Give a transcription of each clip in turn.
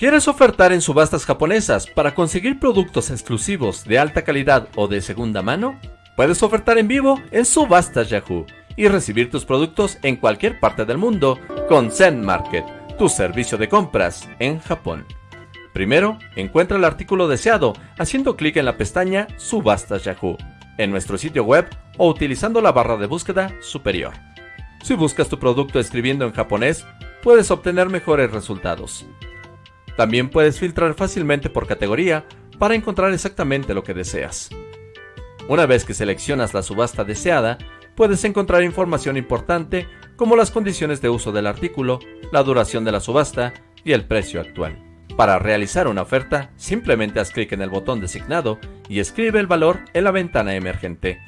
¿Quieres ofertar en subastas japonesas para conseguir productos exclusivos de alta calidad o de segunda mano? Puedes ofertar en vivo en Subastas Yahoo y recibir tus productos en cualquier parte del mundo con Zen Market, tu servicio de compras en Japón. Primero, encuentra el artículo deseado haciendo clic en la pestaña Subastas Yahoo en nuestro sitio web o utilizando la barra de búsqueda superior. Si buscas tu producto escribiendo en japonés, puedes obtener mejores resultados. También puedes filtrar fácilmente por categoría para encontrar exactamente lo que deseas. Una vez que seleccionas la subasta deseada, puedes encontrar información importante como las condiciones de uso del artículo, la duración de la subasta y el precio actual. Para realizar una oferta, simplemente haz clic en el botón designado y escribe el valor en la ventana emergente.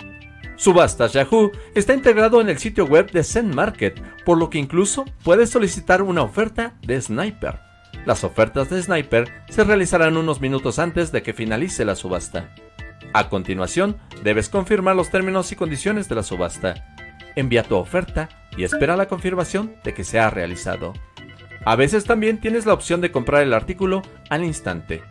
Subastas Yahoo está integrado en el sitio web de Zen Market, por lo que incluso puedes solicitar una oferta de Sniper. Las ofertas de Sniper se realizarán unos minutos antes de que finalice la subasta. A continuación, debes confirmar los términos y condiciones de la subasta. Envía tu oferta y espera la confirmación de que se ha realizado. A veces también tienes la opción de comprar el artículo al instante.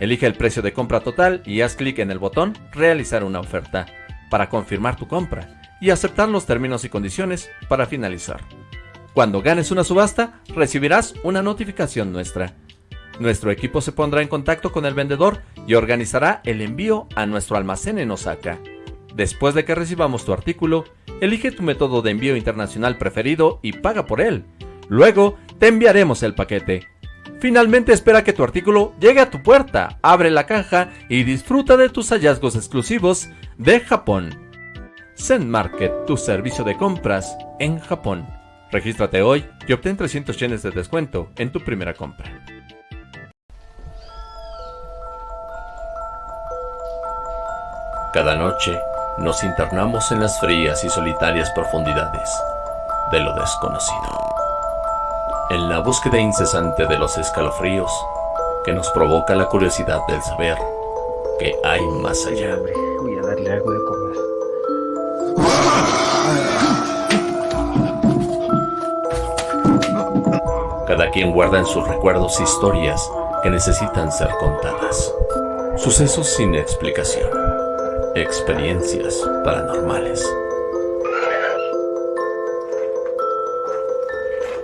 Elige el precio de compra total y haz clic en el botón Realizar una oferta para confirmar tu compra y aceptar los términos y condiciones para finalizar. Cuando ganes una subasta, recibirás una notificación nuestra. Nuestro equipo se pondrá en contacto con el vendedor y organizará el envío a nuestro almacén en Osaka. Después de que recibamos tu artículo, elige tu método de envío internacional preferido y paga por él. Luego, te enviaremos el paquete. Finalmente espera que tu artículo llegue a tu puerta, abre la caja y disfruta de tus hallazgos exclusivos de Japón. Zen Market, tu servicio de compras en Japón. Regístrate hoy y obtén 300 yenes de descuento en tu primera compra. Cada noche nos internamos en las frías y solitarias profundidades de lo desconocido. En la búsqueda incesante de los escalofríos que nos provoca la curiosidad del saber que hay más allá. Voy a darle algo de Cada quien guarda en sus recuerdos historias que necesitan ser contadas. Sucesos sin explicación. Experiencias paranormales.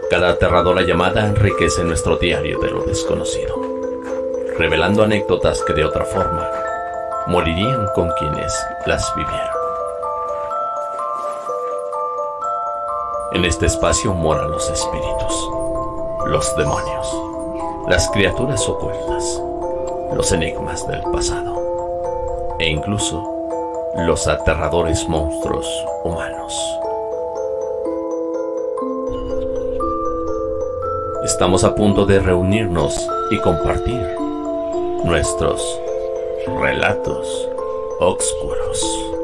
Cada aterradora llamada enriquece nuestro diario de lo desconocido, revelando anécdotas que de otra forma morirían con quienes las vivieron. En este espacio moran los espíritus los demonios, las criaturas ocultas, los enigmas del pasado e incluso los aterradores monstruos humanos. Estamos a punto de reunirnos y compartir nuestros relatos oscuros.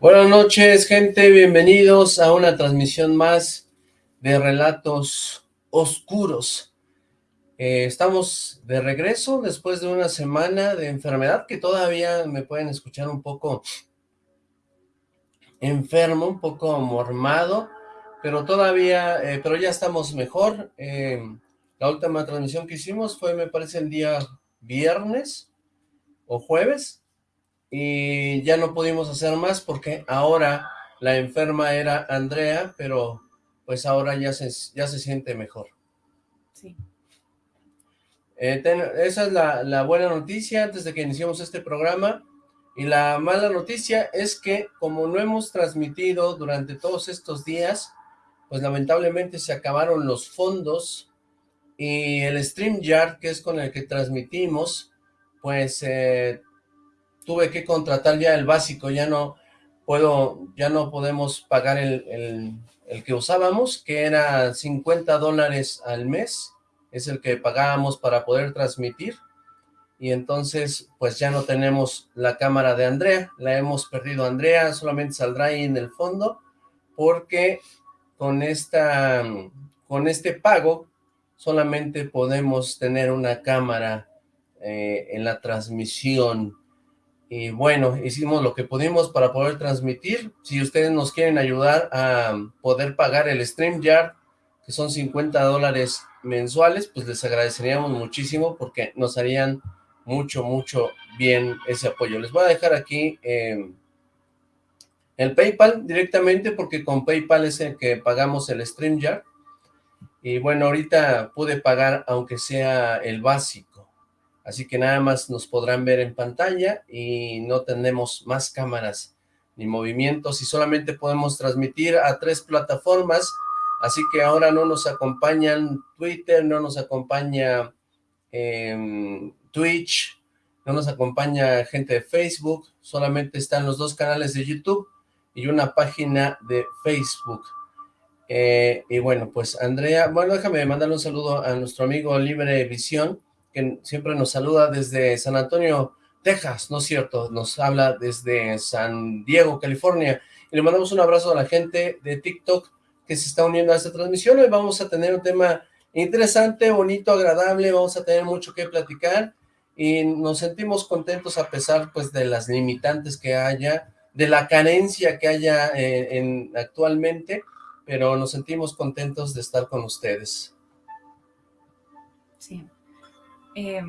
Buenas noches, gente. Bienvenidos a una transmisión más de Relatos Oscuros. Eh, estamos de regreso después de una semana de enfermedad que todavía me pueden escuchar un poco enfermo, un poco mormado, pero todavía, eh, pero ya estamos mejor. Eh, la última transmisión que hicimos fue, me parece, el día viernes o jueves, y ya no pudimos hacer más porque ahora la enferma era Andrea, pero pues ahora ya se, ya se siente mejor. Sí. Eh, esa es la, la buena noticia antes de que iniciemos este programa. Y la mala noticia es que como no hemos transmitido durante todos estos días, pues lamentablemente se acabaron los fondos y el StreamYard, que es con el que transmitimos, pues eh, tuve que contratar ya el básico, ya no puedo, ya no podemos pagar el, el, que usábamos, que era 50 dólares al mes, es el que pagábamos para poder transmitir, y entonces pues ya no tenemos la cámara de Andrea, la hemos perdido. Andrea, solamente saldrá ahí en el fondo, porque con esta, con este pago solamente podemos tener una cámara eh, en la transmisión y bueno, hicimos lo que pudimos para poder transmitir. Si ustedes nos quieren ayudar a poder pagar el StreamYard, que son 50 dólares mensuales, pues les agradeceríamos muchísimo porque nos harían mucho, mucho bien ese apoyo. Les voy a dejar aquí eh, el PayPal directamente porque con PayPal es el que pagamos el StreamYard. Y bueno, ahorita pude pagar aunque sea el básico. Así que nada más nos podrán ver en pantalla y no tenemos más cámaras ni movimientos y solamente podemos transmitir a tres plataformas. Así que ahora no nos acompañan Twitter, no nos acompaña eh, Twitch, no nos acompaña gente de Facebook, solamente están los dos canales de YouTube y una página de Facebook. Eh, y bueno, pues Andrea, bueno, déjame mandarle un saludo a nuestro amigo Libre Visión, que siempre nos saluda desde San Antonio, Texas, ¿no es cierto? Nos habla desde San Diego, California. Y le mandamos un abrazo a la gente de TikTok que se está uniendo a esta transmisión. Hoy vamos a tener un tema interesante, bonito, agradable, vamos a tener mucho que platicar y nos sentimos contentos a pesar pues de las limitantes que haya, de la carencia que haya eh, en, actualmente, pero nos sentimos contentos de estar con ustedes. Sí. Eh,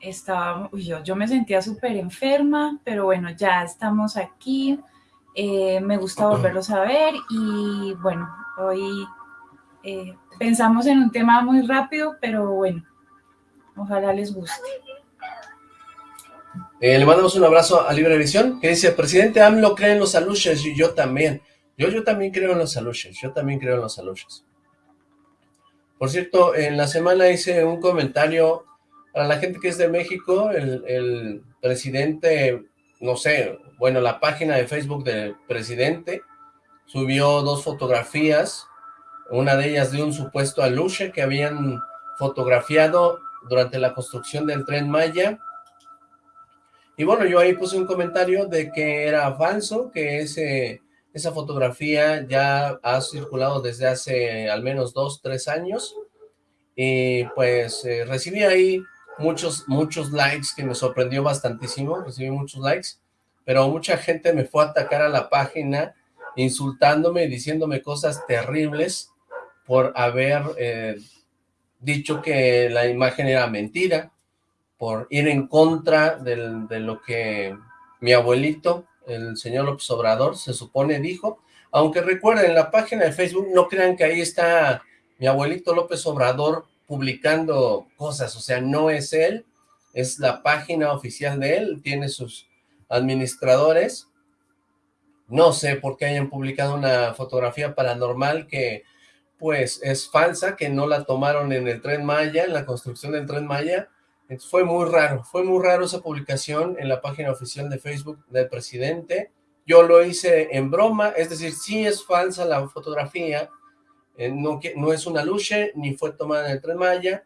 estaba, yo, yo me sentía súper enferma, pero bueno, ya estamos aquí. Eh, me gusta volverlos a ver y bueno, hoy pensamos en un tema muy rápido, pero bueno, ojalá les guste. Eh, le mandamos un abrazo a Libre Visión, que dice, presidente AMLO cree en los aluches, y yo también. Yo, yo también creo en los aluches, yo también creo en los aluches. Por cierto, en la semana hice un comentario para la gente que es de México, el, presidente, no sé, bueno, la página de Facebook del presidente subió dos fotografías, una de ellas de un supuesto aluche que habían fotografiado durante la construcción del Tren Maya, y bueno, yo ahí puse un comentario de que era falso, que ese, esa fotografía ya ha circulado desde hace al menos dos, tres años. Y pues eh, recibí ahí muchos, muchos likes que me sorprendió bastantísimo, recibí muchos likes, pero mucha gente me fue a atacar a la página insultándome y diciéndome cosas terribles por haber eh, dicho que la imagen era mentira, por ir en contra de lo que mi abuelito, el señor López Obrador, se supone dijo, aunque recuerden, la página de Facebook, no crean que ahí está mi abuelito López Obrador publicando cosas, o sea, no es él, es la página oficial de él, tiene sus administradores, no sé por qué hayan publicado una fotografía paranormal que pues es falsa, que no la tomaron en el Tren Maya, en la construcción del Tren Maya, fue muy raro, fue muy raro esa publicación en la página oficial de Facebook del presidente. Yo lo hice en broma, es decir, sí es falsa la fotografía, eh, no, es una luche, ni fue tomada en el Tren Maya.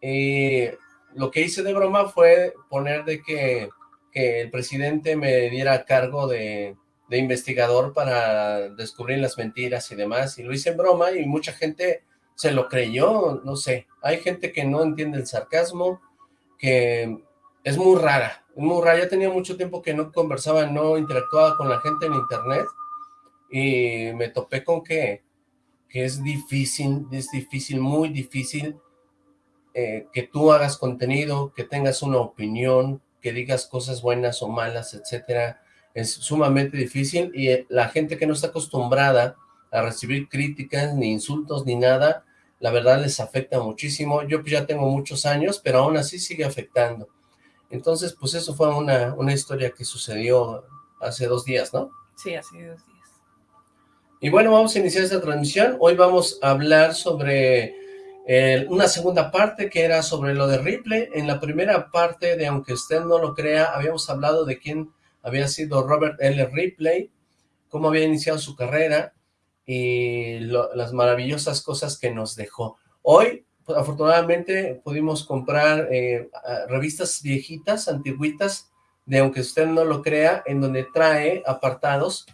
Eh, lo que hice de broma fue poner de que, el presidente me diera cargo de, de investigador para descubrir las mentiras y demás, y lo hice en broma y mucha gente se lo creyó, no sé, hay gente que no entiende el sarcasmo, que es muy rara, es muy rara, ya tenía mucho tiempo que no conversaba, no interactuaba con la gente en internet, y me topé con que, que es difícil, es difícil, muy difícil, eh, que tú hagas contenido, que tengas una opinión, que digas cosas buenas o malas, etcétera, es sumamente difícil, y la gente que no está acostumbrada a recibir críticas, ni insultos, ni nada, la verdad les afecta muchísimo. Yo pues ya tengo muchos años, pero aún así sigue afectando. Entonces, pues eso fue una, una historia que sucedió hace dos días, ¿no? Sí, hace dos días. Y bueno, vamos a iniciar esta transmisión. Hoy vamos a hablar sobre una segunda parte que era sobre lo de Ripley. En la primera parte de Aunque usted no lo crea, habíamos hablado de quién había sido Robert L. Ripley, cómo había iniciado su carrera, y las maravillosas cosas que nos dejó. Hoy, pues, afortunadamente, pudimos comprar eh, revistas viejitas, antiguitas, de aunque usted no lo crea, en donde trae apartados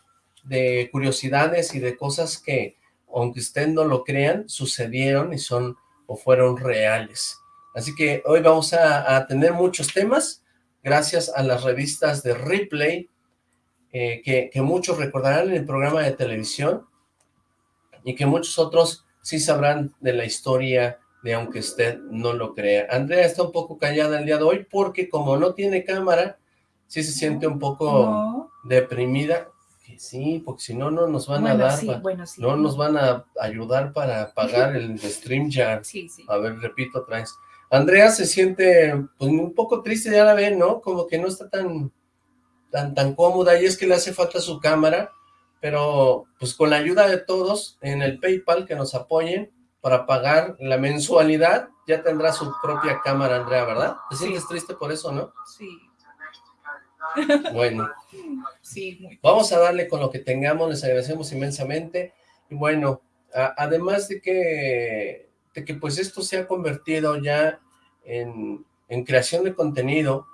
de curiosidades y de cosas que, aunque usted no lo crean, sucedieron y son o fueron reales. Así que hoy vamos a, a tener muchos temas. gracias a las revistas de Ripley, eh, que, que muchos recordarán en el programa de televisión, y que muchos otros sí sabrán de la historia de aunque usted no lo crea. Andrea está un poco callada el día de hoy porque como no tiene cámara, sí se siente un poco deprimida. Sí, porque si no, no nos van a dar, no nos van a ayudar para pagar el stream ya. Sí, sí. A ver, repito otra vez. Andrea se siente pues un poco triste, ya la ven, ¿no? Como que no está tan, tan, tan cómoda y es que le hace falta su cámara, pero pues con la ayuda de todos en el Paypal que nos apoyen, para pagar la mensualidad, ya tendrá su propia cámara, Andrea, ¿verdad? ¿Te sientes triste por eso, no? Sí. Bueno. Sí, muy Vamos a darle con lo que tengamos, les agradecemos inmensamente. Y bueno, además de que, de que pues esto se ha convertido ya en, en creación de contenido,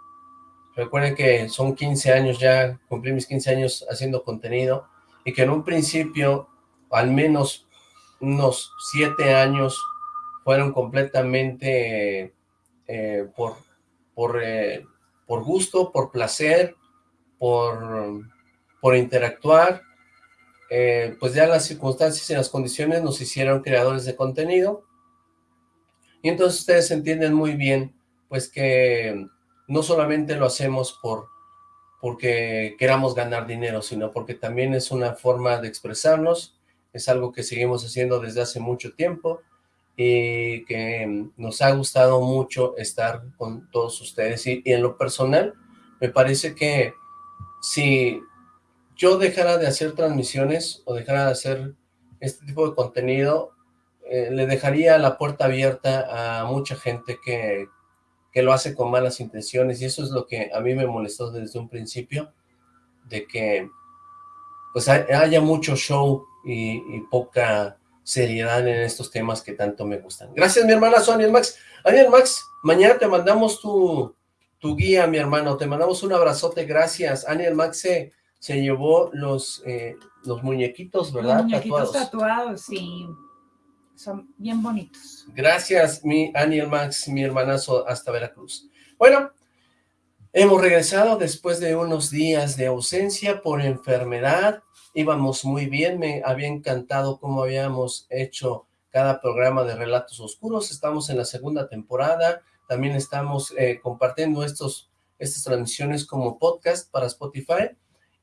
recuerden que son 15 años ya, cumplí mis 15 años haciendo contenido, y que en un principio, al menos unos siete años fueron completamente eh, por, por, eh, por gusto, por placer, por, por interactuar, eh, pues ya las circunstancias y las condiciones nos hicieron creadores de contenido, y entonces ustedes entienden muy bien, pues que no solamente lo hacemos por porque queramos ganar dinero, sino porque también es una forma de expresarnos, es algo que seguimos haciendo desde hace mucho tiempo y que nos ha gustado mucho estar con todos ustedes. Y, en lo personal, me parece que si yo dejara de hacer transmisiones o dejara de hacer este tipo de contenido, eh, le dejaría la puerta abierta a mucha gente que, que lo hace con malas intenciones y eso es lo que a mí me molestó desde un principio, de que pues haya mucho show y, poca seriedad en estos temas que tanto me gustan. Gracias, mi hermana Sonia Max. Aniel Max, mañana te mandamos tu, tu guía, mi hermano. Te mandamos un abrazote, gracias. Aniel Max se, se llevó los, eh, los muñequitos, ¿verdad? Los muñequitos tatuados, sí. Son bien bonitos. Gracias, mi Aniel Max, mi hermanazo, hasta Veracruz. Bueno, hemos regresado después de unos días de ausencia por enfermedad, íbamos muy bien, me había encantado cómo habíamos hecho cada programa de Relatos Oscuros, estamos en la segunda temporada, también estamos eh, compartiendo estos, estas transmisiones como podcast para Spotify,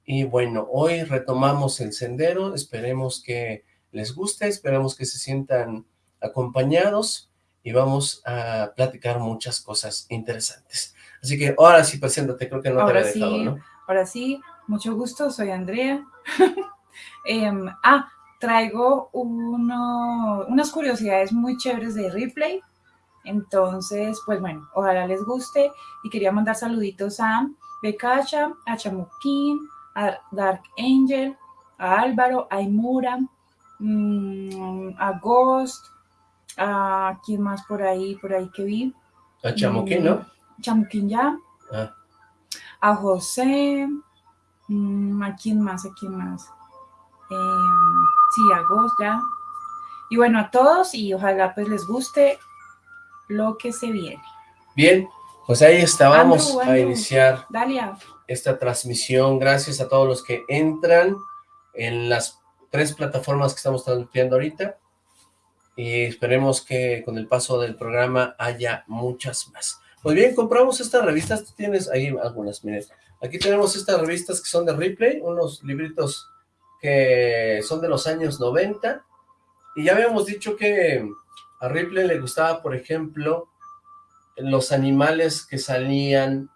y bueno, hoy retomamos el sendero, esperemos que les guste, esperemos que se sientan acompañados, y vamos a platicar muchas cosas interesantes. Así que ahora sí, preséntate, creo que no te había dejado, ¿no? Ahora sí, mucho gusto, soy Andrea. Em, ah, traigo uno, unas curiosidades muy chéveres de Replay. Entonces, pues bueno, ojalá les guste. Y quería mandar saluditos a Becacha, a Chamuquín, a Dark Angel, a Álvaro, a Imura, mm, a Ghost, a quién más por ahí, por ahí que vi. A Chamuquín, ¿no? Chamuquín ya. Ah. A José, ¿A quién más? ¿A quién más? Em, sí, a Ghost ya. Y bueno, a todos y ojalá pues les guste lo que se viene. Bien, pues ahí estábamos a iniciar esta transmisión. Gracias a todos los que entran en las tres plataformas que estamos transmitiendo ahorita. Y esperemos que con el paso del programa haya muchas más. Pues bien, compramos estas revistas, tú tienes ahí algunas, miren. Aquí tenemos estas revistas que son de Ripley, unos libritos que son de los años 90, y ya habíamos dicho que a Ripley le gustaba, por ejemplo, los animales que salían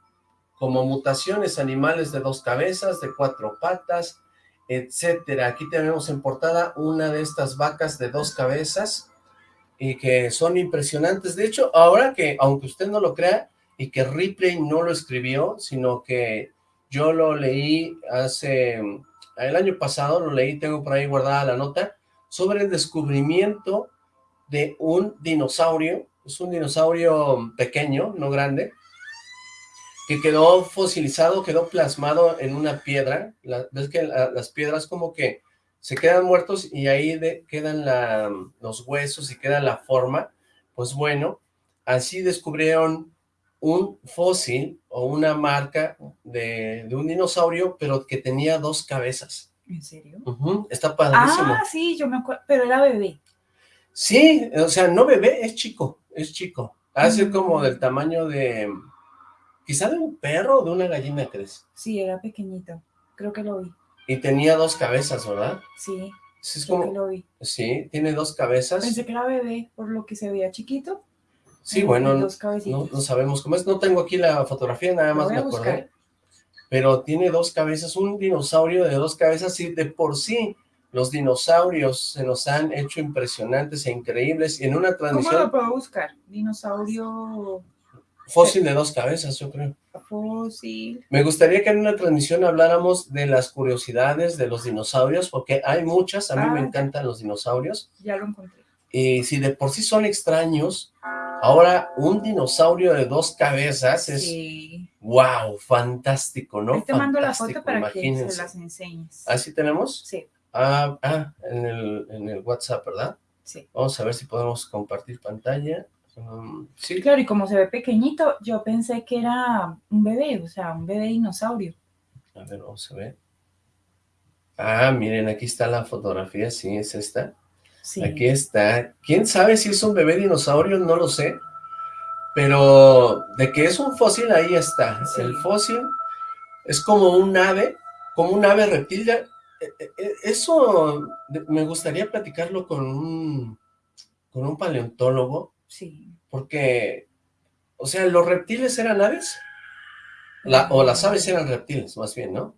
como mutaciones, animales de dos cabezas, de cuatro patas, etcétera. Aquí tenemos en portada una de estas vacas de dos cabezas, y que son impresionantes. De hecho, ahora que, aunque usted no lo crea, y que Ripley no lo escribió, sino que yo lo leí hace, el año pasado lo leí, tengo por ahí guardada la nota, sobre el descubrimiento de un dinosaurio, es un dinosaurio pequeño, no grande, que quedó fosilizado, quedó plasmado en una piedra, ves que las piedras como que se quedan muertos y ahí quedan los huesos y queda la forma, pues bueno, así descubrieron un fósil o una marca de, un dinosaurio, pero que tenía dos cabezas. ¿En serio? Está padrísimo. Ah, sí, yo me acuerdo, pero era bebé. Sí, o sea, no bebé, es chico, es chico. Hace como del tamaño de, quizá de un perro o de una gallina, ¿crees? Sí, era pequeñito, creo que lo vi. Y tenía dos cabezas, ¿verdad? Sí, es como, lo vi. Sí, tiene dos cabezas. Pensé que era bebé, por lo que se veía chiquito. Sí, bueno, no, no, sabemos cómo es. No tengo aquí la fotografía, nada más me acordé. Pero tiene dos cabezas, un dinosaurio de dos cabezas y de por sí los dinosaurios se nos han hecho impresionantes e increíbles. Y en una transmisión... ¿Cómo lo puedo buscar? Dinosaurio... Fósil de dos cabezas, yo creo. Fósil. Me gustaría que en una transmisión habláramos de las curiosidades de los dinosaurios, porque hay muchas, a mí me ah, encantan los dinosaurios. Ya lo encontré. Y si de por sí son extraños, ahora un dinosaurio de dos cabezas es... Sí. ¡Wow! Fantástico, ¿no? te mando la foto para que se las enseñes. ¿Así tenemos? Sí. Ah, ah en, el, en el WhatsApp, ¿verdad? Sí. Vamos a ver si podemos compartir pantalla. Um, sí. Claro, y como se ve pequeñito, yo pensé que era un bebé, o sea, un bebé dinosaurio. A ver, vamos a ver. Ah, miren, aquí está la fotografía, sí, es esta. Sí. Aquí está. ¿Quién sabe si es un bebé dinosaurio? No lo sé. Pero de que es un fósil, ahí está. El fósil es como un ave, como un ave reptil. Eh, eh, eh, eso me gustaría platicarlo con un, con un paleontólogo, Sí. Porque, o sea, ¿los reptiles eran aves? o las aves eran reptiles, más bien, ¿no?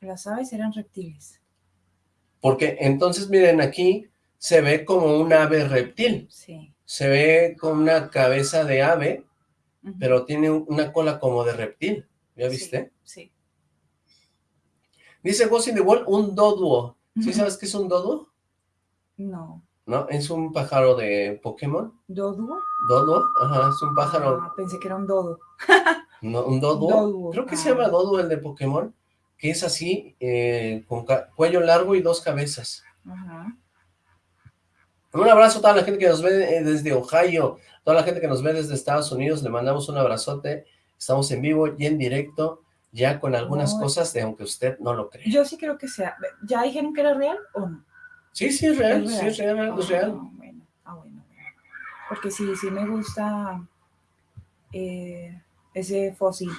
Las aves eran reptiles. Porque entonces, miren, aquí se ve como un ave reptil. Sí. Se ve con una cabeza de ave, pero tiene una cola como de reptil. ¿Ya viste? Sí. Dice Ghost in the Wall, un doduo. ¿Sí sabes qué es un doduo? No. ¿no? Es un pájaro de Pokémon. ¿Dodo? Dodo, ajá, es un pájaro. Ah, pensé que era un dodo. no, un dodo. Creo que se llama ah. dodo el de Pokémon, que es así, eh, con cuello largo y dos cabezas. Ajá. Un abrazo a toda la gente que nos ve eh, desde Ohio, toda la gente que nos ve desde Estados Unidos, le mandamos un abrazote. Estamos en vivo y en directo, ya con algunas cosas de aunque usted no lo cree. Yo sí creo que sea. ¿Ya dijeron que era real o no? Sí, sí, es real, sí, es real, es real. Ah, bueno, ah, bueno, Porque sí, sí me gusta eh, ese fósil.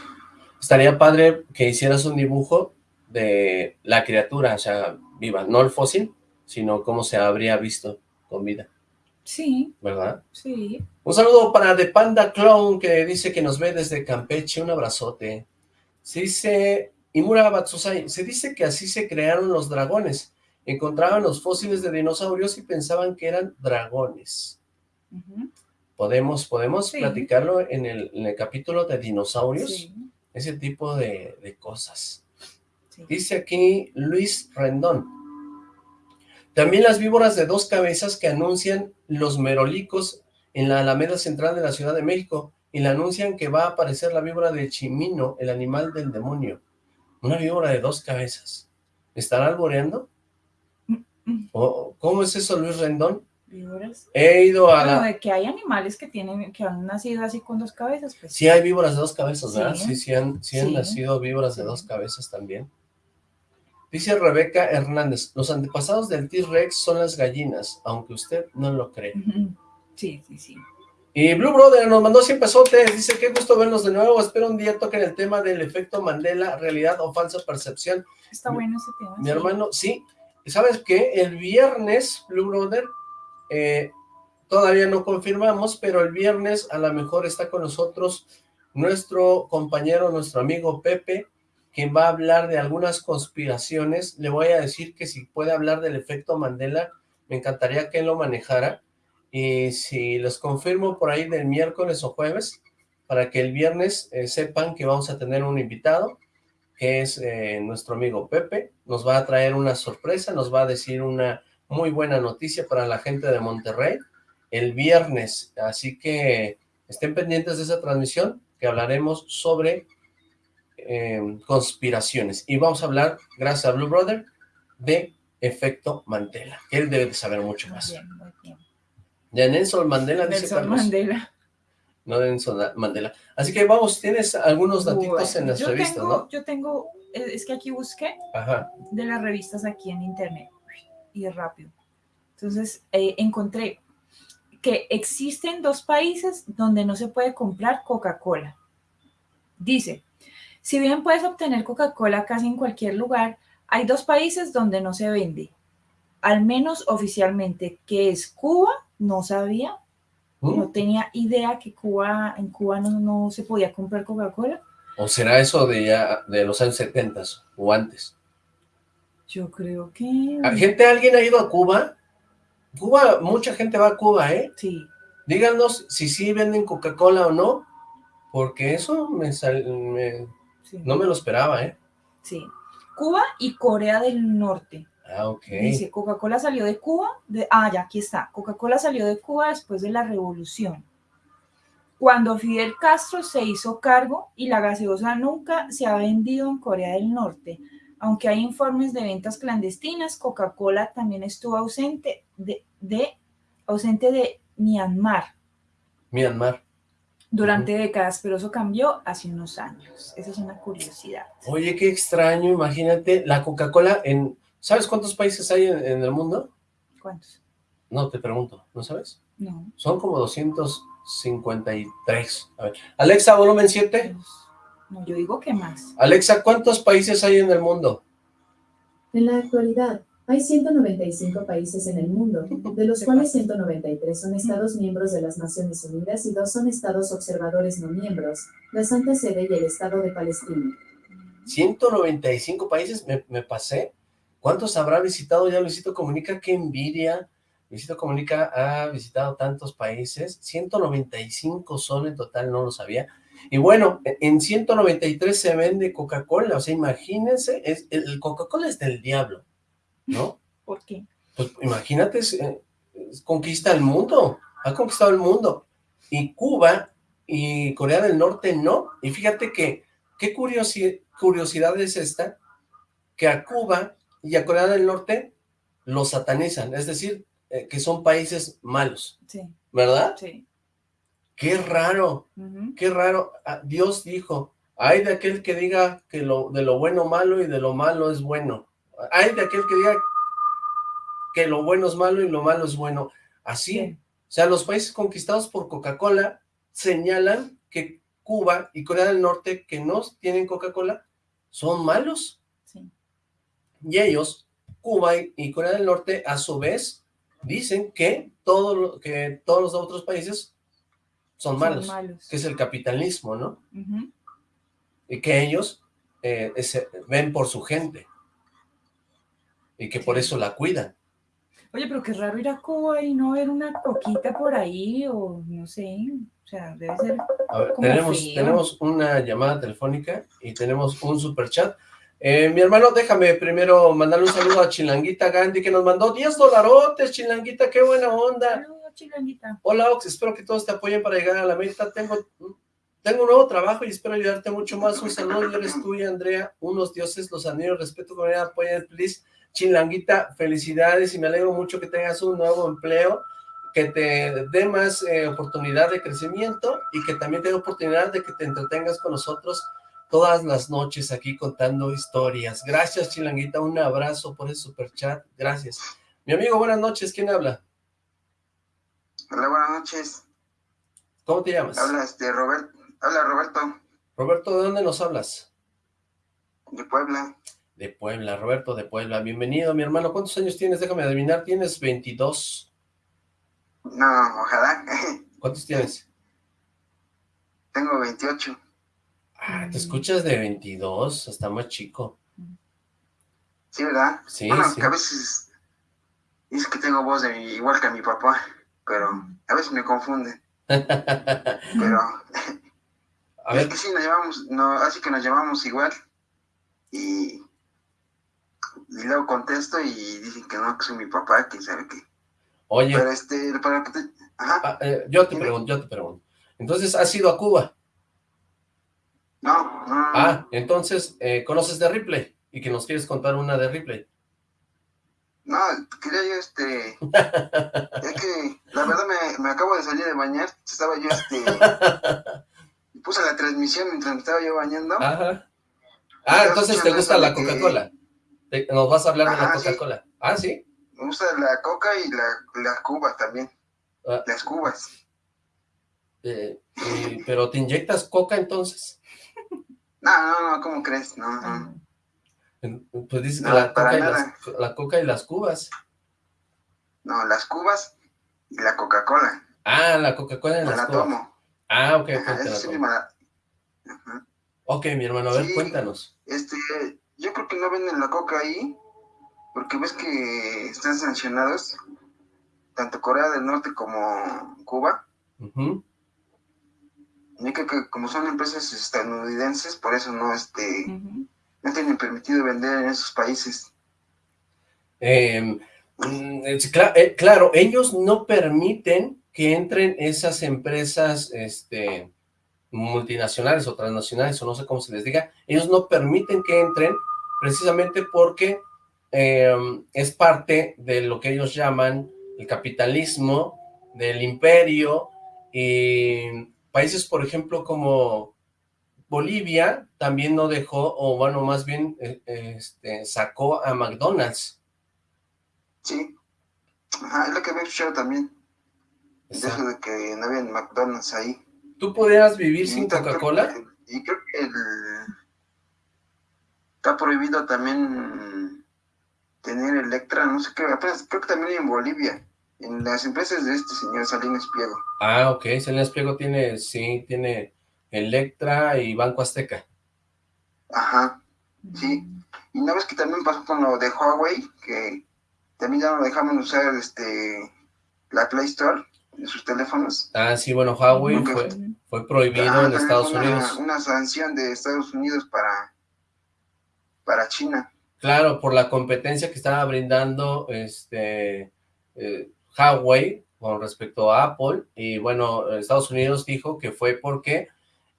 Estaría padre que hicieras un dibujo de la criatura, o sea, viva, no el fósil, sino cómo se habría visto con vida. Sí. ¿Verdad? Sí. Un saludo para The Panda Clown, que dice que nos ve desde Campeche, un abrazote. Se dice, Imura Batsusai, se dice que así se crearon los dragones, encontraban los fósiles de dinosaurios y pensaban que eran dragones. Podemos, podemos platicarlo en el, capítulo de dinosaurios, ese tipo de, cosas. Dice aquí Luis Rendón. También las víboras de dos cabezas que anuncian los merolicos en la Alameda Central de la Ciudad de México y le anuncian que va a aparecer la víbora de Chimino, el animal del demonio. Una víbora de dos cabezas. ¿Estará alboreando? ¿Cómo es eso, Luis Rendón? ¿Víboras? He ido a la... de que hay animales que tienen, que han nacido así con dos cabezas, pues. Sí hay víboras de dos cabezas, ¿verdad? Sí, sí, han, nacido víboras de dos cabezas también. Dice Rebeca Hernández, los antepasados del T-Rex son las gallinas, aunque usted no lo cree. Sí, sí, sí. Y Blue Brother nos mandó 100 pesotes, dice, qué gusto vernos de nuevo, espero un día toquen el tema del efecto Mandela, realidad o falsa percepción. Está bueno ese tema. Mi hermano, sí, ¿Sabes qué? El viernes, Blue Brother, eh, todavía no confirmamos, pero el viernes a lo mejor está con nosotros nuestro compañero, nuestro amigo Pepe, quien va a hablar de algunas conspiraciones. Le voy a decir que si puede hablar del efecto Mandela, me encantaría que él lo manejara. Y si les confirmo por ahí del miércoles o jueves, para que el viernes eh, sepan que vamos a tener un invitado, que es eh, nuestro amigo Pepe, nos va a traer una sorpresa, nos va a decir una muy buena noticia para la gente de Monterrey el viernes, así que estén pendientes de esa transmisión que hablaremos sobre eh, conspiraciones y vamos a hablar, gracias a Blue Brother, de efecto Mandela, que él debe de saber mucho más. Bien, muy bien. De Nelson Mandela, dice Nelson Mandela. no Nelson Mandela. Así que vamos, tienes algunos datitos en las revistas, ¿no? Yo tengo, es que aquí busqué de las revistas aquí en internet, y rápido. Entonces, eh, encontré que existen dos países donde no se puede comprar Coca-Cola. Dice, si bien puedes obtener Coca-Cola casi en cualquier lugar, hay dos países donde no se vende, al menos oficialmente, que es Cuba, no sabía, no tenía idea que Cuba, en Cuba no, se podía comprar Coca-Cola. ¿O será eso de ya de los años 70 o antes? Yo creo que... ¿Gente, alguien ha ido a Cuba? Cuba, mucha gente va a Cuba, ¿eh? Sí. Díganos si sí venden Coca-Cola o no, porque eso me, no me lo esperaba, ¿eh? Sí. Cuba y Corea del Norte. Ah, ok. Dice, Coca-Cola salió de Cuba, de, ah, ya, aquí está. Coca-Cola salió de Cuba después de la revolución. Cuando Fidel Castro se hizo cargo y la gaseosa nunca se ha vendido en Corea del Norte. Aunque hay informes de ventas clandestinas, Coca-Cola también estuvo ausente de, de, ausente de Myanmar. Myanmar. Durante décadas, pero eso cambió hace unos años. Esa es una curiosidad. Oye, qué extraño, imagínate, la Coca-Cola en ¿Sabes cuántos países hay en, el mundo? ¿Cuántos? No, te pregunto, ¿no sabes? No. Son como 253. A ver. Alexa, volumen 7. No, yo digo que más. Alexa, ¿cuántos países hay en el mundo? En la actualidad, hay 195 países en el mundo, de los cuales 193 son estados miembros de las Naciones Unidas y dos son estados observadores no miembros, la Santa Sede y el Estado de Palestina. 195 países, me, pasé. ¿Cuántos habrá visitado ya Luisito Comunica? ¡Qué envidia! Luisito Comunica ha visitado tantos países, 195 son en total, no lo sabía. Y bueno, en 193 se vende Coca-Cola, o sea, imagínense, es, el Coca-Cola es del diablo, ¿no? ¿Por qué? Pues imagínate, conquista el mundo, ha conquistado el mundo. Y Cuba y Corea del Norte no. Y fíjate que, qué curiosidad es esta, que a Cuba y a Corea del Norte lo satanizan, es decir, eh, que son países malos. Sí. ¿Verdad? Sí. Qué raro, qué raro. Ah, Dios dijo, hay de aquel que diga que lo, de lo bueno malo y de lo malo es bueno. Hay de aquel que diga que lo bueno es malo y lo malo es bueno. Así, o sea, los países conquistados por Coca-Cola señalan que Cuba y Corea del Norte, que no tienen Coca-Cola, son malos. Y ellos, Cuba y Corea del Norte, a su vez, dicen que, todo, que todos los otros países son, malos, que es el capitalismo, ¿no? Y que ellos eh, ven por su gente y que por eso la cuidan. Oye, pero qué raro ir a Cuba y no ver una coquita por ahí, o no sé, o sea, debe ser a ver, tenemos, tenemos una llamada telefónica y tenemos un super chat. Eh, mi hermano, déjame primero mandarle un saludo a Chilanguita Gandhi, que nos mandó 10 dolarotes, Chilanguita, qué buena onda. Hola, Ox, espero que todos te apoyen para llegar a la meta. Tengo, tengo un nuevo trabajo y espero ayudarte mucho más. Un saludo, eres tuya, Andrea. Unos dioses, los anillos, respeto, con ella, apoyen, please. Chilanguita, felicidades y me alegro mucho que tengas un nuevo empleo, que te dé más eh, oportunidad de crecimiento y que también te dé oportunidad de que te entretengas con nosotros todas las noches aquí contando historias. Gracias, Chilanguita, un abrazo por el super chat, gracias. Mi amigo, buenas noches, ¿quién habla? Hola, buenas noches. ¿Cómo te llamas? Habla, este, Robert, habla Roberto. Roberto, ¿de dónde nos hablas? De Puebla. De Puebla, Roberto de Puebla. Bienvenido, mi hermano. ¿Cuántos años tienes? Déjame adivinar. ¿Tienes 22? No, ojalá. ¿Cuántos tienes? Tengo 28. Ah, te escuchas de 22, hasta más chico. Sí, ¿verdad? Sí, bueno, sí. que a veces dice que tengo voz de igual que a mi papá, pero a veces me confunde. pero a ver. es que sí nos llevamos, no, así que nos llamamos igual y, y luego contesto y dicen que no, que soy mi papá, quién sabe qué. Oye. Pero este, para que te... Ajá. Ah, eh, yo te pregunto, yo te pregunto. Entonces, ¿has ido a Cuba? No, Ah, entonces, eh, ¿conoces de Ripley? Y que nos quieres contar una de Ripley. No, quería yo, este, es que la verdad me, me, acabo de salir de bañar, estaba yo, este, puse la transmisión mientras me estaba yo bañando. Ajá. Ah, entonces te gusta la Coca-Cola. Nos vas a hablar de la Coca-Cola. Ah, ¿sí? Me gusta la coca y la, las cubas también. Ah. Las cubas. Eh, ¿Pero te inyectas coca entonces? No, no, no, ¿cómo crees? No, no. Pues dices que la, coca y las, la coca y las cubas. No, las cubas y la Coca-Cola. Ah, la Coca-Cola y las la tomo. Ah, ok, Ok, mi hermano, a ver, cuéntanos. Este, yo creo que no venden la coca ahí, porque ves que están sancionados, tanto Corea del Norte como Cuba. Uh creo que como son empresas estadounidenses, por eso no, este, no tienen permitido vender en esos países. Em, mm, eh, claro, ellos no permiten que entren esas empresas este, multinacionales o transnacionales, o no sé cómo se les diga, ellos no permiten que entren precisamente porque em, es parte de lo que ellos llaman el capitalismo, del imperio, y países, por ejemplo, como Bolivia también no dejó, o bueno, más bien eh, este, sacó a McDonald's. Sí, Ajá, es lo que había escuchado también. Eso de que no había McDonald's ahí. ¿Tú podrías vivir sin Coca-Cola? Y creo que está prohibido también tener Electra, no sé qué, creo que también en Bolivia en las empresas de este señor Salinas Pliego. Ah, ok, Salinas Pliego tiene, sí, tiene Electra y Banco Azteca. Ajá, sí. Y una vez que también pasó con lo de Huawei, que también ya no dejaban usar este la Play Store en sus teléfonos. Ah, sí, bueno, Huawei fue, fue prohibido en Estados Unidos. Una sanción de Estados Unidos para, para China. Claro, por la competencia que estaba brindando este eh, Huawei con respecto a Apple, y bueno, Estados Unidos dijo que fue porque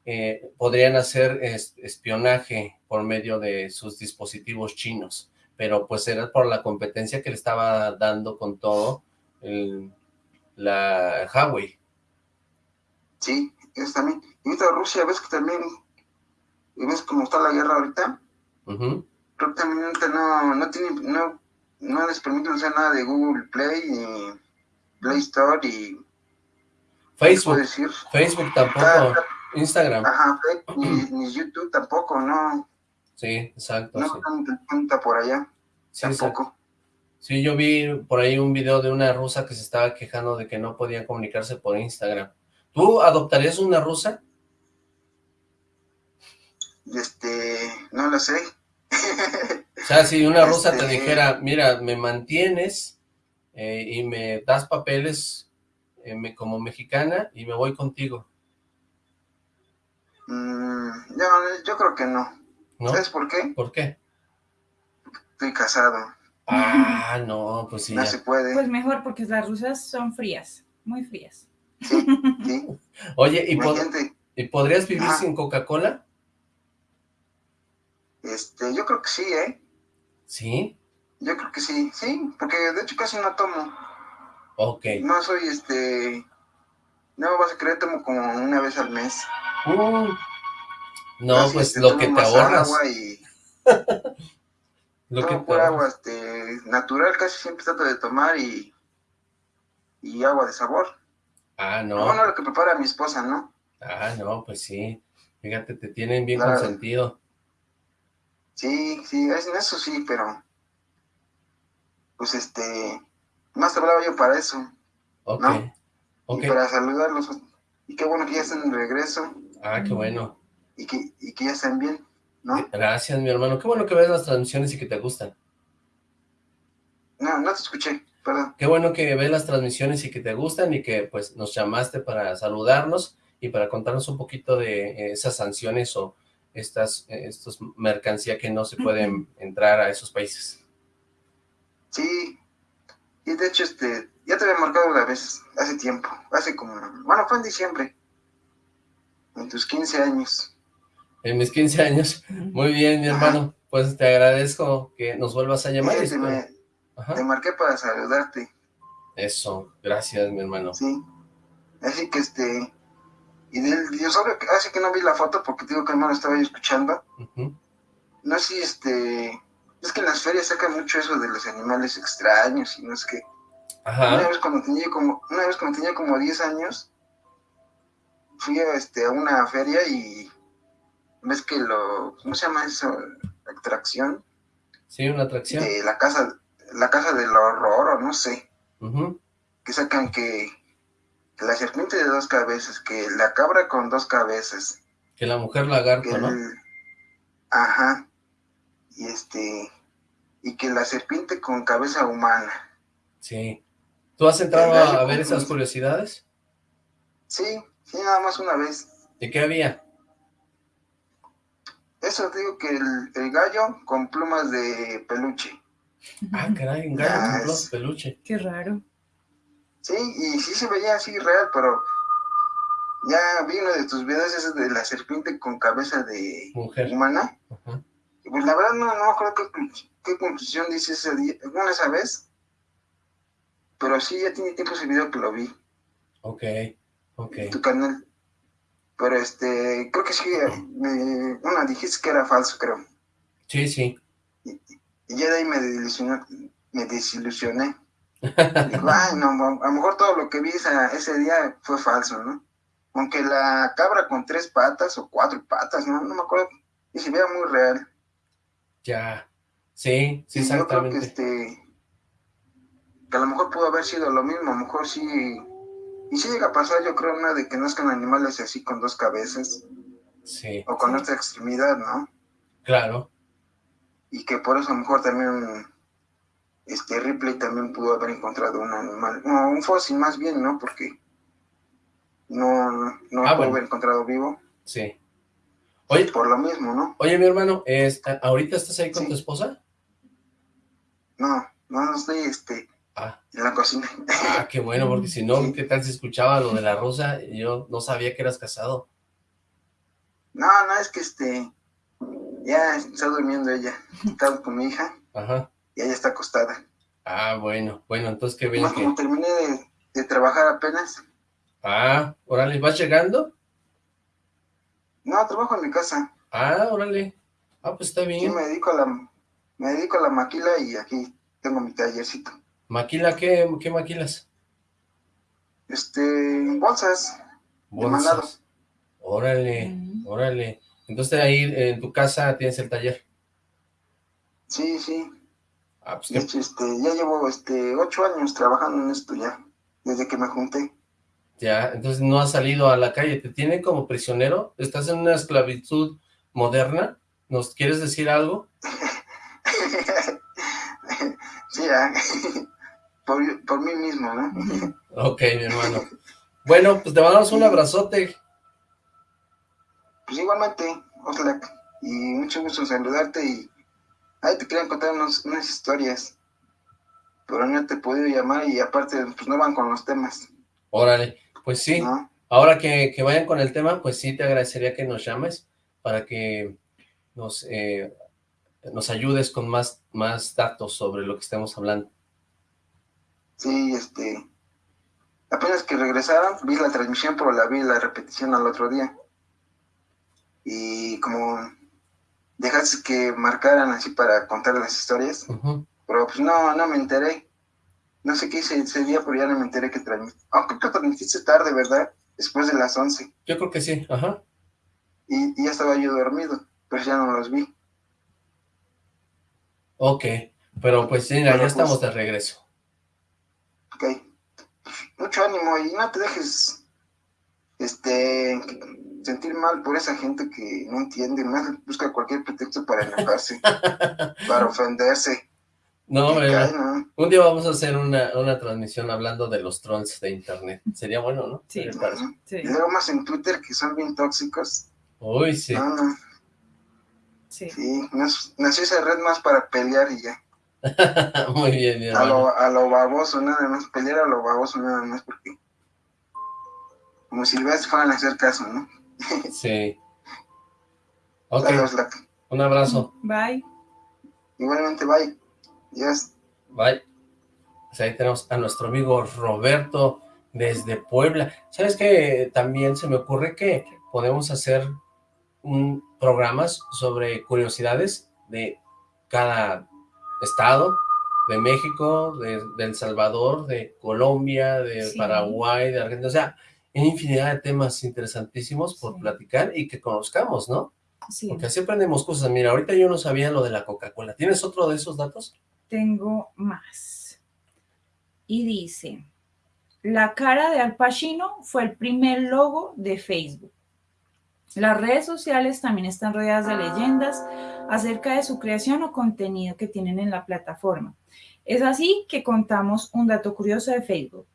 eh, podrían hacer espionaje por medio de sus dispositivos chinos, pero pues era por la competencia que le estaba dando con todo la Huawei. Sí, es también. Y esta Rusia, ves que también, ves cómo está la guerra ahorita, creo que también no, no tiene, no, no les permiten usar nada de Google Play y Play Store y... Facebook, Facebook tampoco, ah, Instagram. Ajá, ni, YouTube tampoco, ¿no? Sí, exacto. No cuenta por allá, tampoco. Sí, yo vi por ahí un video de una rusa que se estaba quejando de que no podía comunicarse por Instagram. ¿Tú adoptarías una rusa? Este, no lo sé. o sea, si una rusa te este, dijera, mira, me mantienes eh, y me das papeles eh, como mexicana y me voy contigo. Mm, yo creo que no. ¿Sabes por qué? ¿Por qué? Estoy casado. Ah, no, pues sí. No se puede. Pues mejor, porque las rusas son frías, muy frías. Sí, sí. Oye, ¿y, ¿y podrías vivir sin Coca-Cola? Este, yo creo que sí, ¿eh? ¿Sí? Yo creo que sí, sí, porque de hecho casi no tomo. Ok. No soy, este, no vas a creer, tomo como una vez al mes. Uh, no, pues este, lo que te ahorras. Agua y... lo que por agua, este, natural, casi siempre trato de tomar y, y agua de sabor. Ah, no. Bueno, lo que prepara mi esposa, ¿no? Ah, no, pues sí. Fíjate, te tienen bien consentido. Sí, sí, en eso sí, pero pues este, más hablaba yo para eso. Ok, Y para saludarlos. Y qué bueno que ya estén de regreso. Ah, qué bueno. Y que, y que ya estén bien, ¿no? Gracias, mi hermano. Qué bueno que ves las transmisiones y que te gustan. No, no te escuché, perdón. Qué bueno que ves las transmisiones y que te gustan y que pues nos llamaste para saludarnos y para contarnos un poquito de eh, esas sanciones o estas eh, estos mercancía que no se pueden entrar a esos países. Sí, y de hecho, este, ya te había marcado una vez, hace tiempo, hace como, bueno, fue en diciembre, en tus 15 años. En mis 15 años, muy bien, mi hermano, pues te agradezco que nos vuelvas a llamar. me, te marqué para saludarte. Eso, gracias mi hermano. Sí, así que este, y del dinosaurio, así que no vi la foto porque digo que hermano estaba yo escuchando. No sé si este, es que en las ferias sacan mucho eso de los animales extraños y no es que... Una vez cuando tenía como, una vez cuando tenía como 10 años, fui a, este, a una feria y ves que lo, ¿cómo se llama eso? Atracción. Sí, una atracción. De la casa, la casa del horror o no sé. Que sacan que, la serpiente de dos cabezas, que la cabra con dos cabezas. Que la mujer lagarto, ¿no? ajá. Y este, y que la serpiente con cabeza humana. Sí. ¿Tú has entrado a, ver esas curiosidades? Sí, sí, nada más una vez. ¿De qué había? Eso digo que el, gallo con plumas de peluche. Ah, caray, un gallo con plumas de peluche. Qué raro. Sí, y sí se veía así real, pero ya vi uno de tus videos ese de la serpiente con cabeza de Mujer. humana. Y pues la verdad no, no me acuerdo qué, conclusión dice ese día, bueno, esa vez. Pero sí, ya tiene tiempo ese video que lo vi. Ok, ok. tu canal. Pero este, creo que sí, me, bueno, dijiste que era falso, creo. Sí, sí. Y, ya de ahí me desilusioné. Me desilusioné. Digo, ay, no, a lo mejor todo lo que vi ese día fue falso, ¿no? Aunque la cabra con tres patas o cuatro patas, ¿no? No me acuerdo. Y se veía muy real. Ya. Sí, sí, exactamente. Yo creo que este, que a lo mejor pudo haber sido lo mismo, a lo mejor sí y si llega a pasar, yo creo, una de que nazcan animales así con dos cabezas. Sí. O con otra extremidad, ¿no? Claro. Y que por eso a lo mejor también este Ripley también pudo haber encontrado un animal, no, un fósil más bien, ¿no? Porque no, no ah, pudo haber encontrado vivo. Sí. Oye, por lo mismo, ¿no? Oye, mi hermano, ¿ahorita estás ahí con tu esposa? No, no, no estoy, este, Ah. En la cocina. Ah, qué bueno, porque si no, ¿qué tal si escuchaba lo de la rosa? Yo no sabía que eras casado. No, no, es que este, ya está durmiendo ella, está con mi hija. Ajá. Y ella está acostada. Ah, bueno, bueno, entonces qué bien que... como terminé de, trabajar apenas. Ah, órale, ¿vas llegando? No, trabajo en mi casa. Ah, órale. Ah, pues está bien. Sí, me dedico a la, me dedico a la maquila y aquí tengo mi tallercito. ¿Maquila qué, qué maquilas? Este, bolsas. Bolsas. Órale, mm. órale. Entonces ahí en tu casa tienes el taller. Sí, sí. Ah, pues este, ya llevo este ocho años trabajando en esto ya, desde que me junté. Ya, entonces no has salido a la calle, ¿te tienen como prisionero? ¿Estás en una esclavitud moderna? ¿Nos quieres decir algo? sí, ya. por, mí mismo, ¿no? ok, mi hermano. Bueno, pues te mandamos un abrazote. Pues igualmente, Oslac, y mucho gusto saludarte y ahí te quería contar unas historias, pero no te he podido llamar y aparte pues no van con los temas. Órale, pues sí, ahora que, vayan con el tema, pues sí te agradecería que nos llames para que nos, eh, nos ayudes con más, más datos sobre lo que estemos hablando. Sí, este, apenas que regresaron, vi la transmisión, pero la vi la repetición al otro día. Y como dejaste que marcaran así para contar las historias, pero pues no, no me enteré. No sé qué hice ese día, pero ya no me enteré que transmitiste. Aunque creo que transmitiste tarde, ¿verdad? Después de las 11. Yo creo que sí, ajá. Y, ya estaba yo dormido, pues ya no los vi. Ok, pero pues sí, ya pues estamos de regreso. Ok. Mucho ánimo y no te dejes este sentir mal por esa gente que no entiende, más busca cualquier pretexto para enojarse, para ofenderse. No, un día vamos a hacer una, transmisión hablando de los trolls de internet. Sería bueno, ¿no? Sí. Y luego más en Twitter que son bien tóxicos. Uy, sí. Sí. Sí, nació esa red más para pelear y ya. Muy bien, a lo, a lo baboso nada más, pelear a lo baboso nada más porque como si les fueran a hacer caso, ¿no? sí. Ok. Un abrazo. Bye. Igualmente, bye. Yes. Bye. Pues ahí tenemos a nuestro amigo Roberto desde Puebla. ¿Sabes qué? También se me ocurre que podemos hacer un, programas sobre curiosidades de cada estado, de México, de, El Salvador, de Colombia, de Paraguay, de Argentina, o sea, hay infinidad de temas interesantísimos por platicar y que conozcamos, ¿no? Sí. Porque así aprendemos cosas. Mira, ahorita yo no sabía lo de la Coca-Cola. ¿Tienes otro de esos datos? Tengo más. Y dice, la cara de Al Pacino fue el primer logo de Facebook. Las redes sociales también están rodeadas de leyendas acerca de su creación o contenido que tienen en la plataforma. Es así que contamos un dato curioso de Facebook.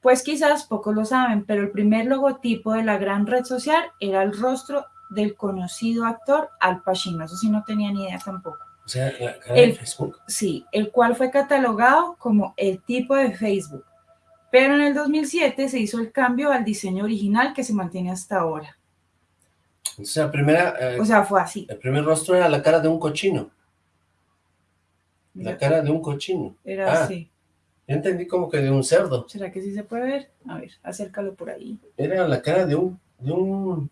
Pues quizás pocos lo saben, pero el primer logotipo de la gran red social era el rostro del conocido actor Al Pacino. Eso sí no tenía ni idea tampoco. O sea, la cara de Facebook. Sí, el cual fue catalogado como el tipo de Facebook. Pero en el 2007 se hizo el cambio al diseño original que se mantiene hasta ahora. O sea, primera... Eh, o sea, fue así. El primer rostro era la cara de un cochino. La cara de un cochino. Era ah, así. Yo entendí como que de un cerdo. ¿Será que sí se puede ver? A ver, acércalo por ahí. Era la cara de un... De un...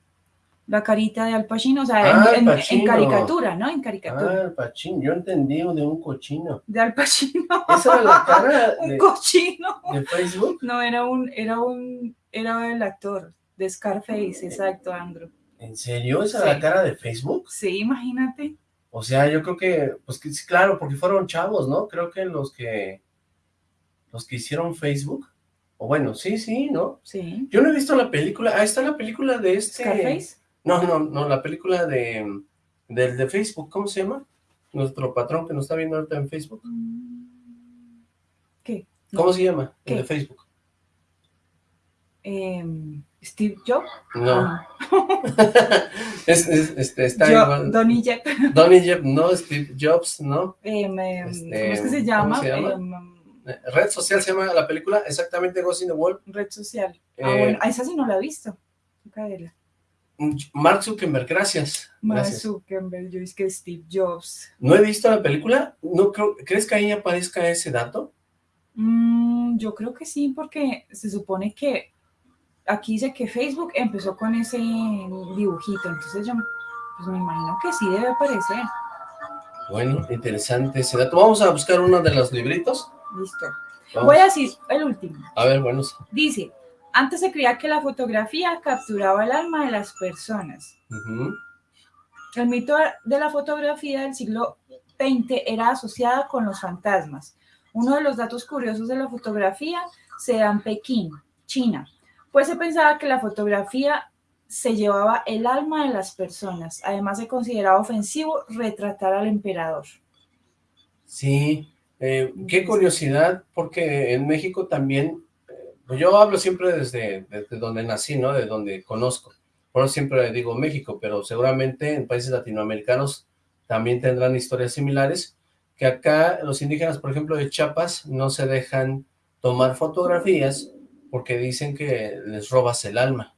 La carita de Al Pacino, o sea, ah, en, caricatura, ¿no? En caricatura. Ah, Al Pacino, yo entendí de un cochino. De Al Pacino. ¿Esa era la cara de... un cochino. ¿De Facebook? No, era un, era un, era el actor de Scarface, exacto, Andrew. ¿En serio? ¿Esa es la cara de Facebook? Sí, imagínate. O sea, yo creo que, pues que, claro, porque fueron chavos, ¿no? Creo que los que, los que hicieron Facebook, o bueno, sí, sí, ¿no? Sí. Yo no he visto la película, ahí está la película de este... ¿Scarface? No, no, no, la película de, del de Facebook, ¿cómo se llama? Nuestro patrón que nos está viendo ahorita en Facebook. ¿Qué? ¿Cómo se llama? El de Facebook. Eh... ¿Steve Jobs? No. Ah. es, este, está igual. Donny Jeb. Donny Jeb, no, Steve Jobs, ¿no? Eh, este, ¿Cómo es que se llama? Se llama? Eh, Red Social se llama la película, exactamente Ghost in the World. Red Social. ah, eh, bueno, esa sí no la he visto. Mark Zuckerberg, gracias. Mark Zuckerberg, yo es que Steve Jobs. ¿No he visto la película? No creo, ¿Crees que ahí aparezca ese dato? Mm, yo creo que sí, porque se supone que aquí dice que Facebook empezó con ese dibujito, entonces yo pues me imagino que sí debe aparecer. Bueno, interesante ese dato. Vamos a buscar uno de los libritos. Listo. Voy a decir el último. A ver, bueno. Dice, antes se creía que la fotografía capturaba el alma de las personas. El mito de la fotografía del siglo XX era asociada con los fantasmas. Uno de los datos curiosos de la fotografía se da en Pekín, China, pues se pensaba que la fotografía se llevaba el alma de las personas. Además se consideraba ofensivo retratar al emperador. Sí, eh, qué curiosidad, porque en México también, eh, yo hablo siempre desde, desde, donde nací, ¿no? De donde conozco. Por eso siempre digo México, pero seguramente en países latinoamericanos también tendrán historias similares, que acá los indígenas, por ejemplo, de Chiapas, no se dejan tomar fotografías porque dicen que les robas el alma,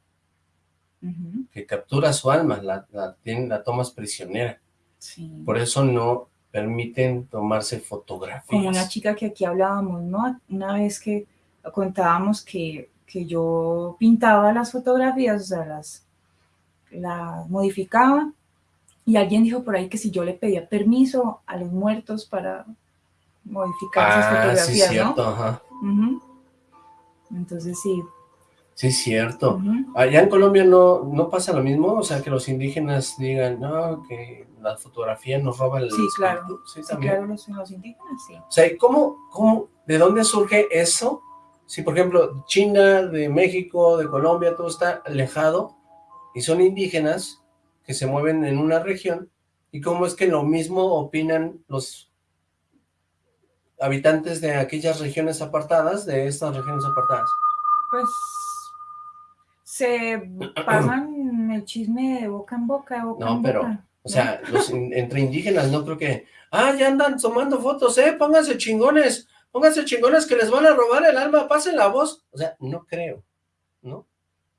que capturas su alma, la, la, la tomas prisionera. Por eso no permiten tomarse fotografías. Como una chica que aquí hablábamos, ¿no? Una vez que contábamos que, que yo pintaba las fotografías, o sea, las, las modificaba, y alguien dijo por ahí que si yo le pedía permiso a los muertos para modificar esas ah, fotografías, sí, cierto, Ajá. Entonces sí. Sí, es cierto. Allá en Colombia no, no pasa lo mismo, o sea, que los indígenas digan, no, que la fotografía nos roba el Sí, claro. Sí, claro, los, indígenas, sí. O sea, ¿cómo, cómo, de dónde surge eso? Si, por ejemplo, China, de México, de Colombia, todo está alejado, y son indígenas que se mueven en una región, ¿y cómo es que lo mismo opinan los habitantes de aquellas regiones apartadas, de estas regiones apartadas? Pues se pasan el chisme de boca en boca, de boca no, pero, o sea, los entre indígenas no creo que, ah, ya andan tomando fotos, eh, pónganse chingones, pónganse chingones que les van a robar el alma, pasen la voz, o sea, no creo, ¿no?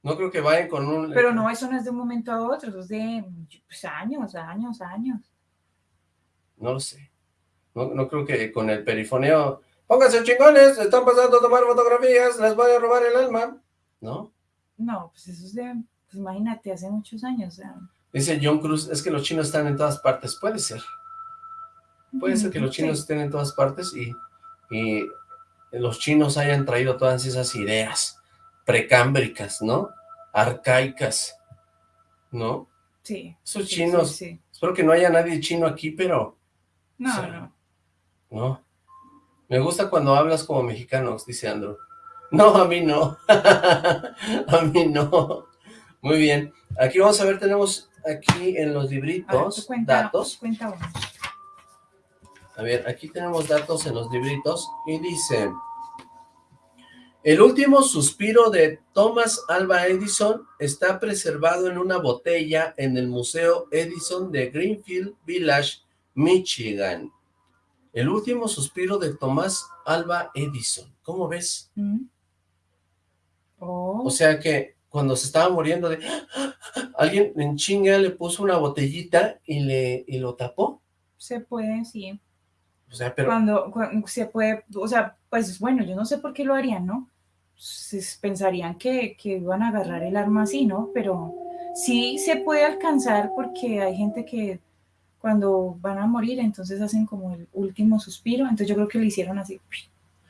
No creo que vayan con un... Pero no, eso no es de un momento a otro, es de pues, años, años, años. No lo sé. No, creo que con el perifoneo pónganse chingones, están pasando a tomar fotografías, les voy a robar el alma, ¿no? No, pues eso es de, pues imagínate, hace muchos años. Dice John Cruz, es que los chinos están en todas partes, puede ser. Puede ser que los chinos estén en todas partes y, y los chinos hayan traído todas esas ideas precámbricas, ¿no? Arcaicas, ¿no? Sí. Esos chinos, espero que no haya nadie chino aquí, pero... No, no. No. Me gusta cuando hablas como mexicanos, dice Andrew. No, a mí no. a mí no. Muy bien. Aquí vamos a ver, tenemos aquí en los libritos datos. A ver, aquí tenemos datos en los libritos y dice... El último suspiro de Thomas Alba Edison está preservado en una botella en el Museo Edison de Greenfield Village, Michigan. El último suspiro de Thomas Alba Edison. ¿Cómo ves? Mm. Oh. O sea que cuando se estaba muriendo de... Alguien en chinga le puso una botellita y, le, y lo tapó. Se puede, sí. O sea, pero... Cuando, cuando, se puede, o sea, pues bueno, yo no sé por qué lo harían, ¿no? pensarían que, que iban a agarrar el arma así, ¿no? Pero sí se puede alcanzar porque hay gente que cuando van a morir, entonces hacen como el último suspiro, entonces yo creo que lo hicieron así,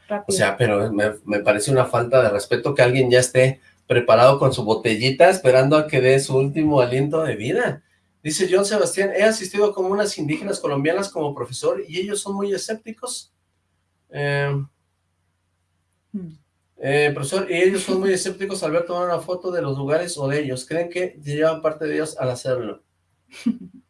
rápido. O sea, pero me, me, parece una falta de respeto que alguien ya esté preparado con su botellita esperando a que dé su último aliento de vida. Dice John Sebastián, he asistido a comunas indígenas colombianas como profesor y ellos son muy escépticos. Eh, hmm. Eh, profesor, y ellos son muy escépticos al ver tomar una foto de los lugares o de ellos. ¿Creen que llevan parte de ellos al hacerlo?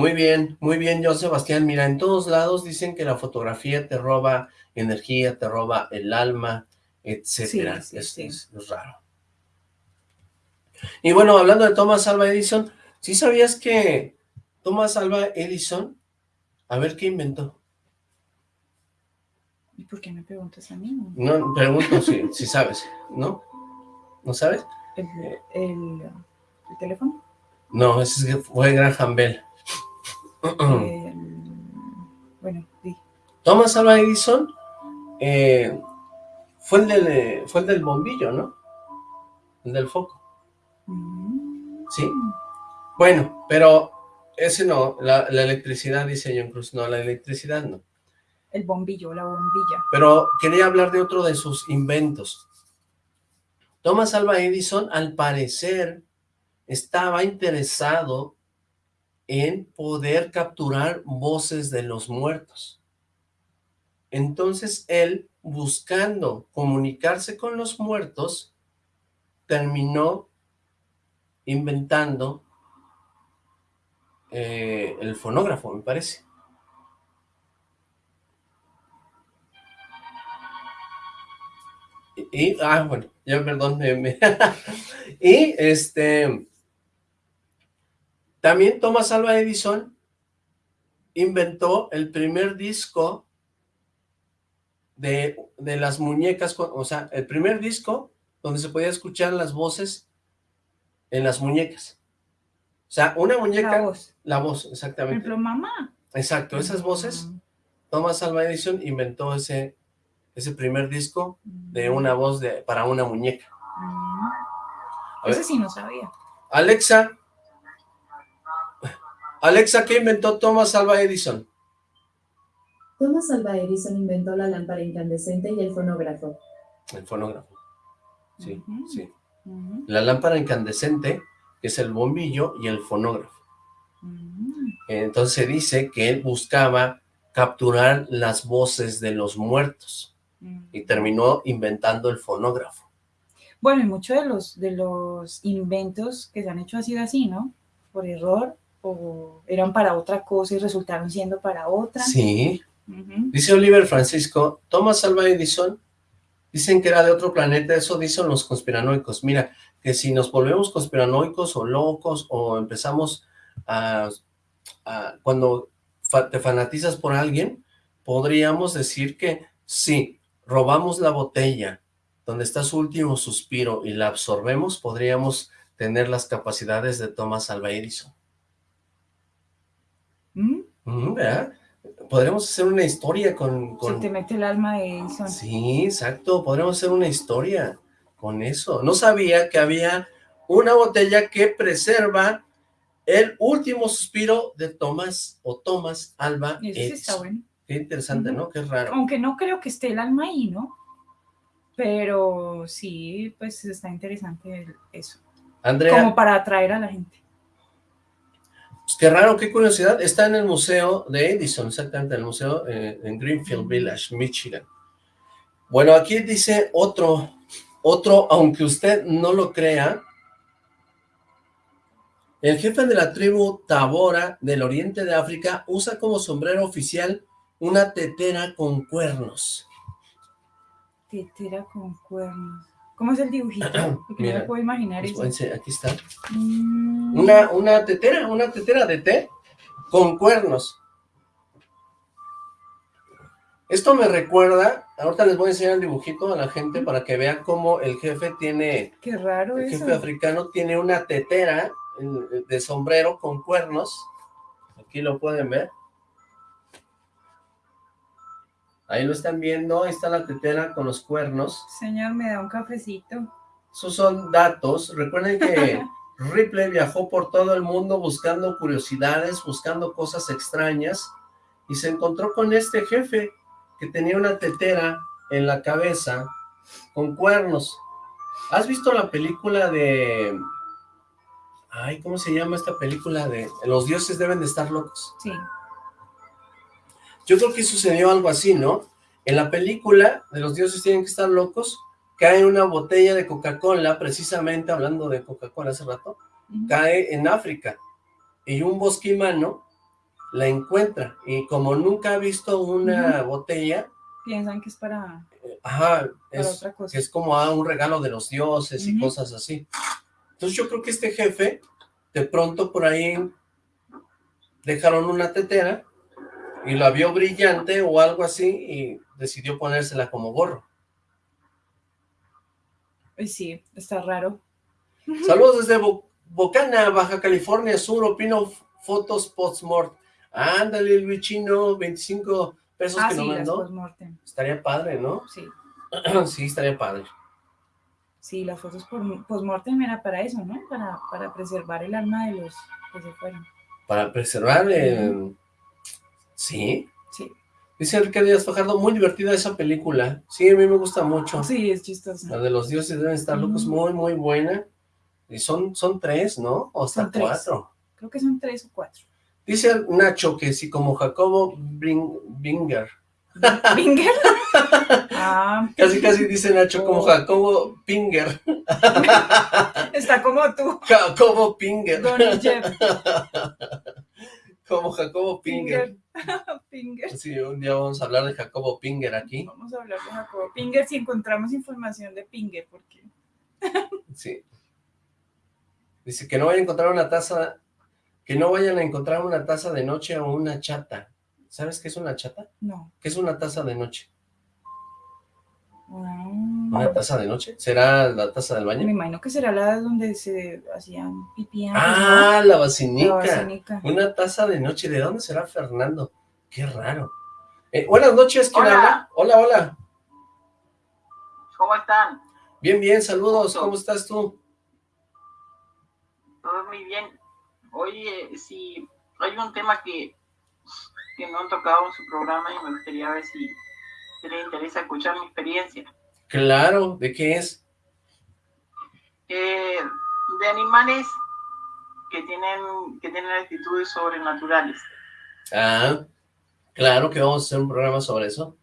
Muy bien, muy bien, John Sebastián. Mira, en todos lados dicen que la fotografía te roba energía, te roba el alma, etcétera. es, raro. Y bueno, hablando de Thomas Alva Edison, ¿sí sabías que Thomas Alva Edison, a ver qué inventó? ¿Y por qué me preguntas a mí? No, pregunto si, si sabes, ¿no? ¿No sabes? ¿El, teléfono? No, ese fue Graham Bell. Bueno, sí. Thomas Alva Edison eh, fue, el del, fue el del bombillo, ¿no? El del foco. Mm. Sí. Bueno, pero ese no, la, la electricidad, dice John Cruz, no, la electricidad no el bombillo, la bombilla. Pero quería hablar de otro de sus inventos. Thomas Alva Edison, al parecer, estaba interesado en poder capturar voces de los muertos. Entonces él, buscando comunicarse con los muertos, terminó inventando eh, el fonógrafo, me parece. Y, ah, bueno, ya perdón, y este, también Thomas Alva Edison inventó el primer disco de, de las muñecas, o sea, el primer disco donde se podía escuchar las voces en las muñecas. O sea, una muñeca... La voz. La voz, exactamente. Por ejemplo, mamá. Exacto, esas voces, mm. Thomas Alva Edison inventó ese, ese primer disco de una voz de para una muñeca. Ese sí no sabía. Alexa, Alexa, ¿qué inventó Thomas Alva Edison? Thomas Alva Edison inventó la lámpara incandescente y el fonógrafo. El fonógrafo. Sí, sí. La lámpara incandescente, que es el bombillo, y el fonógrafo. Entonces se dice que él buscaba capturar las voces de los muertos y terminó inventando el fonógrafo. Bueno, y muchos de los, de los inventos que se han hecho ha sido así, ¿no? Por error, o eran para otra cosa y resultaron siendo para otra. Sí. Dice Oliver Francisco, Thomas Alva Edison, dicen que era de otro planeta, eso dicen los conspiranoicos. Mira, que si nos volvemos conspiranoicos o locos o empezamos a, a cuando te fanatizas por alguien, podríamos decir que sí, robamos la botella donde está su último suspiro y la absorbemos, podríamos tener las capacidades de Thomas Alva Edison. ¿Verdad? Podríamos hacer una historia con, con... Se te mete el alma de Edison. Sí, exacto, podríamos hacer una historia con eso. No sabía que había una botella que preserva el último suspiro de Tomás o Tomás Alba eso sí está bueno. Qué interesante, ¿no? Qué raro. Aunque no creo que esté el alma ahí, ¿no? Pero sí, pues está interesante eso. Andrea. Como para atraer a la gente. Pues qué raro, qué curiosidad. Está en el museo de Edison, exactamente, en el museo eh, en Greenfield Village, Michigan. Bueno, aquí dice otro, otro, aunque usted no lo crea, el jefe de la tribu Tabora del oriente de África usa como sombrero oficial una tetera con cuernos. Tetera con cuernos. ¿Cómo es el dibujito? Porque no me puedo imaginar eso. Aquí está. Mm. Una, una tetera, una tetera de té con cuernos. Esto me recuerda, ahorita les voy a enseñar el dibujito a la gente para que vean cómo el jefe tiene... Qué raro El eso. jefe africano tiene una tetera de sombrero con cuernos. Aquí lo pueden ver. Ahí lo están viendo, ahí está la tetera con los cuernos. Señor, me da un cafecito. Esos son datos. Recuerden que Ripley viajó por todo el mundo buscando curiosidades, buscando cosas extrañas, y se encontró con este jefe que tenía una tetera en la cabeza con cuernos. ¿Has visto la película de... Ay, ¿cómo se llama esta película de... Los dioses deben de estar locos? Sí. Yo creo que sucedió algo así, ¿no? En la película de los dioses tienen que estar locos, cae una botella de Coca-Cola, precisamente hablando de Coca-Cola hace rato, cae en África, y un bosquimano la encuentra, y como nunca ha visto una botella, Piensan que es para, ajá, para es, otra cosa. es como ah, un regalo de los dioses y cosas así. Entonces yo creo que este jefe, de pronto por ahí dejaron una tetera y la vio brillante o algo así y decidió ponérsela como gorro. Sí, está raro. Saludos desde Bo- Bocana, Baja California Sur, opino fotos post-mort. Ándale, Luichino, 25 pesos Ah, que sí, nos mandó. Estaría padre, ¿no? Sí, sí, estaría padre. sí, las fotos postmortem era para eso, ¿no? Para, para preservar el alma de los que se fueron. Para preservar, eh, sí. Sí, Dice Enrique Díaz Fajardo, muy divertida esa película. Sí, a mí me gusta mucho. sí, es chistoso. La de los dioses deben estar locos, Mm. muy, muy buena. Y son, son tres, ¿no? O hasta Son tres. cuatro. Creo que son tres o cuatro. Dice Nacho que si como Jacobo Bring- Binger. ¿Binger? Ah, Casi, casi dice Nacho como Oh. Jacobo Pinger. está como tú, Jacobo Pinger. Donnie Jeff. Como Jacobo Pinger. Pinger. Pinger. Sí, un día vamos a hablar de Jacobo Pinger aquí. Vamos a hablar de Jacobo Pinger si encontramos información de Pinger, porque Sí. Dice que no vayan a encontrar una taza, que no vayan a encontrar una taza de noche o una chata. ¿Sabes qué es una chata? no. ¿Qué es una taza de noche? Ah, ¿Una taza de noche? ¿Será la taza del me baño? imagino que será la donde se hacían pipí antes, Ah, la ¿no? La vacinica. vacinica. Una taza de noche. ¿De dónde será Fernando? Qué raro. Eh, buenas noches, ¿quién Hola. habla? Hola, hola. ¿Cómo están? Bien, bien, saludos. ¿Cómo estás tú? Todo muy bien. Oye, si hay un tema que, que no han tocado en su programa y me gustaría ver si si les interesa escuchar mi experiencia. Claro, ¿de qué es? Eh, de animales que tienen, que tienen actitudes sobrenaturales. Ah, claro que vamos a hacer un programa sobre eso.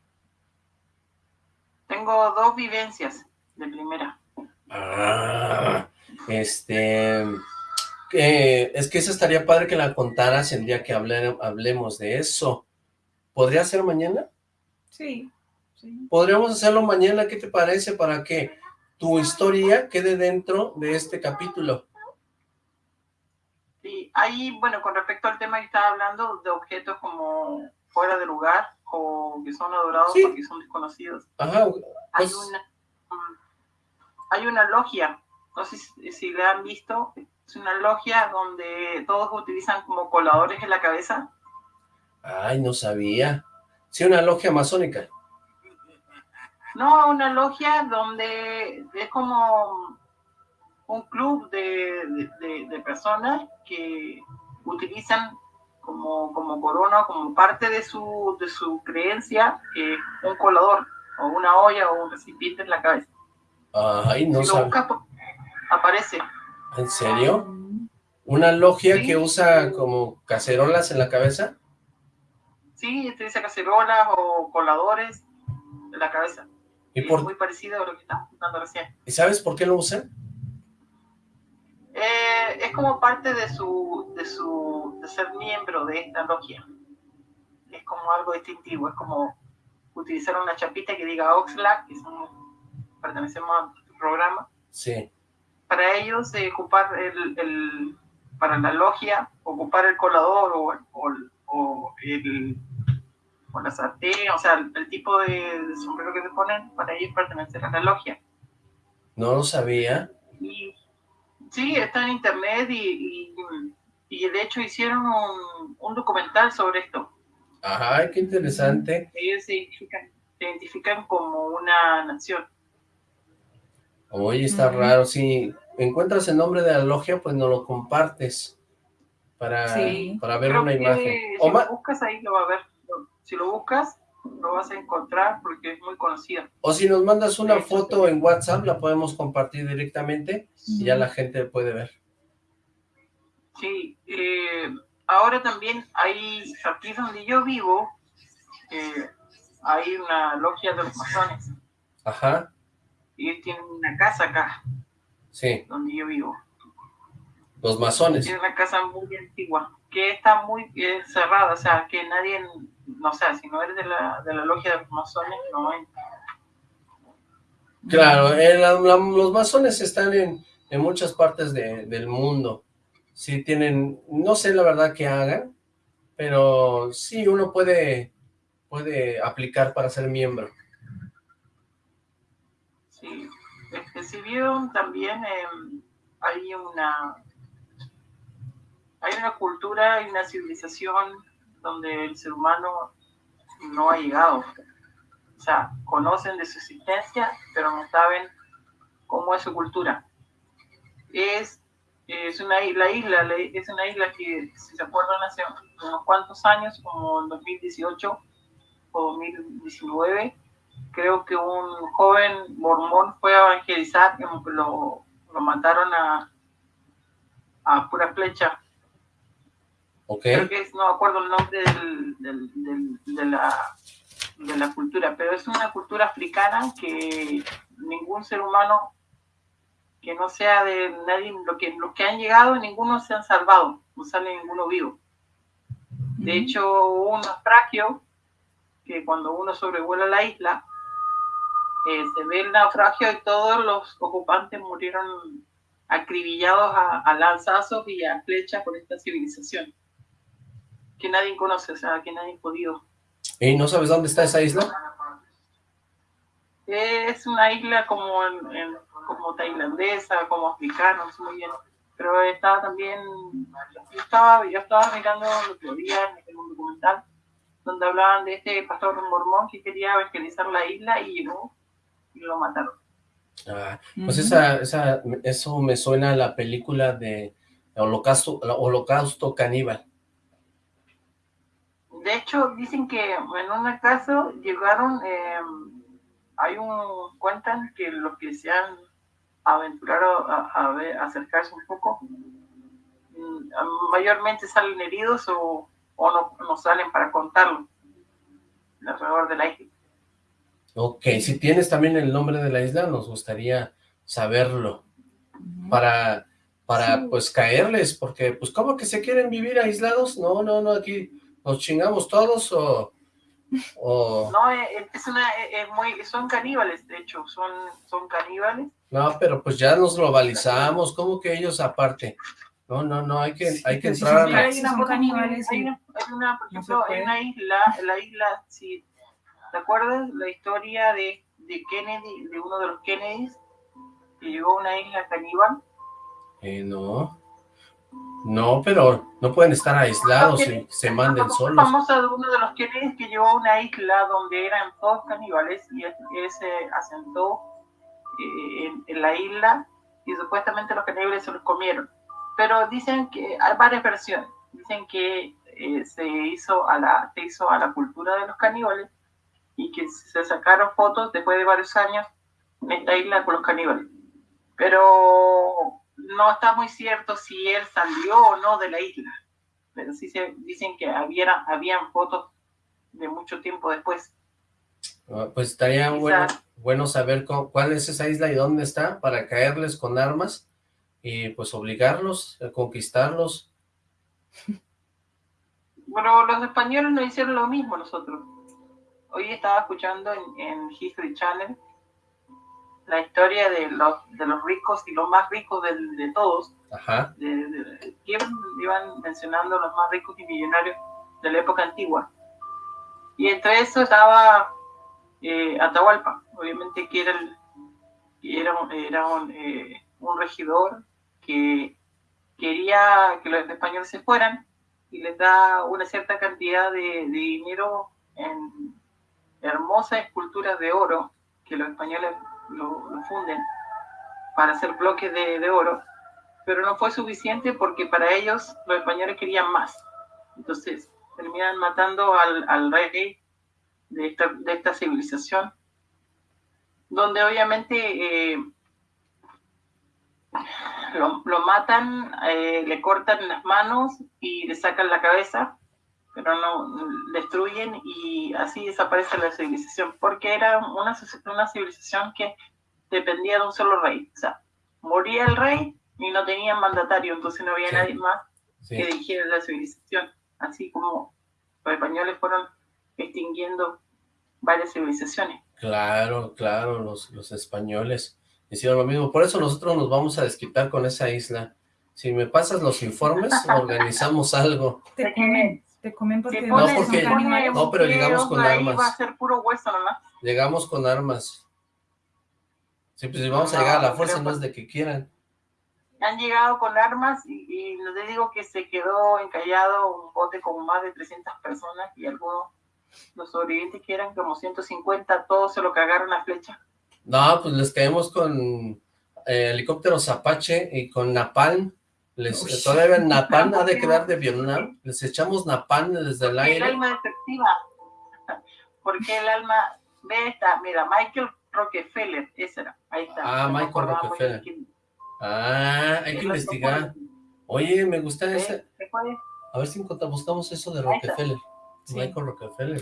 Tengo dos vivencias de primera. Ah, este, que es que eso estaría padre que la contaras el día que hable- hablemos de eso. ¿Podría ser mañana? Sí, sí. Podríamos hacerlo mañana, ¿qué te parece? Para que tu historia quede dentro de este capítulo. Sí, ahí, bueno, con respecto al tema que estaba hablando de objetos como fuera de lugar o que son adorados Sí. porque son desconocidos. Ajá, hay pues, una mm, hay una logia, no sé si, si la han visto, es una logia donde todos utilizan como coladores en la cabeza. Ay, no sabía. Sí, una logia masónica. No, una logia donde es como un club de, personas que utilizan como, como corona, como parte de su, de su creencia, eh, un colador o una olla o un recipiente en la cabeza. Ay, no si aparece. ¿En serio? ¿Una logia que usa como cacerolas en la cabeza? Sí, utiliza cacerolas o coladores en la cabeza. ¿Y por... Es muy parecido a lo que está contando recién. ¿Y sabes por qué lo usan? Eh, es como parte de su, de su, de ser miembro de esta logia. Es como algo distintivo, es como utilizar una chapita que diga Oxlack, que pertenecemos al programa. Sí. Para ellos, eh, ocupar el, el, para la logia, ocupar el colador o, o, o el o la sartén, o sea, el, tipo de, sombrero que se ponen, para ellos pertenecer a la logia. No lo sabía. Y Sí, está en internet y, y, de hecho hicieron un, documental sobre esto. Ajá, qué interesante. Ellos se identifican, como una nación. Oye, está raro, si encuentras el nombre de la logia, pues no lo compartes para, para ver una imagen. Si lo buscas ahí lo va a ver. Si lo buscas, lo vas a encontrar porque es muy conocida. O si nos mandas una foto en WhatsApp, la podemos compartir directamente y ya la gente puede ver. Sí, eh, ahora también hay, aquí donde yo vivo, eh, hay una logia de los masones. Ajá. Y tienen una casa acá. Sí. Donde yo vivo. Los masones. Tienen una casa muy antigua, que está muy eh, cerrada, o sea, que nadie no sé, si no eres de la, de la logia de los masones, no entra. Claro, los masones están en, en muchas partes del mundo. Sí tienen, no sé la verdad que hagan, pero sí uno puede, puede aplicar para ser miembro. Sí, este, si vieron también em, hay una hay una cultura, hay una civilización donde el ser humano no ha llegado. O sea, conocen de su existencia, pero no saben cómo es su cultura. Es, es una isla, isla, es una isla que, si se acuerdan, hace unos cuantos años, como en 2018 o 2019, creo que un joven mormón fue a evangelizar, lo, lo mataron a, a pura flecha Creo que es, no acuerdo el nombre de, la, de la cultura, pero es una cultura africana que ningún ser humano que no sea de nadie, lo que, los que han llegado, ninguno se han salvado, no sale ninguno vivo. De hecho, hubo un naufragio que cuando uno sobrevuela la isla, eh, se ve el naufragio y todos los ocupantes murieron acribillados a, a lanzazos y a flechas por esta civilización que nadie conoce, o sea, que nadie ha podido. ¿Y no sabes dónde está esa isla? Es una isla como, como tailandesa, como africana, no sé muy bien. Pero estaba también, yo estaba, yo estaba mirando lo que había en un documental, donde hablaban de este pastor mormón que quería evangelizar la isla y llegó y lo mataron. Ah, pues esa, esa, eso me suena a la película de Holocausto, Holocausto Caníbal. De hecho, dicen que en un caso llegaron, eh, hay un, cuentan que los que se han aventurado a, acercarse un poco, mm, mayormente salen heridos o, no, salen para contarlo alrededor de la isla. Ok, si tienes también el nombre de la isla, nos gustaría saberlo para, para pues caerles, porque pues ¿cómo que se quieren vivir aislados? No, no, no, aquí ¿Nos chingamos todos o...? No, eh, eh, es una, eh, muy, son caníbales, de hecho, son, son caníbales. No, pero pues ya nos globalizamos, ¿cómo que ellos aparte? No, no, no, hay que, hay que entrar a... Hay una, caníbales, hay una, hay una, por ejemplo, hay una isla, la isla, si ¿te acuerdas la historia de, de Kennedy, de uno de los Kennedys, que llegó a una isla caníbal? Eh, no. No, pero no pueden estar aislados y se manden solos. Vamos a uno de los Kennedys que llegó a una isla donde eran todos caníbales y él se asentó eh, en, la isla y supuestamente los caníbales se los comieron. Pero dicen que hay varias versiones. Dicen que eh, se, hizo a la, se hizo a la cultura de los caníbales y que se sacaron fotos después de varios años en esta isla con los caníbales. Pero no está muy cierto si él salió o no de la isla, pero sí se dicen que había, habían fotos de mucho tiempo después. Ah, pues estaría bueno, bueno saber cuál es esa isla y dónde está para caerles con armas y pues obligarlos a conquistarlos. Bueno, los españoles no hicieron lo mismo nosotros. Hoy estaba escuchando en, en History Channel la historia de los, de los ricos y los más ricos de, de todos. Ajá. De, iban, mencionando los más ricos y millonarios de la época antigua. Y entre eso estaba eh, Atahualpa, obviamente que era, el, era, era un, eh, un, regidor que quería que los españoles se fueran y les da una cierta cantidad de, de dinero en hermosas esculturas de oro que los españoles lo, funden para hacer bloques de, oro, pero no fue suficiente porque para ellos los españoles querían más. Entonces terminan matando al, rey de esta, de esta, civilización, donde obviamente eh, lo, matan, eh, le cortan las manos y le sacan la cabeza, pero no destruyen y así desaparece la civilización, porque era una, una civilización que dependía de un solo rey. O sea, moría el rey y no tenía mandatario, entonces no había nadie más que dirigiera la civilización. Así como los españoles fueron extinguiendo varias civilizaciones. Claro, claro, los, los españoles hicieron lo mismo. Por eso nosotros nos vamos a desquitar con esa isla. Si me pasas los informes, organizamos algo. Te te comen porque, no, porque no, pero llegamos con armas. Va a ser puro hueso nomás. Llegamos con armas. Sí, pues si vamos a llegar a la fuerza, no es de que quieran. Han llegado con armas y, te digo que se quedó encallado un bote con más de 300 personas y algunos, los sobrevivientes que eran como 150, todos se lo cagaron a flecha. No, pues les caemos con eh, helicópteros Apache y con Napalm. Les, todavía Napalm ha de quedar de Vietnam. Les echamos Napalm desde el aire. el alma efectiva. Porque el alma... Ve esta, mira, Michael Rockefeller, ese era, ahí está. Ah, Michael Rockefeller. Ah, hay que investigar. Oye, me gusta ese. A ver si buscamos eso de Rockefeller. Michael Rockefeller.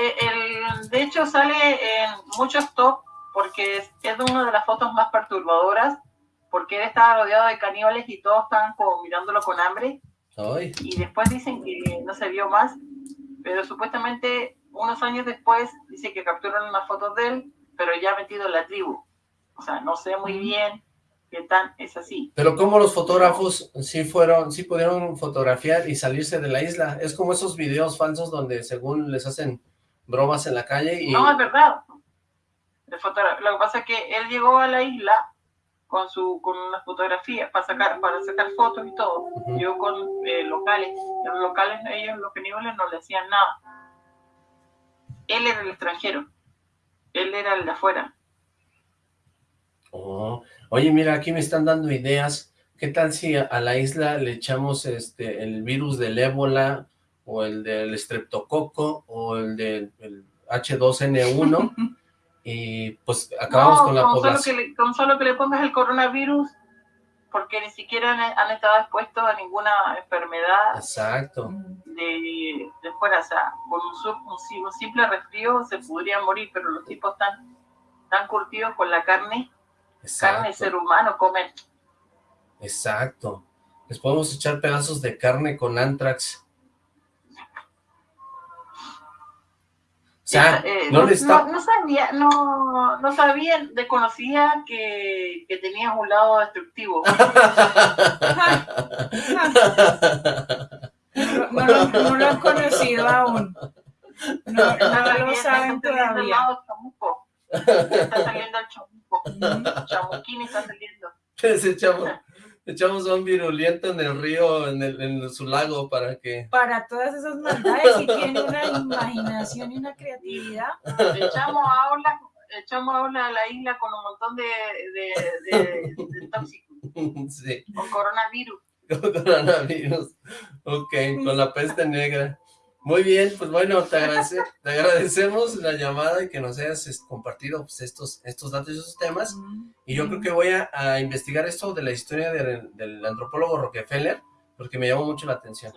Eh, de hecho sale en muchos top porque es, una de las fotos más perturbadoras porque él estaba rodeado de caníbales y todos estaban como mirándolo con hambre. Y después dicen que no se vio más, pero supuestamente unos años después dice que capturaron unas fotos de él, pero ya metido en la tribu. O sea, no sé muy bien qué tan es así. Pero como los fotógrafos sí fueron, sí pudieron fotografiar y salirse de la isla. Es como esos videos falsos donde según les hacen bromas en la calle y... No, es verdad. Lo que pasa es que él llegó a la isla con su con una fotografía para sacar para sacar fotos y todo. Llegó con eh, locales. Los locales, ellos, los caníbales, no le hacían nada él era el extranjero, él era el de afuera. Oh, oye, mira, aquí me están dando ideas. ¿Qué tal si a, la isla le echamos este el virus del ébola o el del estreptococo o el del H2N1 y pues acabamos con la población? Solo que con solo que le pongas el coronavirus porque ni siquiera han, estado expuestos a ninguna enfermedad Exacto. De, de fuera, o sea, con un, simple resfrío se podrían morir, pero los tipos están tan curtidos con la carne, carne de ser humano, comen. Exacto. Les podemos echar pedazos de carne con antrax Eh, no, sabía, no, no sabía, desconocía que, que tenías un lado destructivo. no, lo, no, lo, han conocido aún. No, no lo saben todavía. Está saliendo el chamuco. Chamuquín está saliendo. Ese chamo. Echamos un viruliento en el río, en, el, en su lago, para que... Para todas esas maldades, y tiene una imaginación y una creatividad. Echamos a echamos a la isla con un montón de, de, de, tóxicos. Sí. Con coronavirus. Con coronavirus. Ok, con la peste negra. Muy bien, pues bueno, te, agradecemos la llamada y que nos hayas compartido pues, estos, estos datos y esos temas. Y yo creo que voy a, investigar esto de la historia del antropólogo Rockefeller, porque me llamó mucho la atención.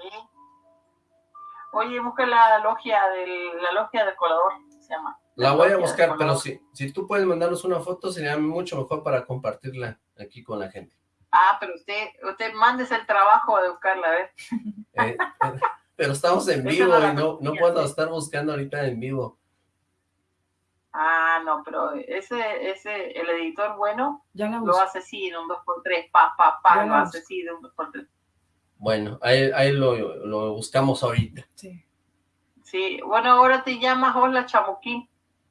Oye, busca la logia del, la logia del colador, se llama. La, voy a buscar, pero si, si tú puedes mandarnos una foto, sería mucho mejor para compartirla aquí con la gente. Ah, pero usted, usted mandes el trabajo de buscarla, a ver. Eh, eh, pero estamos en vivo y no, no puedo estar buscando ahorita en vivo. Ah, no, pero ese, ese, el editor bueno lo hace así en un 2x3, pa, pa, pa, lo hace así de un 2x3. Bueno, ahí, ahí lo, lo, buscamos ahorita. Sí. Sí, bueno, ahora te llamas Hola Chamuquín,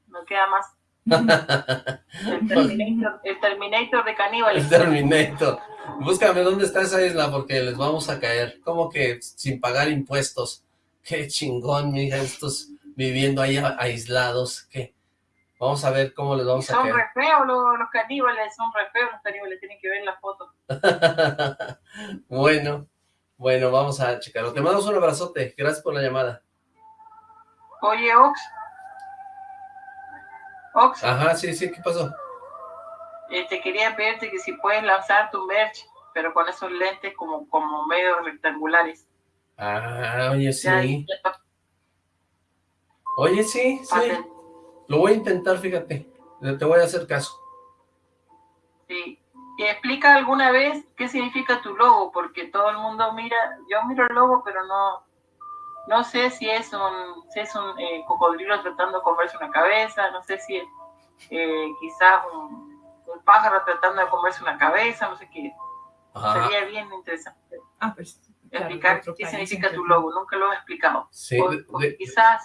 no queda más. el, Terminator, el Terminator de caníbales. El Terminator. Búscame dónde está esa isla porque les vamos a caer. Como que sin pagar impuestos. Qué chingón, mija, estos viviendo ahí aislados. ¿Qué? Vamos a ver cómo les vamos a caer. Son re feos los, caníbales, son re feos los caníbales, tienen que ver la foto. bueno, bueno, vamos a checarlo. Te mando un abrazote, gracias por la llamada. Oye, Ox. Ox. Ajá, sí, sí, ¿qué pasó? Este, quería pedirte que si puedes lanzar tu merch, pero con esos lentes como, como medio rectangulares. Ah, oye, sí. Oye, sí, sí. Lo voy a intentar, fíjate. Te voy a hacer caso. Sí. Y explica alguna vez qué significa tu logo, porque todo el mundo mira, yo miro el logo, pero no, no sé si es un, si es un eh, cocodrilo tratando de comerse una cabeza, no sé si es eh, quizás un, un pájaro tratando de comerse una cabeza, no sé qué. Sería bien interesante. Ah, pues, explicar qué significa tu logo, nunca lo he explicado. Sí, quizás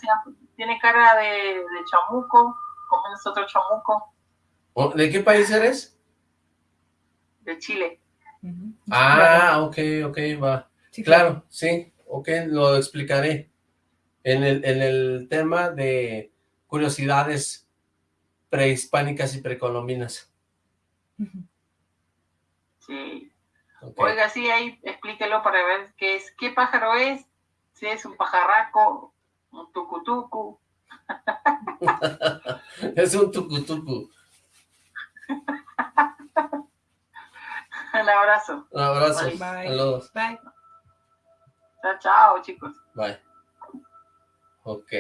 tiene cara de, de, chamuco, como nosotros chamuco. ¿De qué país eres? De Chile. Ah, ok, ok, va. claro, sí, ok, lo explicaré. En el, en el tema de curiosidades prehispánicas y precolombinas. Sí. Oiga, sí, ahí explíquelo para ver qué es, qué pájaro es, si es un pajarraco, un tucutucu. es un tucutucu. un abrazo. Un abrazo. Bye. Saludos. Bye. Chao, chao, chicos. Bye. Ok.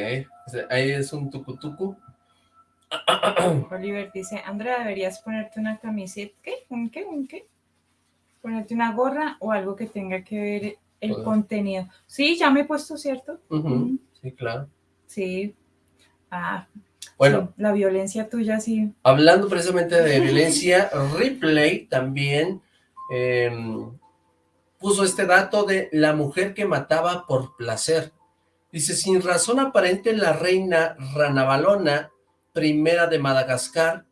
Ahí es un tucutucu. Oliver dice, Andrea, deberías ponerte una camiseta, ¿qué? ¿Un qué? ¿Un qué? Ponerte una gorra o algo que tenga que ver el contenido. Sí, ya me he puesto, ¿cierto? Sí, claro. Sí. Ah, bueno. la violencia tuya, sí. Hablando precisamente de violencia, Ripley también em, puso este dato de la mujer que mataba por placer. Dice, sin razón aparente, la reina Ranavalona primera de Madagascar,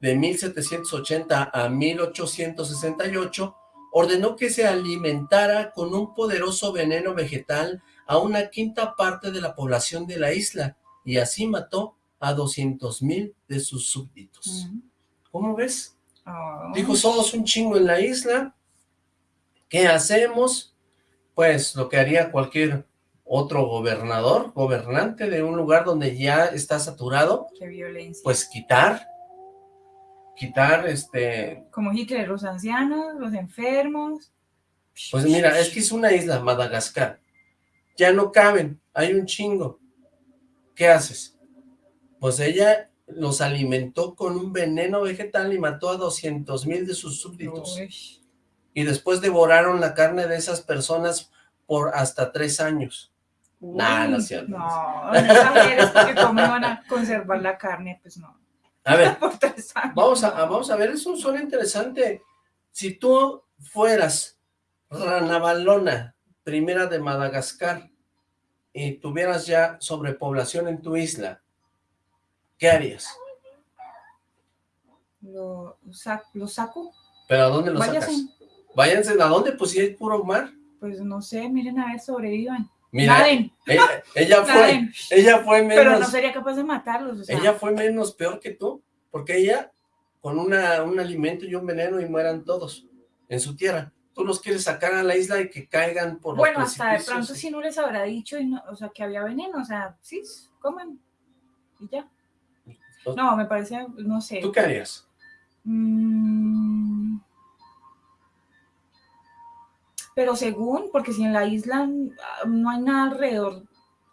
de 1780 a 1868, ordenó que se alimentara con un poderoso veneno vegetal a una quinta parte de la población de la isla, y así mató a 200 mil de sus súbditos. ¿Cómo ves? Ah. Dijo, somos un chingo en la isla, ¿qué hacemos? Pues lo que haría cualquier otro gobernador, gobernante de un lugar donde ya está saturado, Qué violencia. pues quitar, quitar este... Como Hitler, los ancianos, los enfermos. Pues mira, es que es una isla, Madagascar, ya no caben, hay un chingo. ¿Qué haces? Pues ella los alimentó con un veneno vegetal y mató a 200 mil de sus súbditos. Y después devoraron la carne de esas personas por hasta tres años. Nah, no es cierto. No, es porque cómo van a conservar la carne, pues no. A ver, vamos a, vamos a ver, es un suena interesante. Si tú fueras Ranavalona, primera de Madagascar, y tuvieras ya sobrepoblación en tu isla, ¿qué harías? Lo, lo saco. ¿Pero a dónde lo sacas? Váyanse, ¿a dónde? Pues si hay puro mar. Pues no sé, miren a ver, sobrevivan. Mira, ella, fue, ella fue menos... Pero no sería capaz de matarlos, Ella fue menos peor que tú, porque ella, con una, un alimento y un veneno y mueran todos en su tierra. Tú los quieres sacar a la isla y que caigan por Bueno, hasta de pronto si no les habrá dicho, y o sea, que había veneno, o sea, sí, comen y ya. No, me parece, no sé. ¿Tú qué harías? Mm. Pero según, porque si en la isla no hay nada alrededor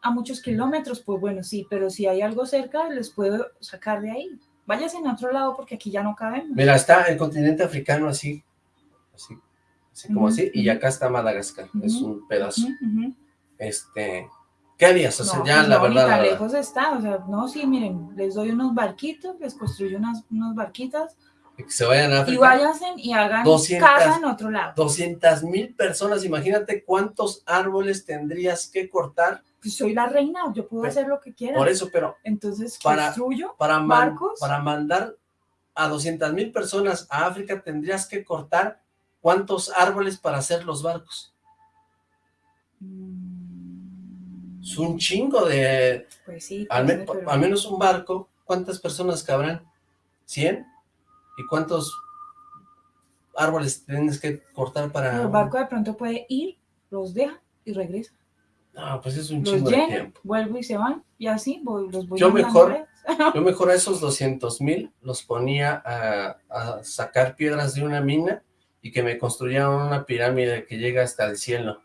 a muchos kilómetros, pues bueno, sí, pero si hay algo cerca, les puedo sacar de ahí. Váyase en otro lado porque aquí ya no cabemos. Mira, está el continente africano así, así, así como así, y acá está Madagascar, es un pedazo. Este, ¿qué harías? O sea, ya pues la verdad. Ni lejos está, o sea, no, sí, miren, les doy unos barquitos, les construyo unas, unas barquitas, que se vayan a África. Y váyanse y hagan casa en otro lado. 200 mil personas, imagínate cuántos árboles tendrías que cortar. Pues soy la reina, yo puedo hacer lo que quiera. Por eso, pero... Entonces, para, construyo para barcos. Para mandar a 200 mil personas a África tendrías que cortar cuántos árboles para hacer los barcos. Mm. Es un chingo de... Pues sí. Al, al menos un barco, ¿cuántas personas cabrán? ¿100? ¿Y cuántos árboles tienes que cortar para...? El barco de pronto puede ir, los deja y regresa. No, pues es un chingo de tiempo. vuelvo y se van, y así voy, los voy yo mejor, Yo mejor a esos 200 mil los ponía a, a, sacar piedras de una mina y que me construyeran una pirámide que llega hasta el cielo.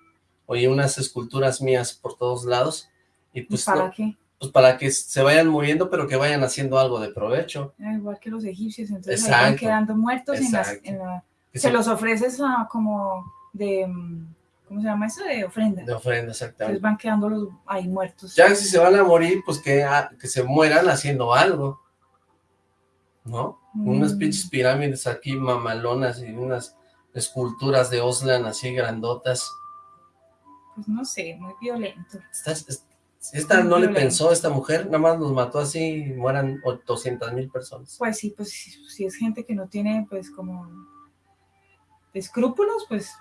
Oye, unas esculturas mías por todos lados. ¿Y pues para qué? Pues para que se vayan muriendo, pero que vayan haciendo algo de provecho. Ah, igual que los egipcios, entonces van quedando muertos en, la... Se los ofreces a, como de... ¿Cómo se llama eso? De ofrenda. De ofrenda, exactamente. Entonces van quedando los ahí muertos. Ya si se van a morir, pues que, ah, que se mueran haciendo algo. ¿No? Unas mm. pinches pirámides aquí mamalonas y unas esculturas de Oslan así grandotas. Pues no sé, muy violento. Estás, esta no le pensó, esta mujer, nada más nos mató así y mueran 200 mil personas. Pues sí, pues si, es gente que no tiene, pues, como escrúpulos, pues,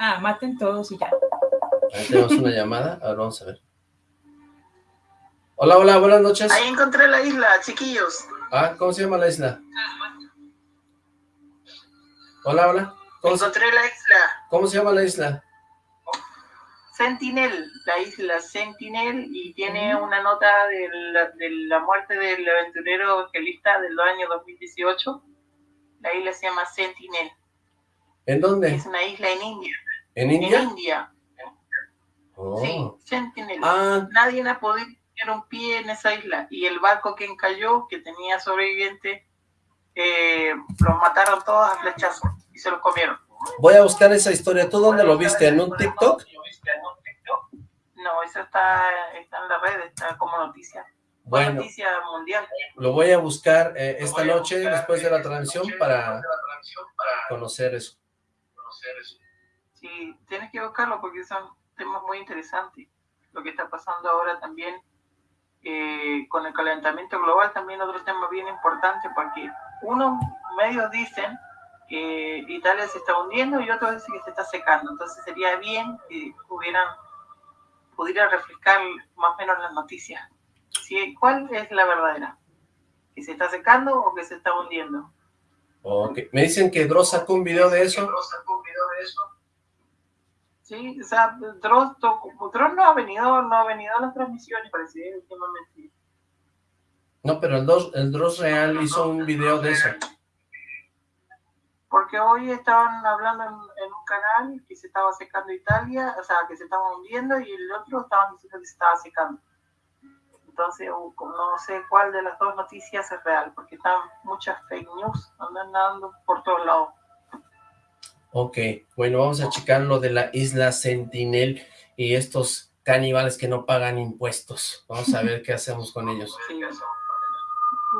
ah, maten todos y ya. Ahí tenemos una llamada, a ver, vamos a ver. Hola, hola, buenas noches. Ahí encontré la isla, chiquillos. Ah, ¿cómo se llama la isla? Hola, hola. encontré la isla. ¿Cómo se llama la isla? Sentinel, la isla Sentinel, y tiene una nota de la, de la muerte del aventurero evangelista del año 2018. La isla se llama Sentinel. ¿En dónde? Es una isla en India. ¿En India? En India. Oh. Sí, Sentinel. Ah. Nadie ha podido poner un pie en esa isla. Y el barco que encalló, que tenía sobreviviente, eh, los mataron todos a flechazos y se los comieron. Voy a buscar esa historia. ¿Tú dónde lo viste? ¿En un TikTok? No, eso está, está en la red, está como noticia. Bueno, noticia mundial. Lo voy a buscar eh, esta noche después de la transmisión para conocer eso. Sí, tienes que buscarlo porque son temas muy interesantes. Lo que está pasando ahora también eh, con el calentamiento global, también otro tema bien importante porque unos medios dicen que Italia se está hundiendo y otros dicen que se está secando. Entonces sería bien que hubieran pudiera refrescar más o menos las noticias. ¿Sí? ¿Cuál es la verdadera? ¿Que se está secando o que se está hundiendo? Okay. Me dicen que Dross sacó un video de eso. sacó un video de eso. Sí, o sea, Dross, Dross no ha venido, no ha venido a las transmisiones, parece últimamente. No, pero el Dross, el Dross real hizo un video de eso porque hoy estaban hablando en, un canal que se estaba secando Italia, o sea, que se estaba hundiendo, y el otro estaban diciendo que se estaba secando. Entonces, no sé cuál de las dos noticias es real, porque están muchas fake news andando por todos lados. Ok, bueno, vamos a checar lo de la isla Sentinel y estos caníbales que no pagan impuestos. Vamos a ver qué hacemos con ellos.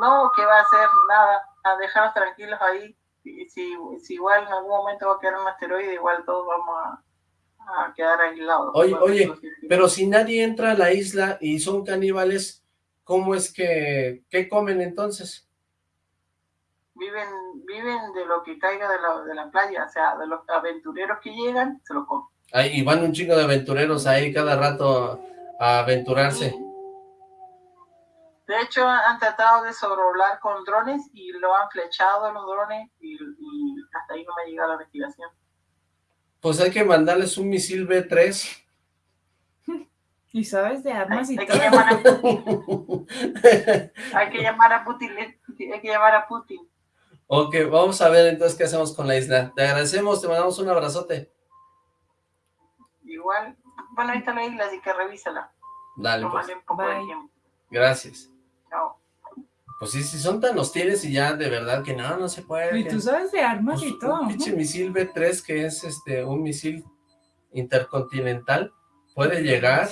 No, que va a hacer nada, a dejarnos tranquilos ahí si, si, igual en algún momento va a quedar un asteroide, igual todos vamos a, a quedar aislados. Oye, oye, pero si nadie entra a la isla y son caníbales, ¿cómo es que, qué comen entonces? viven, viven de lo que caiga de la, de la playa, o sea, de los aventureros que llegan, se lo comen. Ay, y van un chingo de aventureros ahí cada rato a aventurarse. De hecho, han tratado de sobrevolar con drones y lo han flechado los drones y, hasta ahí no me ha llegado la investigación. Pues hay que mandarles un misil B-3. Y sabes de armas hay, y hay Que llamar a Putin. hay que llamar a Putin. Hay que llamar a Putin. Ok, vamos a ver entonces qué hacemos con la isla. Te agradecemos, te mandamos un abrazote. Igual, bueno, ahí está la isla, así que revísala. Dale, pues. Gracias. Pues sí, si son tan hostiles y ya de verdad que no, no se puede. Y tú sabes de armas pues y todo. Un pinche misil B-3 que es este un misil intercontinental puede llegar,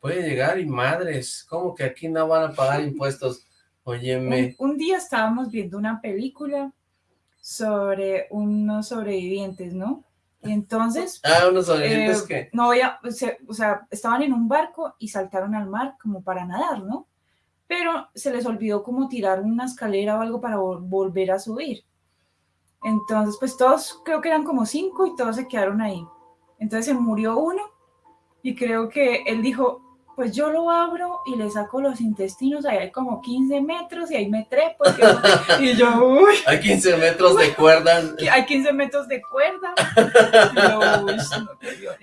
puede llegar y madres, ¿cómo que aquí no van a pagar impuestos? Óyeme. Un, un día estábamos viendo una película sobre unos sobrevivientes, ¿no? Y entonces... Ah, unos sobrevivientes eh, que... No, ya, o sea, estaban en un barco y saltaron al mar como para nadar, ¿no? Pero se les olvidó como tirar una escalera o algo para volver a subir. Entonces, pues todos, creo que eran como cinco y todos se quedaron ahí. Entonces se murió uno y creo que él dijo, pues yo lo abro y le saco los intestinos, ahí hay como 15 metros y ahí me trepo. Y yo, uy. Hay 15 metros de cuerda. Hay 15 metros de cuerda.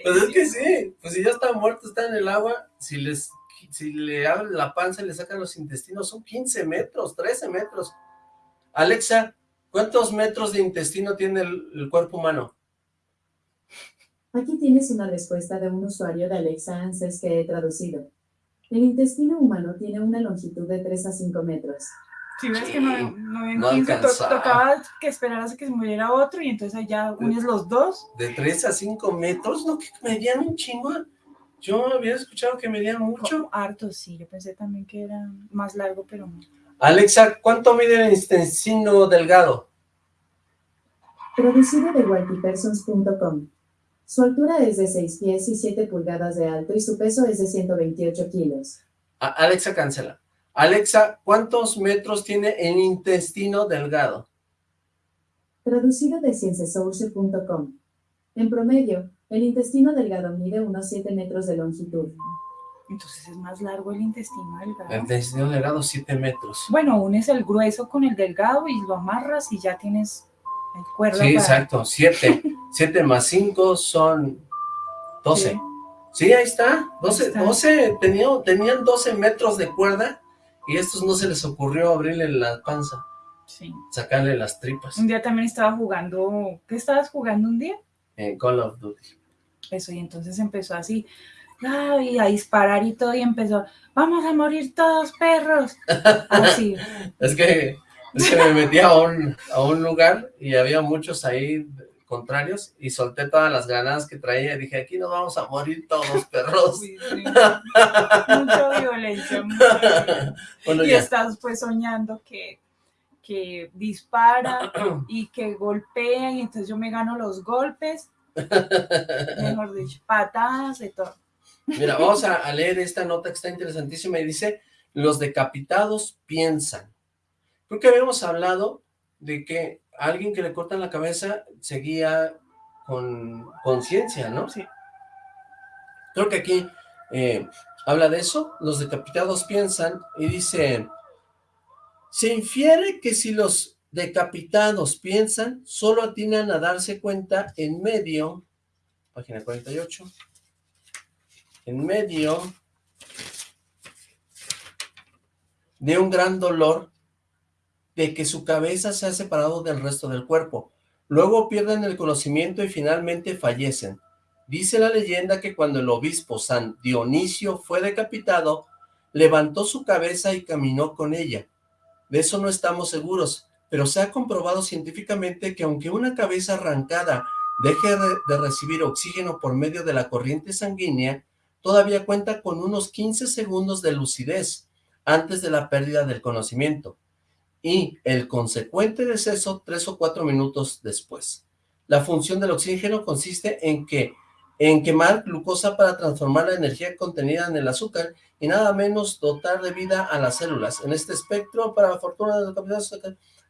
pues es que sí, pues si ya está muerto, está en el agua, si les si le abren la panza y le sacan los intestinos, son 15 metros, 13 metros. Alexa, ¿cuántos metros de intestino tiene el, cuerpo humano? Aquí tienes una respuesta de un usuario de Alexa Answers que he traducido. El intestino humano tiene una longitud de 3 a 5 metros. Si ves que no, no, 15, tocaba que esperaras a que se muriera otro y entonces allá unes los dos. De 3 a 5 metros, no, que medían un chingo. Yo había escuchado que medía mucho. harto, sí. Yo pensé también que era más largo, pero no. Alexa, ¿cuánto mide el intestino delgado? Producido de walkypersons.com. Su altura es de 6 pies y 7 pulgadas de alto y su peso es de 128 kilos. Alexa, cancela. Alexa, ¿cuántos metros tiene el intestino delgado? Traducido de cienciasource.com. En promedio, el intestino delgado mide unos 7 metros de longitud. Entonces es más largo el intestino delgado. El intestino delgado 7 metros. Bueno, unes el grueso con el delgado y lo amarras y ya tienes el cuerda. Sí, exacto, 7. 7 más 5 son 12. Sí, ahí está. 12, 12 tenían 12 metros de cuerda y a estos no se les ocurrió abrirle la panza. Sí. Sacarle las tripas. Un día también estaba jugando, ¿qué estabas jugando un día? En Call of Duty eso, y entonces empezó así, y a disparar y todo, y empezó, vamos a morir todos, perros, así. es, que, es que me metí a un, a un lugar y había muchos ahí contrarios y solté todas las granadas que traía y dije, aquí nos vamos a morir todos, perros. Mucha violencia, y estás pues soñando que, que dispara y que golpea y entonces yo me gano los golpes Mejor dicho, patadas de todo. Mira, vamos a, leer esta nota que está interesantísima y dice, los decapitados piensan. Creo que habíamos hablado de que alguien que le cortan la cabeza seguía con conciencia, ¿no? Sí. Creo que aquí eh, habla de eso, los decapitados piensan y dice, se infiere que si los decapitados piensan, solo atinan a darse cuenta en medio, página 48, en medio de un gran dolor de que su cabeza se ha separado del resto del cuerpo. Luego pierden el conocimiento y finalmente fallecen. Dice la leyenda que cuando el obispo San Dionisio fue decapitado, levantó su cabeza y caminó con ella. De eso no estamos seguros, pero se ha comprobado científicamente que aunque una cabeza arrancada deje de recibir oxígeno por medio de la corriente sanguínea, todavía cuenta con unos 15 segundos de lucidez antes de la pérdida del conocimiento y el consecuente deceso tres o cuatro minutos después. La función del oxígeno consiste en que en quemar glucosa para transformar la energía contenida en el azúcar y nada menos dotar de vida a las células. En este espectro, para la fortuna de los capitales,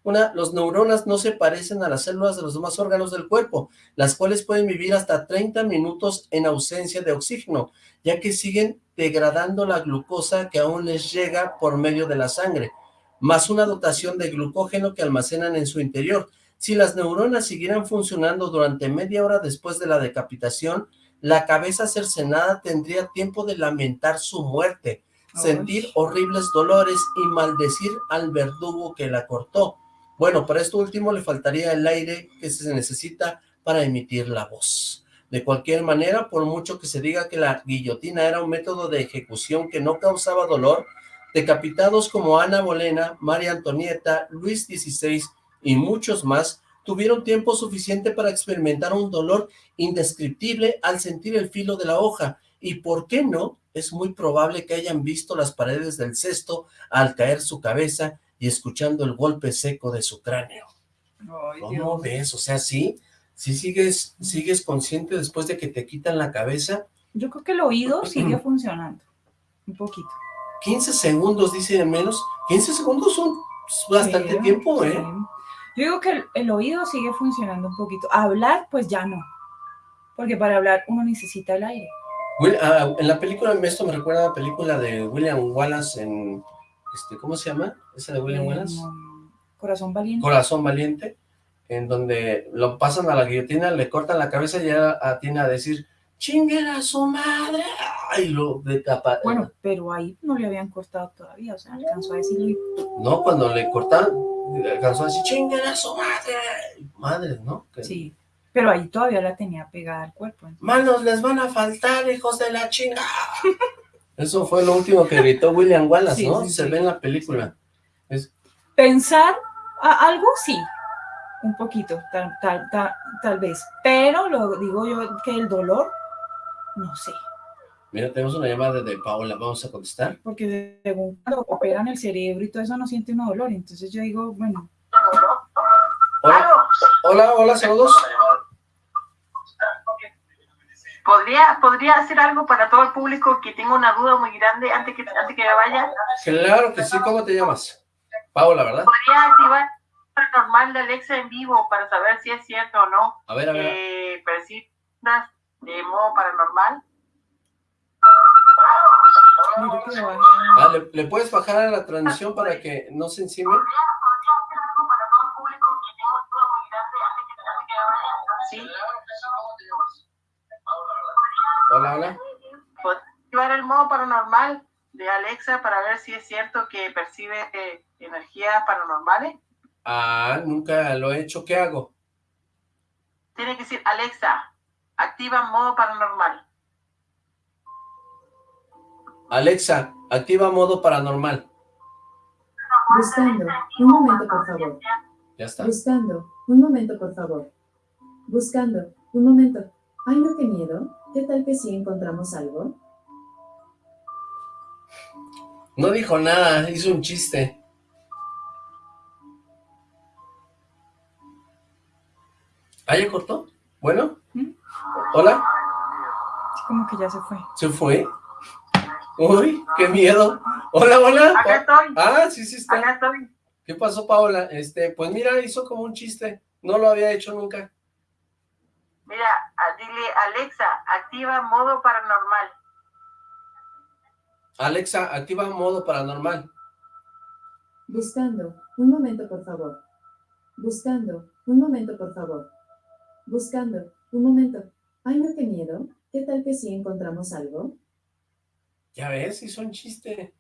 Una, los neuronas no se parecen a las células de los demás órganos del cuerpo, las cuales pueden vivir hasta 30 minutos en ausencia de oxígeno, ya que siguen degradando la glucosa que aún les llega por medio de la sangre, más una dotación de glucógeno que almacenan en su interior. Si las neuronas siguieran funcionando durante media hora después de la decapitación, la cabeza cercenada tendría tiempo de lamentar su muerte, sentir horribles dolores y maldecir al verdugo que la cortó. Bueno, para esto último le faltaría el aire que se necesita para emitir la voz. De cualquier manera, por mucho que se diga que la guillotina era un método de ejecución que no causaba dolor, decapitados como Ana Bolena, María Antonieta, Luis XVI y muchos más, tuvieron tiempo suficiente para experimentar un dolor indescriptible al sentir el filo de la hoja, y ¿por qué no? Es muy probable que hayan visto las paredes del cesto al caer su cabeza y escuchando el golpe seco de su cráneo. ¿Cómo ves? O sea, ¿sí? ¿Sí sigues, sigues consciente después de que te quitan la cabeza? Yo creo que el oído sigue funcionando, un poquito. 15 segundos, dice menos. 15 segundos son bastante tiempo, ¿eh? Yo digo que el, oído sigue funcionando un poquito. Hablar, pues ya no. Porque para hablar uno necesita el aire. Ah, en la película, esto me recuerda a la película de William Wallace en este, ¿cómo se llama? ¿Esa de William Wallace? Corazón Valiente. Corazón Valiente, en donde lo pasan a la guillotina, le cortan la cabeza y ya tiene a decir, ¡chinguen a su madre! ¡Ay, lo decapa! Bueno, pero ahí no le habían cortado todavía, o sea, alcanzó a decirlo. No, cuando le cortan, alcanzó a decir, ¡chinguen a su madre! Madre, ¿no? Sí, pero ahí todavía la tenía pegada al cuerpo. Manos les van a faltar, hijos de la chinga. Eso fue lo último que gritó William Wallace, ¿no? Se ve en la película. Pensar algo, sí, un poquito, tal, tal, tal, vez. Pero lo digo yo que el dolor, no sé. Mira, tenemos una llamada de Paola, vamos a contestar. Porque según cuando operan el cerebro y todo eso no siente un dolor, entonces yo digo, bueno. Hola, hola, hola, saludos. ¿Podría, ¿Podría hacer algo para todo el público que tenga una duda muy grande antes que, antes que vaya? Claro que sí, ¿cómo te llamas? Paola, ¿verdad? ¿Podría activar paranormal de Alexa en vivo para saber si es cierto o no? A ver, a ver. Eh, de modo paranormal. Ah, ¿le, ¿le, puedes bajar a la transmisión para que no se encime? Sí. Hola, hola. ¿Puedo activar el modo paranormal de Alexa para ver si es cierto que percibe eh, energías paranormales? Ah, nunca lo he hecho. ¿Qué hago? Tiene que decir, Alexa, activa modo paranormal. Alexa, activa modo paranormal. Buscando. Un momento, por favor. Ya está. Buscando. Un momento, por favor. Buscando. Un momento. Ay, no, qué miedo. ¿Qué tal que si encontramos algo? No dijo nada, hizo un chiste. ¿Ah, ya cortó? Bueno. ¿Mm? ¿Hola? Como que ya se fue. ¿Se fue? Uy, qué miedo. Hola, hola. Acá estoy. Ah, sí, sí está. Acá estoy. ¿Qué pasó, Paola? Este, pues mira, hizo como un chiste. No lo había hecho nunca. Mira, dile, Alexa, activa modo paranormal. Alexa, activa modo paranormal. Buscando. Un momento, por favor. Buscando. Un momento, por favor. Buscando. Un momento. Ay, no, qué miedo. ¿Qué tal que si encontramos algo? Ya ves, hizo un chiste.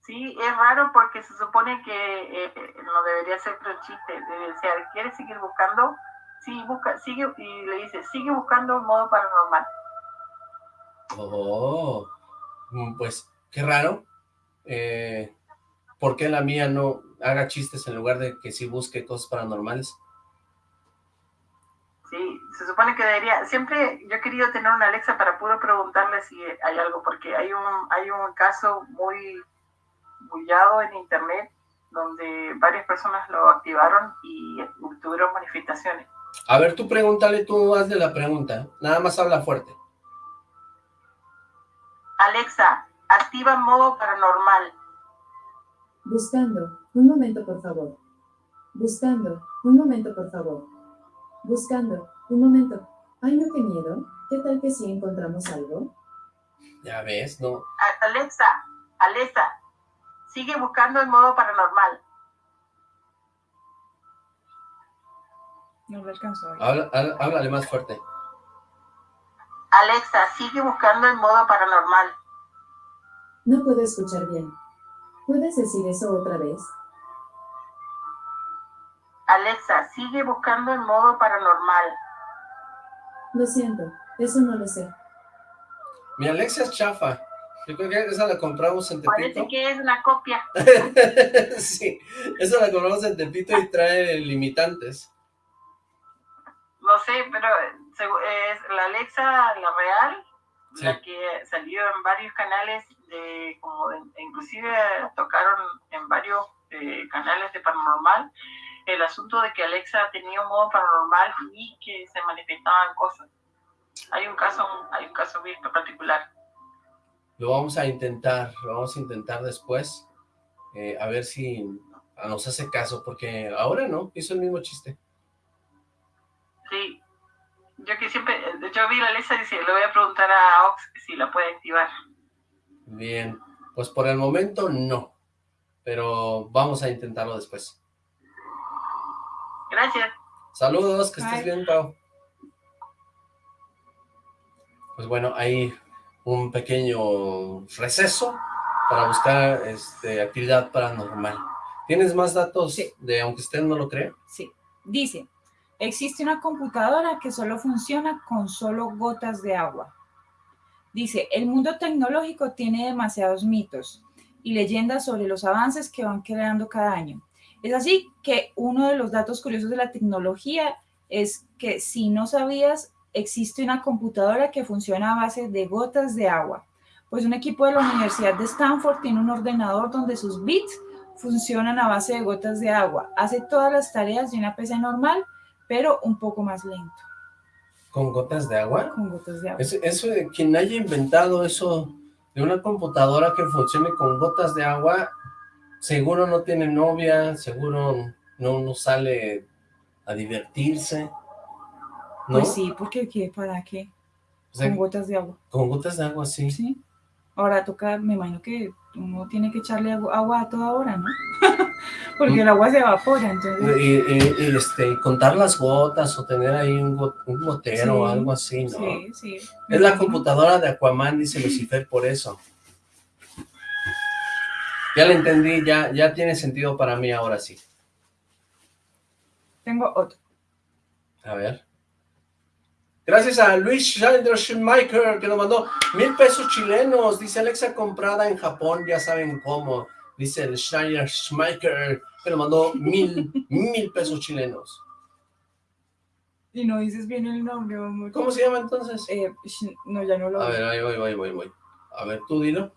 Sí, es raro porque se supone que eh, no debería ser un chiste. Debe ser, ¿quieres seguir buscando? Sí, busca, sigue, y le dice, sigue buscando un modo paranormal. Oh, mm, pues, qué raro. Eh, ¿Por qué la mía no haga chistes en lugar de que sí busque cosas paranormales? Sí, se supone que debería, siempre yo he querido tener una Alexa para poder preguntarle si hay algo, porque hay un, hay un caso muy bullado en internet donde varias personas lo activaron y tuvieron manifestaciones. A ver, tú pregúntale, tú hazle la pregunta. Nada más habla fuerte. Alexa, activa modo paranormal. Buscando. Un momento, por favor. Buscando. Un momento, por favor. Buscando. Un momento. Ay, no, qué miedo. ¿Qué tal que si encontramos algo? Ya ves, no. Alexa, Alexa, sigue buscando el modo paranormal. No lo alcanzó. Habla, háblale más fuerte. Alexa, sigue buscando el modo paranormal. No puedo escuchar bien. ¿Puedes decir eso otra vez? Alexa, sigue buscando el modo paranormal. Lo siento, eso no lo sé. Mi Alexa es chafa. Yo creo que esa la compramos en Tepito. Parece que es una copia. sí, esa la compramos en Tepito y trae limitantes. No sé, pero es la Alexa, la real, la que salió en varios canales, de, como inclusive tocaron en varios eh, canales de paranormal, el asunto de que Alexa tenía un modo paranormal y que se manifestaban cosas. Hay un caso, hay un caso bien particular. Lo vamos a intentar, lo vamos a intentar después, eh, a ver si nos hace caso, porque ahora no, hizo el mismo chiste. Sí, yo que siempre, yo vi la Alexa y dice, le voy a preguntar a Ox si la puede activar. Bien, pues por el momento no, pero vamos a intentarlo después. Gracias. Saludos, que estés bien, Pau. Pues bueno, hay un pequeño receso para buscar este, actividad paranormal. ¿Tienes más datos de aunque usted no lo crea? Sí. Dice, existe una computadora que solo funciona con solo gotas de agua. Dice, el mundo tecnológico tiene demasiados mitos y leyendas sobre los avances que van creando cada año. Es así que uno de los datos curiosos de la tecnología es que si no sabías, existe una computadora que funciona a base de gotas de agua. Pues un equipo de la Universidad de Stanford tiene un ordenador donde sus bits funcionan a base de gotas de agua. Hace todas las tareas de una PC normal, pero un poco más lento. ¿Con gotas de agua? Con gotas de agua. Eso, de quien haya inventado eso de una computadora que funcione con gotas de agua, seguro no tiene novia, seguro no, no sale a divertirse, ¿no? Pues sí, porque ¿qué? ¿Para qué? con gotas de agua. Con gotas de agua, sí. Sí. Ahora toca, me imagino que uno tiene que echarle agua a toda hora, ¿no? porque el agua se evapora, entonces... Y, este, contar las gotas o tener ahí un, gotero o algo así, ¿no? Sí, sí. Es la computadora de Aquaman, dice Lucifer, por eso. Ya lo entendí, ya, ya tiene sentido para mí ahora sí. Tengo otro. A ver. Gracias a Luis Schneider Schumacher que nos mandó mil pesos chilenos. Dice Alexa comprada en Japón, ya saben cómo. Dice el Schneider Schumacher que nos mandó mil, mil pesos chilenos. Y no dices bien el nombre. ¿Cómo se llama entonces? Eh, no, ya no lo A ver, ahí voy, voy, voy, voy. A ver, tú dilo.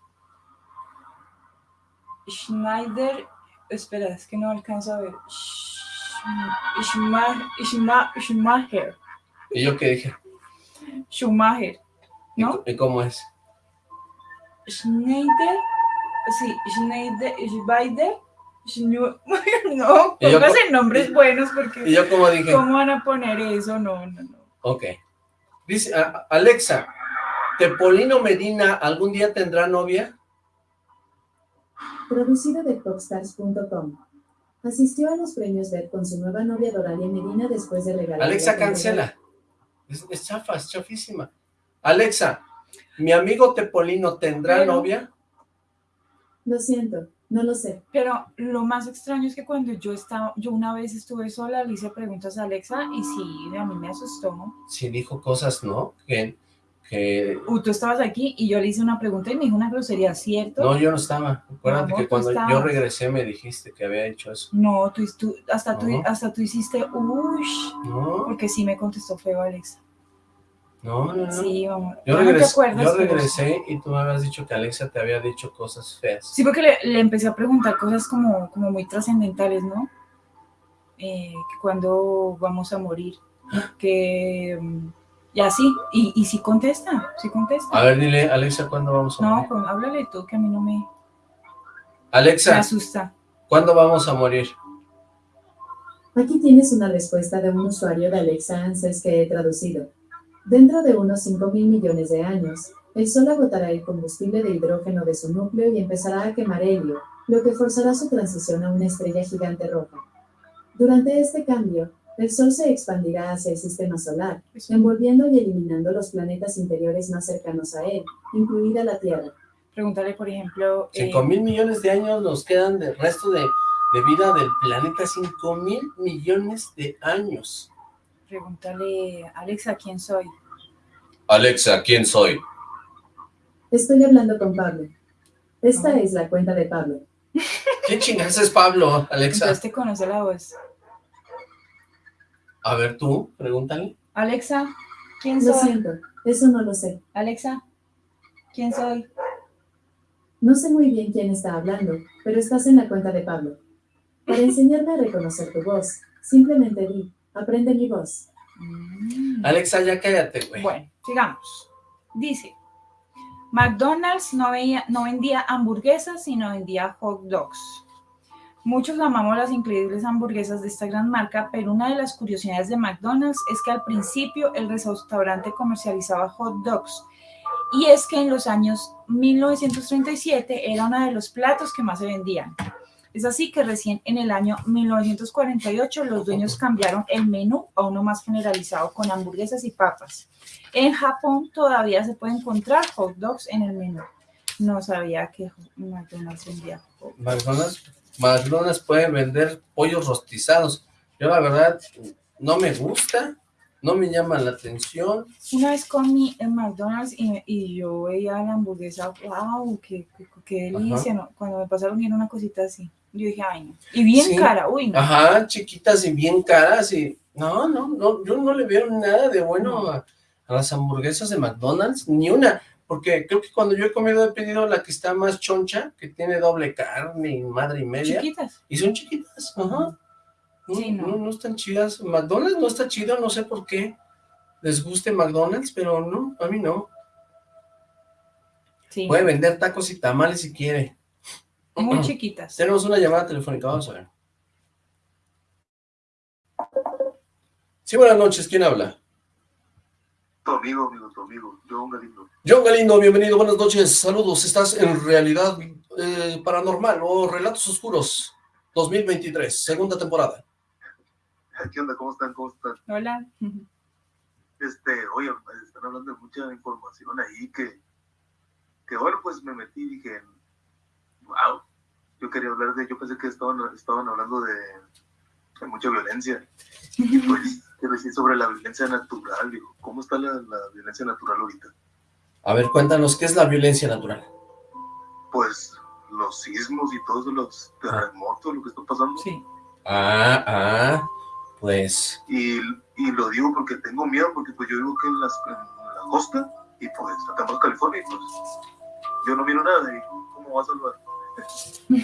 Schneider, espera, es que no alcanzo a ver. Schumacher. ¿Y yo qué dije? Schumacher, ¿no? ¿Y, cómo es? Schneider, sí, Schneider, Schneider, no, póngase nombres buenos porque... ¿Y yo cómo dije? ¿Cómo van a poner eso? No, no, no. Ok. Dice, Alexa, ¿Tepolino Medina algún día tendrá novia? Producido de Popstars.com. Asistió a los premios BET con su nueva novia Doralia Medina después de regalar... Alexa, cancela. Es, chafa, es chafísima. Alexa, ¿mi amigo Tepolino tendrá novia? Lo siento, no lo sé. Pero lo más extraño es que cuando yo estaba, yo una vez estuve sola, le hice preguntas a Alexa y sí, a mí me asustó. Sí dijo cosas, ¿no? Que que... tú estabas aquí y yo le hice una pregunta y me dijo una grosería, ¿cierto? No, yo no estaba. Acuérdate que cuando yo regresé me dijiste que había hecho eso. No, tú, tú hasta, Tú, hasta tú hiciste, uff, no. porque sí me contestó feo Alexa. No, no, no. Sí, vamos. Yo, regresé, yo regresé y tú me habías dicho que Alexa te había dicho cosas feas. Sí, porque le, le empecé a preguntar cosas como, como muy trascendentales, ¿no? Eh, que cuando vamos a morir, que... Y así, y, y si contesta, si contesta. A ver, dile, Alexa, ¿cuándo vamos a morir? No, pues, háblale tú, que a mí no me... Alexa. Me asusta. ¿Cuándo vamos a morir? Aquí tienes una respuesta de un usuario de Alexa Answers que he traducido. Dentro de unos 5 mil millones de años, el Sol agotará el combustible de hidrógeno de su núcleo y empezará a quemar helio, lo que forzará su transición a una estrella gigante roja. Durante este cambio, el Sol se expandirá hacia el sistema solar, envolviendo y eliminando los planetas interiores más cercanos a él, incluida la Tierra. Pregúntale, por ejemplo... 5 mil millones de años nos quedan del resto de, de vida del planeta, 5 mil millones de años. Pregúntale, Alexa, ¿quién soy? Alexa, ¿quién soy? Estoy hablando con Pablo. Esta es la cuenta de Pablo. ¿Qué chingas es Pablo, Alexa? Entonces te conoce la voz. A ver tú, pregúntale. Alexa, ¿quién Lo soy? siento, eso no lo sé. Alexa, ¿quién soy? No sé muy bien quién está hablando, pero estás en la cuenta de Pablo. Para enseñarme a reconocer tu voz, simplemente di, aprende mi voz. Mm. Alexa, ya cállate, güey. Bueno, sigamos. Dice, McDonald's no, veía- no vendía hamburguesas, sino vendía hot dogs. Muchos amamos las increíbles hamburguesas de esta gran marca, pero una de las curiosidades de McDonald's es que al principio el restaurante comercializaba hot dogs. Y es que en los años 1937 era uno de los platos que más se vendían. Es así que recién en el año 1948 los dueños cambiaron el menú a uno más generalizado con hamburguesas y papas. En Japón todavía se puede encontrar hot dogs en el menú. No sabía que McDonald's vendía hot dogs. McDonald's, McDonald's puede vender pollos rostizados. Yo la verdad no me gusta, no me llama la atención. Una vez comí en McDonald's y, y yo veía la hamburguesa, wow, qué, qué, qué delicia, ¿no? Cuando me pasaron viendo una cosita así, yo dije, ay, no. Y bien Sí. cara, uy, no. Ajá, chiquitas y bien caras y... No, no, no, yo no le veo nada de bueno a, a las hamburguesas de McDonald's, ni una, porque creo que cuando yo he comido he pedido la que está más choncha, que tiene doble carne y madre y media, Chiquitas. y son chiquitas, ajá. No, Sí, no. no, no están chidas. McDonald's no está chido, no sé por qué les guste McDonald's, pero no, a mí no. Sí, Puede vender tacos y tamales si quiere. Muy chiquitas. Tenemos una llamada telefónica, vamos a ver. Sí, buenas noches, ¿quién habla? Tu amigo, amigo, tu amigo, John Galindo. John Galindo, bienvenido, buenas noches, saludos, estás en Realidad eh, Paranormal o Relatos Oscuros 2023, segunda temporada. ¿Qué onda? ¿Cómo están? ¿Cómo están? Hola. Este, oye, están hablando de mucha información ahí que, que bueno, pues me metí y dije, wow, yo quería hablar de, yo pensé que estaban, estaban hablando de, de mucha violencia. Y pues, quiero decir sobre la violencia natural, digo, ¿cómo está la, la violencia natural ahorita? A ver, cuéntanos, ¿qué es la violencia natural? Pues los sismos y todos los terremotos, lo que está pasando. Sí. Ah, ah, pues, Y, y lo digo porque tengo miedo, porque pues yo vivo aquí en, las, en la costa, y pues acá en California, y pues yo no miro nada, y ¿cómo va a salvar?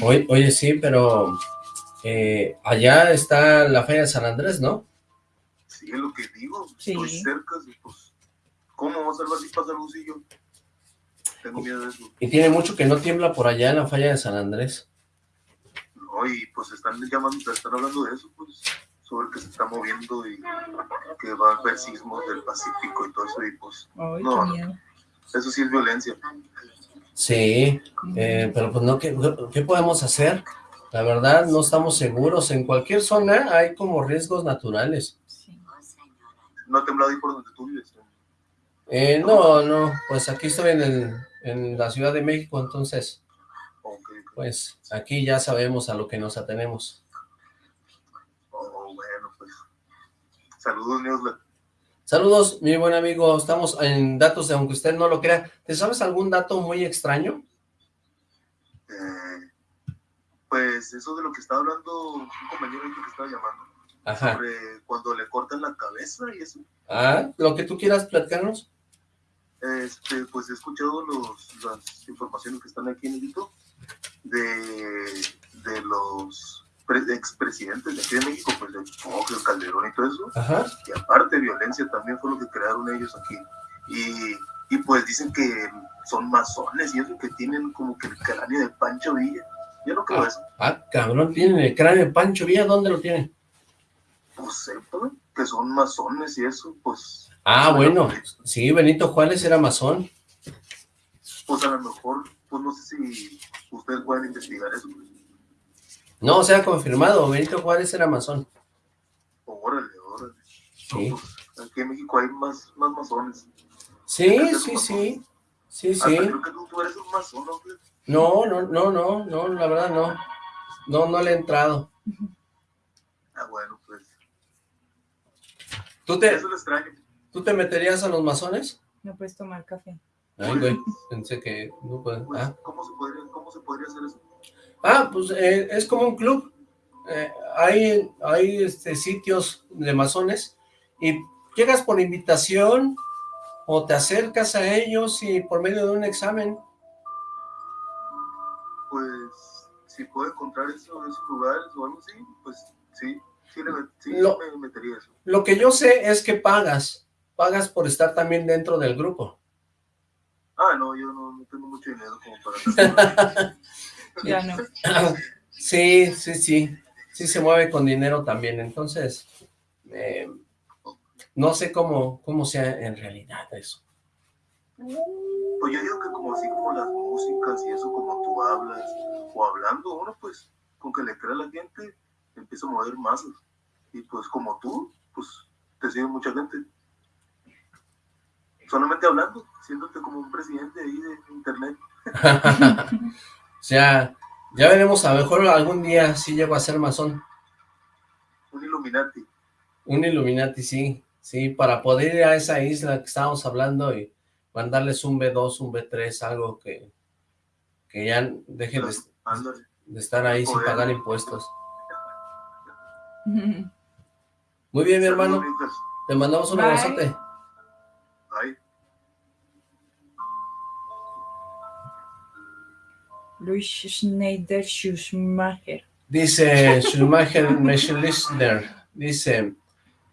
Oye, oye sí, pero eh, allá está la falla de San Andrés, ¿no? Sí, es lo que digo, Sí. estoy cerca, y pues, ¿cómo va a salvar si pasa algo así yo? Tengo miedo de eso. Y tiene mucho que no tiembla por allá en la falla de San Andrés. No, y pues están llamando, están hablando de eso, pues, sobre que se está moviendo y que va a haber sismos del Pacífico y todo eso, y pues, Ay, No, no. eso sí es violencia. Sí, eh, pero pues no, ¿qué, ¿qué podemos hacer? La verdad, no estamos seguros. En cualquier zona hay como riesgos naturales. Sí. No ha temblado ahí por donde tú vives. ¿no? Eh, no, no, pues aquí estoy en, el- en la Ciudad de México, entonces, Ok, pues aquí ya sabemos a lo que nos atenemos. oh, bueno, pues, saludos, Neosla. Saludos, mi buen amigo, estamos en datos de aunque usted no lo crea. ¿Te sabes algún dato muy extraño? Eh, pues eso de lo que estaba hablando un compañero que estaba llamando, Ajá. sobre cuando le cortan la cabeza y eso. Ah, lo que tú quieras platicarnos. Este, pues he escuchado los, las informaciones que están aquí en el YouTube de, de los expresidentes de aquí de México, pues de el Calderón y todo eso. Ajá. Y aparte violencia también fue lo que crearon ellos aquí. Y, y pues dicen que son masones y eso, que tienen como que el cráneo de Pancho Villa. Yo no creo eso. Ah, cabrón, tienen el cráneo de Pancho Villa, ¿dónde lo tienen? pues sepa que son masones y eso, pues... Ah, bueno, sí, Benito Juárez era masón. Pues a lo mejor, pues no sé si ustedes pueden investigar eso. No, se ha confirmado, Benito Juárez era masón. Órale, órale. Sí. Pues, aquí en México hay más, más masones. Sí, sí, sí. Sí, sí. creo que tú, eres un masón, ¿no? No, no, no, no, la verdad no. No, no le he entrado. Ah, bueno, pues. ¿Tú te, ¿Tú te meterías a los masones? No puedes tomar café. Ay, güey, pensé que no puedes. Pues, ah. ¿cómo, se podría, ¿Cómo se podría hacer eso? Ah, pues eh, es como un club. Eh, hay hay este, sitios de masones y llegas por invitación o te acercas a ellos y por medio de un examen. Pues, si puedo encontrar eso, esos lugares o algo así, pues sí, sí, lo, me metería eso. Lo que yo sé es que pagas, pagas por estar también dentro del grupo. Ah, no, yo no, no tengo mucho dinero como para... ya no. Sí, sí, sí, sí se mueve con dinero también, entonces... Eh, no sé cómo, cómo sea en realidad eso. Pues yo digo que como así como las músicas y eso, como tú hablas, o hablando uno, pues, con que le crea a la gente, empieza a mover masas. Y pues como tú, pues, te sigue mucha gente. Solamente hablando, siéndote como un presidente ahí de internet. o sea, ya veremos, a lo mejor algún día sí llego a ser masón. Un Illuminati. Un Illuminati, sí. Sí, para poder ir a esa isla que estábamos hablando y mandarles un B2, un B3, algo que, que ya deje de, estar ahí sin pagar impuestos. Muy bien, mi hermano. Te mandamos un abrazote. Luis Schneider Schumacher. Dice Schumacher Meschlichner. Dice,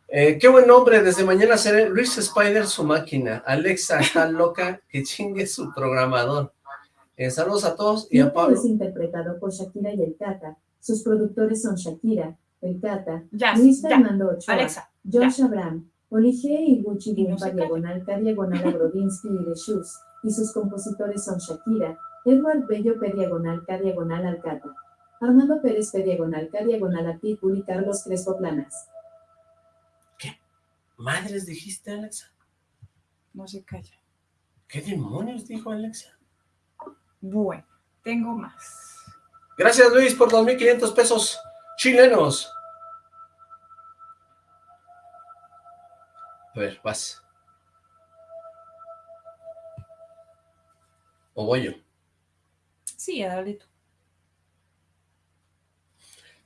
eh, qué buen nombre, desde mañana seré Luis Spider su máquina. Alexa está loca, que chingue su programador. Eh, saludos a todos y a Pablo. es interpretado por Shakira y El Cata. Sus productores son Shakira, El Cata, Luis Fernando Ochoa, Alexa, Josh Abraham, Olige y Gucci Gumpa Diagonal K Diagonal a Brodinsky y de Shoes. Y sus compositores son Shakira, Edward Bello P Diagonal K Diagonal Alcata, Armando Pérez P Diagonal K Diagonal a Pitbull y Carlos Crespo Planas. Madres dijiste, Alexa. No se calla. ¿Qué demonios dijo Alexa? Bueno, tengo más. Gracias, Luis, por 2.500 pesos chilenos. A ver, vas. ¿O voy yo? Sí, dale tú.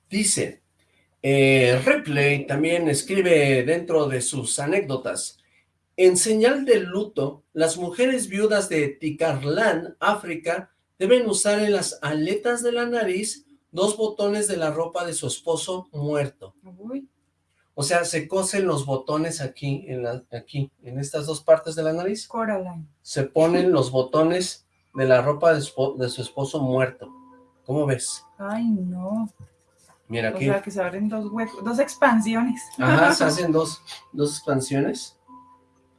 Dice, eh, Replay también escribe dentro de sus anécdotas, en señal de luto, las mujeres viudas de Ticarlán, África, deben usar en las aletas de la nariz dos botones de la ropa de su esposo muerto. O sea, se cosen los botones aquí, en la, aquí, en estas dos partes de la nariz. Coraline. Se ponen los botones de la ropa de su esposo muerto. ¿Cómo ves? Ay, no. Mira aquí. O sea, que se abren dos huecos, dos expansiones. Ajá, se hacen dos, dos expansiones.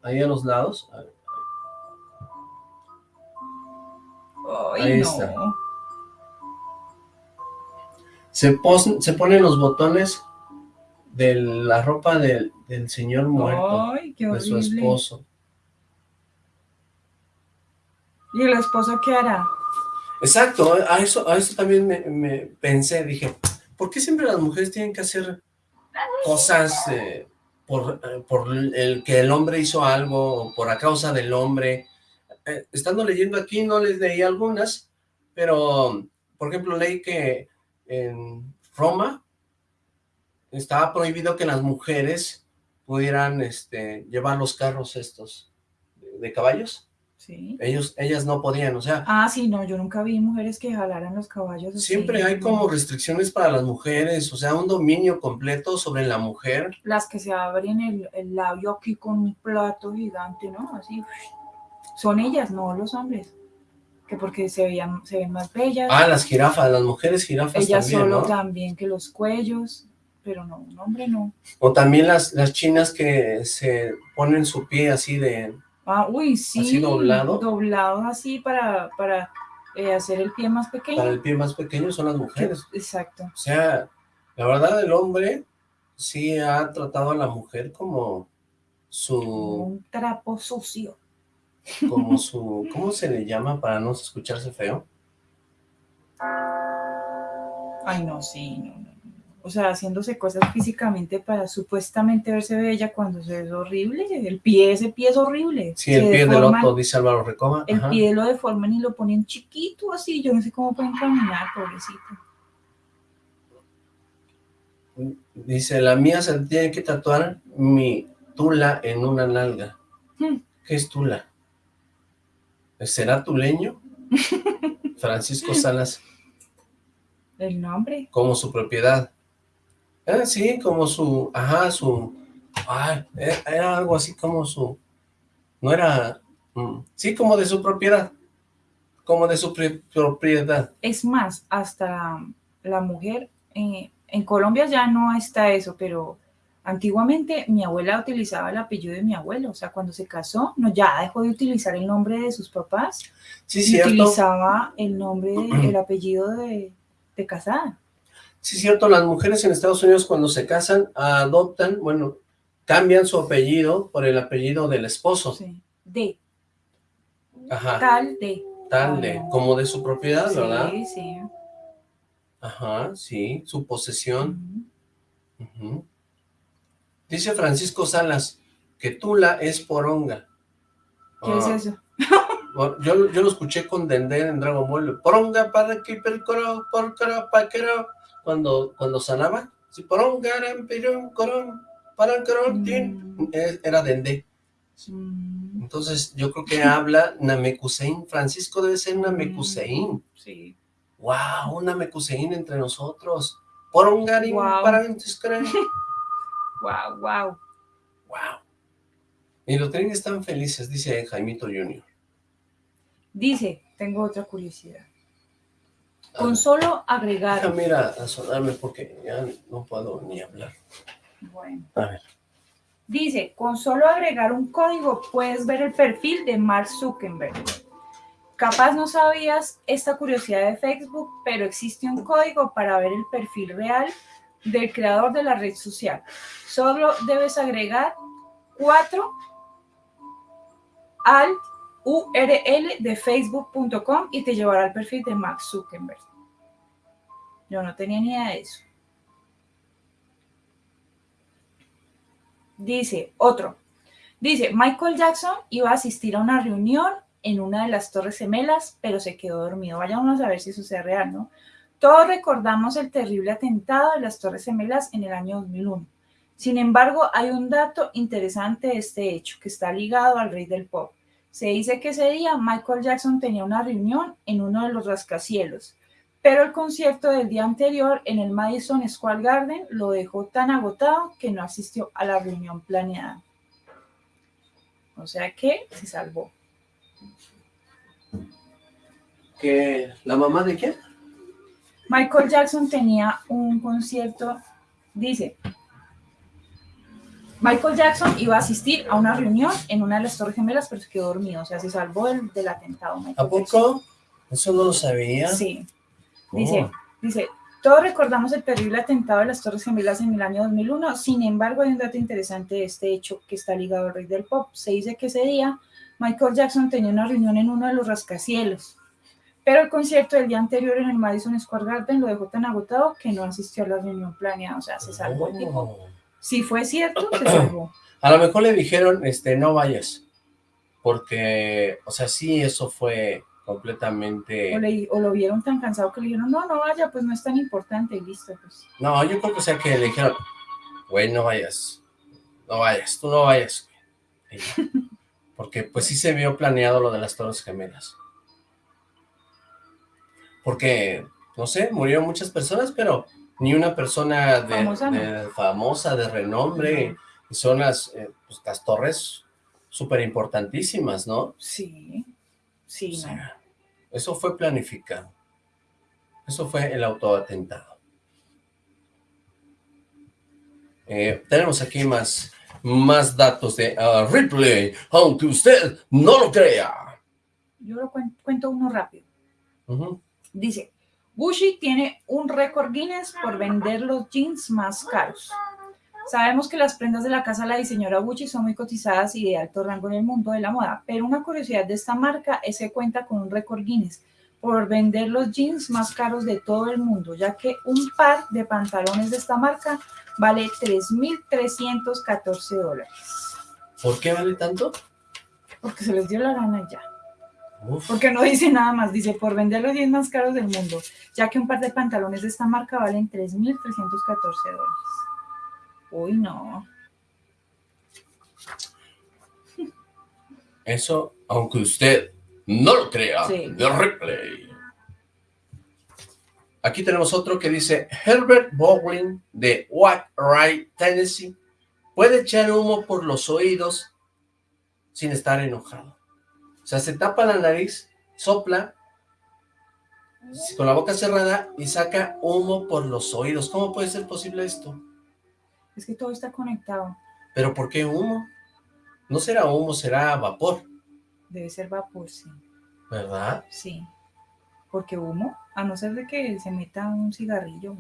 Ahí a los lados. Ahí está. Se, se ponen los botones de la ropa del, señor muerto, Ay, qué de su esposo. ¿Y el esposo qué hará? Exacto, a eso, a eso también me pensé, dije, ¿por qué siempre las mujeres tienen que hacer cosas eh, por, eh, por, el que el hombre hizo algo, por a causa del hombre? Eh, estando leyendo aquí, no les leí algunas, pero, por ejemplo, leí que en Roma estaba prohibido que las mujeres pudieran este, llevar los carros estos de caballos. Ellos, ellas no podían, o sea... Ah, sí, no, yo nunca vi mujeres que jalaran los caballos. Siempre hay como restricciones para las mujeres, o sea, un dominio completo sobre la mujer. Las que se abren el, el labio aquí con un plato gigante, ¿no? Así, son ellas, no los hombres. Que porque se, veían, se ven más bellas. Ah, las jirafas, las mujeres jirafas Ellas solo también que los cuellos. pero no, un hombre no. O también las, las chinas que se ponen su pie así de... Ah, uy, sí. Así doblado. Doblado así para, para eh, hacer el pie más pequeño. Para el pie más pequeño son las mujeres. Exacto. O sea, la verdad el hombre sí ha tratado a la mujer como su... Un trapo sucio. Como su... ¿Cómo se le llama para no escucharse feo? Ay, no, sí, no, no. O sea, haciéndose cosas físicamente para supuestamente verse bella cuando se ve horrible. El pie, ese pie es horrible. Sí, el pie del otro, dice Álvaro Recoma. El pie lo deforman y lo ponen chiquito así. Yo no sé cómo pueden caminar, pobrecito. Dice, la mía se tiene que tatuar mi tula en una nalga. Hmm. ¿Qué es tula? ¿Será tuleño? Francisco Salas. ¿El nombre? Como su propiedad. Ah, sí, como su, ajá, su, ah, era algo así como su, no era, mm, sí, como de su propiedad, como de su propiedad. Es más, hasta la mujer, eh, en Colombia ya no está eso, pero antiguamente mi abuela utilizaba el apellido de mi abuelo, o sea, cuando se casó, no, ya dejó de utilizar el nombre de sus papás, sí, cierto. utilizaba el nombre, el apellido de, de casada. Sí, cierto, las mujeres en Estados Unidos cuando se casan adoptan, bueno, cambian su apellido por el apellido del esposo. Sí, de. Ajá. Tal de. Tal de, como de su propiedad, ¿verdad? Sí, sí. Ajá, sí, su posesión. Dice Francisco Salas que Tula es poronga. ¿Qué es ah. eso? yo, yo lo escuché con Dende en Dragon Ball. Poronga para que percoro, porcoro, paquero cuando, cuando sanaba, si porón, garan, pirón, corón, paran, corón, mm. era dende. Mm. Entonces, yo creo que habla Namekusein. Francisco debe ser Namekusein. Sí. Wow, un Namekusein entre nosotros. Porón, garín, wow. paran, Wow, wow. Wow. Y los trenes están felices, dice Jaimito Junior. Dice, tengo otra curiosidad. Con solo agregar... Déjame ir a, sonarme porque ya no puedo ni hablar. Bueno. A ver. Dice, con solo agregar un código puedes ver el perfil de Mark Zuckerberg. Capaz no sabías esta curiosidad de Facebook, pero existe un código para ver el perfil real del creador de la red social. Solo debes agregar 4 al URL de facebook.com y te llevará al perfil de Mark Zuckerberg. Yo no tenía ni idea de eso. Dice, otro. Dice, Michael Jackson iba a asistir a una reunión en una de las Torres Gemelas, pero se quedó dormido. Vayamos a ver si eso sea real, ¿no? Todos recordamos el terrible atentado de las Torres Gemelas en el año 2001. Sin embargo, hay un dato interesante de este hecho que está ligado al rey del pop. Se dice que ese día Michael Jackson tenía una reunión en uno de los rascacielos, pero el concierto del día anterior en el Madison Square Garden lo dejó tan agotado que no asistió a la reunión planeada. O sea que se salvó. ¿Que la mamá de quién? Michael Jackson tenía un concierto, dice, Michael Jackson iba a asistir a una reunión en una de las Torres Gemelas, pero se quedó dormido, o sea, se salvó del, atentado. ¿A poco? Eso no lo sabía. Sí. Dice, oh. dice, todos recordamos el terrible atentado de las Torres Gemelas en el año 2001, sin embargo hay un dato interesante de este hecho que está ligado al rey del pop. Se dice que ese día Michael Jackson tenía una reunión en uno de los rascacielos, pero el concierto del día anterior en el Madison Square Garden lo dejó tan agotado que no asistió a la reunión planeada, o sea, se salvó el tipo oh. Si fue cierto, se salvó. A lo mejor le dijeron, este, no vayas, porque, o sea, sí, eso fue completamente... O, lo vieron tan cansado que le dijeron, no, no vaya, pues no es tan importante, y listo, pues. No, yo creo que o sea que le dijeron, güey, no vayas, no vayas, tú no vayas. Porque pues sí se vio planeado lo de las Torres Gemelas. Porque, no sé, murieron muchas personas, pero ni una persona de famosa, de, renombre, son las, eh, pues, las torres súper importantísimas, ¿no? Sí, sí. Eso fue planificado. Eso fue el autoatentado. Eh, tenemos aquí más, más datos de uh, Ripley, aunque usted no lo crea. Yo lo cuento, uno rápido. Dice, Gucci tiene un récord Guinness por vender los jeans más caros. Sabemos que las prendas de la casa de la diseñadora Gucci son muy cotizadas y de alto rango en el mundo de la moda, pero una curiosidad de esta marca es que cuenta con un récord Guinness por vender los jeans más caros de todo el mundo, ya que un par de pantalones de esta marca vale 3.314 dólares. ¿Por qué vale tanto? Porque se les dio la gana ya. Porque no dice nada más, dice por vender los jeans más caros del mundo, ya que un par de pantalones de esta marca valen 3.314 dólares. Uy, no. Eso, aunque usted no lo crea, de replay. Aquí tenemos otro que dice, Herbert Bowling de Wright, Tennessee, puede echar humo por los oídos sin estar enojado. O sea, se tapa la nariz, sopla, con la boca cerrada y saca humo por los oídos. ¿Cómo puede ser posible esto? Es que todo está conectado. ¿Pero por qué humo? No será humo, será vapor. Debe ser vapor, sí. ¿Verdad? Sí. Porque humo, a no ser de que se meta un cigarrillo.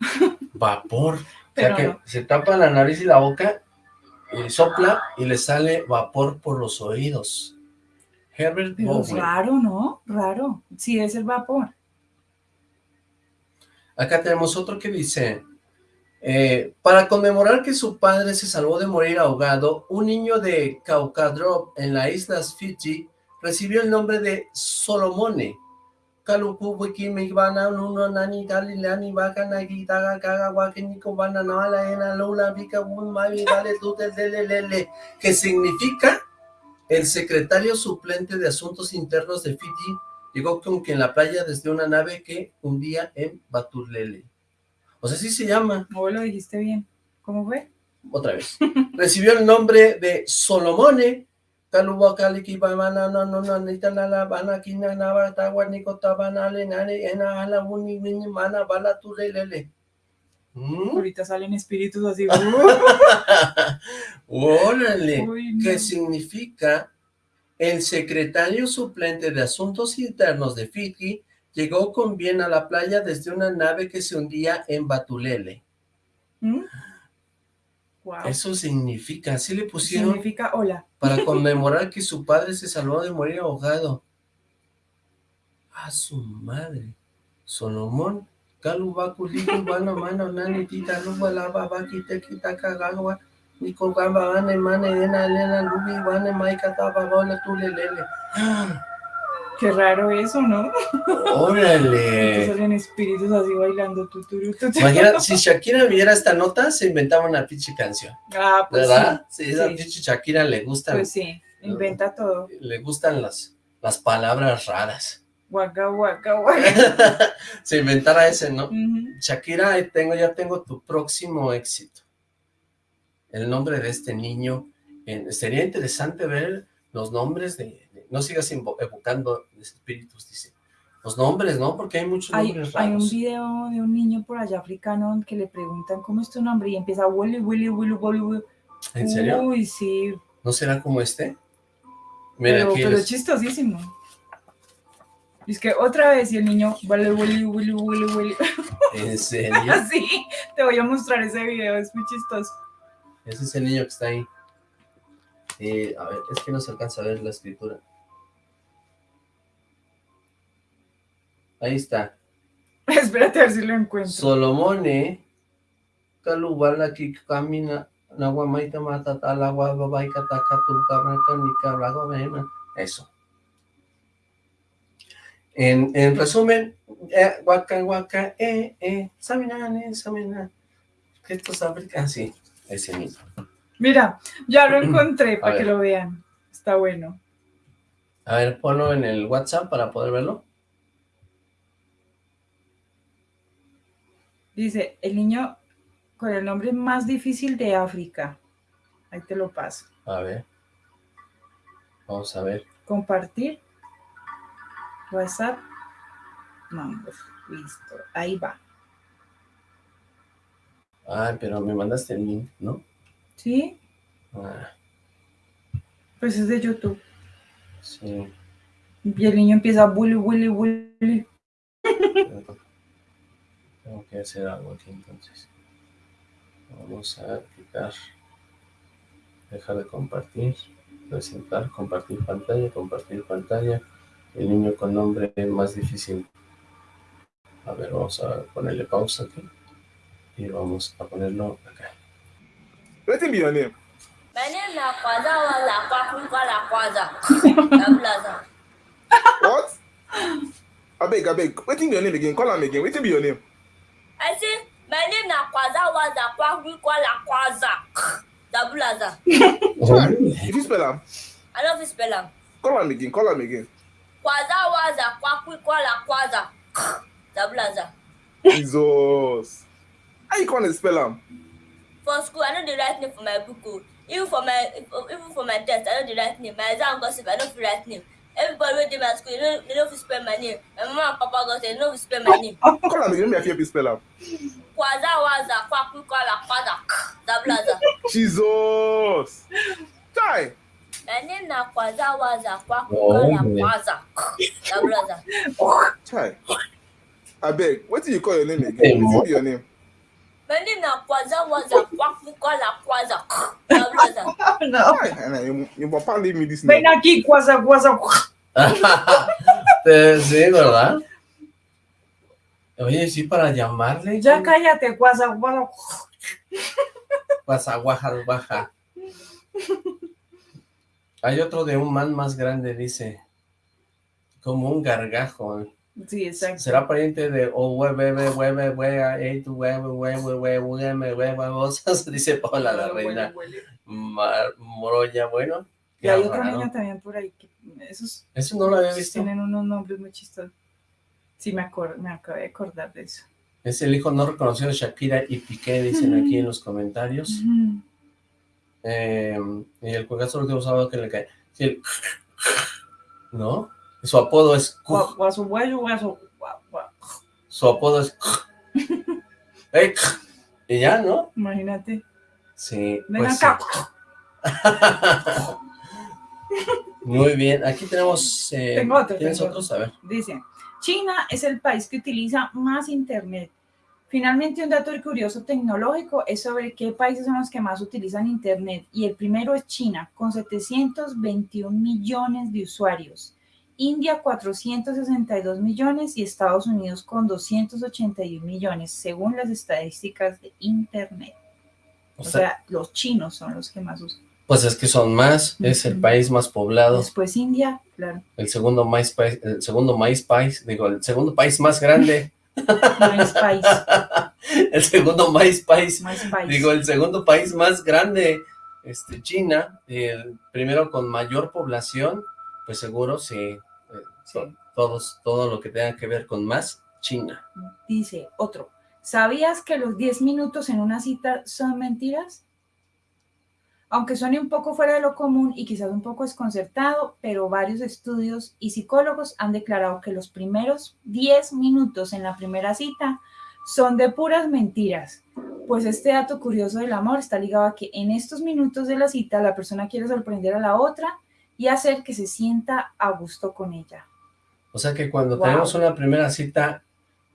Vapor. Pero o sea que se tapa la nariz y la boca, y sopla y le sale vapor por los oídos. Herbert Pero raro, ¿no? Raro. Sí, es el vapor. Acá tenemos otro que dice, eh, para conmemorar que su padre se salvó de morir ahogado, un niño de Caucadrop en las islas Fiji recibió el nombre de Solomone. Kaluku wiki nuno nani galilani ena lula vika un mavi vale lele que significa el secretario suplente de Asuntos Internos de Fiji llegó con que en la playa desde una nave que hundía en Batulele. O sea, así se llama. No lo dijiste bien. ¿Cómo fue? Otra vez. Recibió el nombre de Solomone, ¿Mm? Ahorita salen espíritus así. Órale, ¿qué significa el secretario suplente de Asuntos Internos de Fiji llegó con bien a la playa desde una nave que se hundía en Batulele. ¿Mm? Eso significa, así le pusieron. Significa hola. Para conmemorar que su padre se salvó de morir ahogado. A su madre. Solomón. Kalubakuliku, Bana, Mano, Nani, Tita, Luba, Lava, Bakite, Kitaka, Gagua, Nico, Gamba, Ane, Mane, Ena, Elena, Lubi, Bane, Maika, Taba, Bola, Tulelele. Qué raro eso, ¿no? ¡Órale! salen espíritus así bailando. Tu, tu, Imagina, si Shakira viera esta nota, se inventaba una pinche canción. Ah, pues ¿Verdad? Sí, esa pinche Shakira le gusta. Pues sí, inventa todo. Le gustan las, las palabras raras. Waka, waka, waka. se inventara ese, ¿no? Shakira, tengo, ya tengo tu próximo éxito. El nombre de este niño. sería interesante ver los nombres de no sigas evocando espíritus, dice. Los nombres, ¿no? Porque hay muchos nombres raros. Hay un video de un niño por allá africano que le preguntan cómo es tu nombre y empieza Willy, Willy, Willy, Willy. ¿En serio? Uy, sí. ¿No será como este? Mira, pero, pero es chistosísimo. Es que otra vez y el niño, vale, Willy, Willy, Willy, Willy. ¿En serio? sí, te voy a mostrar ese video, es muy chistoso. Ese es el niño que está ahí. Eh, a ver, es que no se alcanza a ver la escritura. Ahí está. Espérate a ver si lo encuentro. Solomone, Calubala, que camina, Nahuamaita, Matata, Agua, Babaika, Takatu, Cabraca, Eso. En, en resumen, eh, Waka, Waka, eh, eh, Saminane, Samina. Esto es África, sí, ese mismo. Mira, ya lo encontré para que lo vean. Está bueno. A ver, ponlo en el WhatsApp para poder verlo. Dice, el niño con el nombre más difícil de África. Ahí te lo paso. A ver. Vamos a ver. Compartir. WhatsApp. No, listo. Ahí va. Ah, pero me mandaste el link, ¿no? Sí. Ah. Pues es de YouTube. Sí. Y el niño empieza a bully, bully, bully. Tengo que hacer algo aquí entonces. Vamos a quitar. Dejar de compartir. Presentar, compartir pantalla, compartir pantalla. El niño con nombre más difícil. A ver, vamos a ponerle pausa aquí. Y vamos a ponerlo acá. Name? My name na Kwaza Waza Kwakwala Kwaza. What? Abeg, abeg, wetin be your name again? Call am again. Wetin be your name? I say, my name na Kwaza Waza Kwakwala Kwaza. Dabulaza. If you spell am. I no fit spell am. Call am again, call am again. Kwaza Waza Kwakwala Kwaza. Dabulaza. Jesus. How you come spell am? For school, I no dey write name for my book o. Even for my even for my test, I no dey write name. My exam gossip, I no fit write name. Everybody wey dey my school, they no, they no fit spell my name. My mama and papa gossip, they no fit spell my name. Call am again, make I fit spell am. Kwaza waza kwakwala kwaza. Dabulaza. Jesus. Chai. My name na Kwaza Waza Kwakwala Kwaza. Dabulaza. Chai. Abeg, wetin you call your name again? Wetin be your name? My name na Kwaza Waza Kwaza. Dabulaza. No. Chai, your papa leave me this Ven name. aquí, cuaza, cuaza. sí, ¿verdad? Oye, sí, para llamarle. Ya cállate, cuaza, cuaza. Pasa, guaja, baja. Hay otro de un man más grande, dice. Como un gargajo. Sí, exacto. ¿Será pariente de o hueve, hueve, hueve, tu hueve, hueve, hueve, hueve, hueve? Dice Paula la reina. Mar- bueno. Y hay otro raro. niño también por ahí. Que esos Eso no lo había visto. tienen unos nombres muy chistosos. Sí, me, acor me acabé de acordar de eso. Es el hijo no reconocido de Shakira y Piqué, dicen aquí en los comentarios. Eh, y el juegazo último sábado que le cae. Sí, el- ¿No? Su apodo es... Su apodo es... Y ya, ¿no? Imagínate. Sí. Ven pues acá. sí. Muy bien. Aquí tenemos... eh, Tengo otro, ¿Tienes tengo otros? A ver. Dice, China es el país que utiliza más Internet. Finalmente, un dato curioso tecnológico es sobre qué países son los que más utilizan Internet. Y el primero es China, con 721 millones de usuarios. India, 462 millones y Estados Unidos con 281 millones, según las estadísticas de Internet. O O sea, sea, los chinos son los que más usan. pues es que son más. Es el país más poblado. Después India, claro, El segundo país, el segundo maíz país, digo, el segundo país más grande. el segundo más país. digo, el segundo país más grande, este, China, el primero con mayor población, pues seguro sí, eh, to- todos, todo lo que tenga que ver con más, China. Dice otro, ¿sabías que los 10 minutos en una cita son mentiras? Aunque suene un poco fuera de lo común y quizás un poco desconcertado, pero varios estudios y psicólogos han declarado que los primeros 10 minutos en la primera cita son de puras mentiras. Pues este dato curioso del amor está ligado a que en estos minutos de la cita la persona quiere sorprender a la otra y hacer que se sienta a gusto con ella. O sea que cuando Wow. tenemos una primera cita,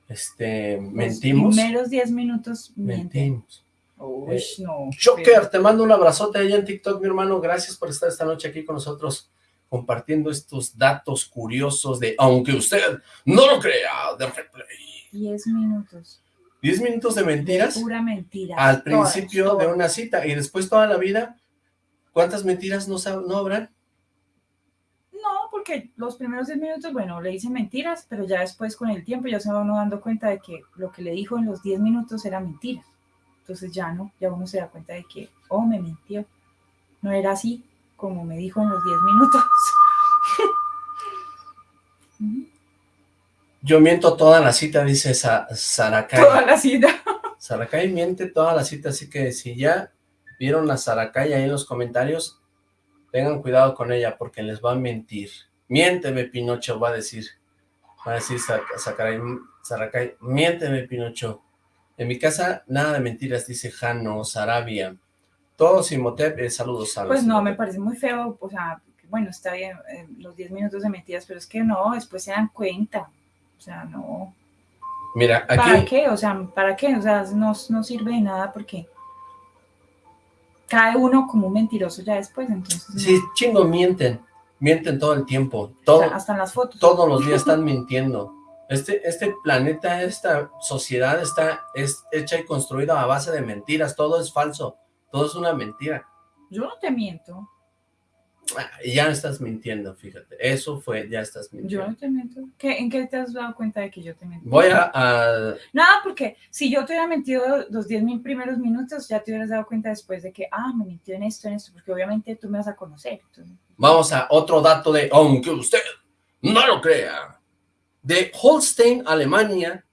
este, Los mentimos, primeros 10 minutos mienten. mentimos. Uy, Eh, no. Joker, te mando un abrazote allá en TikTok, mi hermano. Gracias por estar esta noche aquí con nosotros compartiendo estos datos curiosos de, aunque usted no lo crea, de replay. 10 minutos. 10 minutos de mentiras Pura mentira. al Todas, principio de una cita y después toda la vida. ¿Cuántas mentiras no, no habrán? No, porque los primeros 10 minutos, bueno, le hice mentiras, pero ya después con el tiempo ya se va uno dando cuenta de que lo que le dijo en los 10 minutos era mentira. Entonces ya no, ya uno se da cuenta de que, oh, me mintió. No era así como me dijo en los 10 minutos. Yo miento toda la cita, dice Sa Saracay. Toda la cita. Saracay miente toda la cita, así que si ya vieron a Saracay ahí en los comentarios, tengan cuidado con ella porque les va a mentir. Miénteme, Pinocho, va a decir. Va a decir Sa- Saracay, Saracay, miénteme, Pinocho. En mi casa, nada de mentiras, dice Jano, Sarabia. Todos Imhotep, eh, saludos a Pues no, me parece muy feo, o sea, bueno, está bien, eh, los 10 minutos de mentiras, pero es que no, después se dan cuenta. O sea, no. Mira, aquí... ¿Para qué? O sea, ¿para qué? O sea, no, no sirve de nada porque cae uno como un mentiroso ya después, entonces... Sí, chingo, mienten, mienten todo el tiempo, todo, hasta en las fotos. Todos los días están mintiendo. Este, este planeta, esta sociedad está es hecha y construida a base de mentiras, todo es falso, todo es una mentira. Yo no te miento. Ah, ya estás mintiendo, fíjate. Eso fue, ya estás mintiendo. Yo no te miento. ¿En qué te has dado cuenta de que yo te miento? Voy a... Nada, porque si yo te hubiera mentido los 10 mil primeros minutos, ya te hubieras dado cuenta después de que, ah, me mintió en esto, en esto, porque obviamente tú me vas a conocer. Vamos a otro dato de, aunque usted no lo crea, de Holstein, Alemania,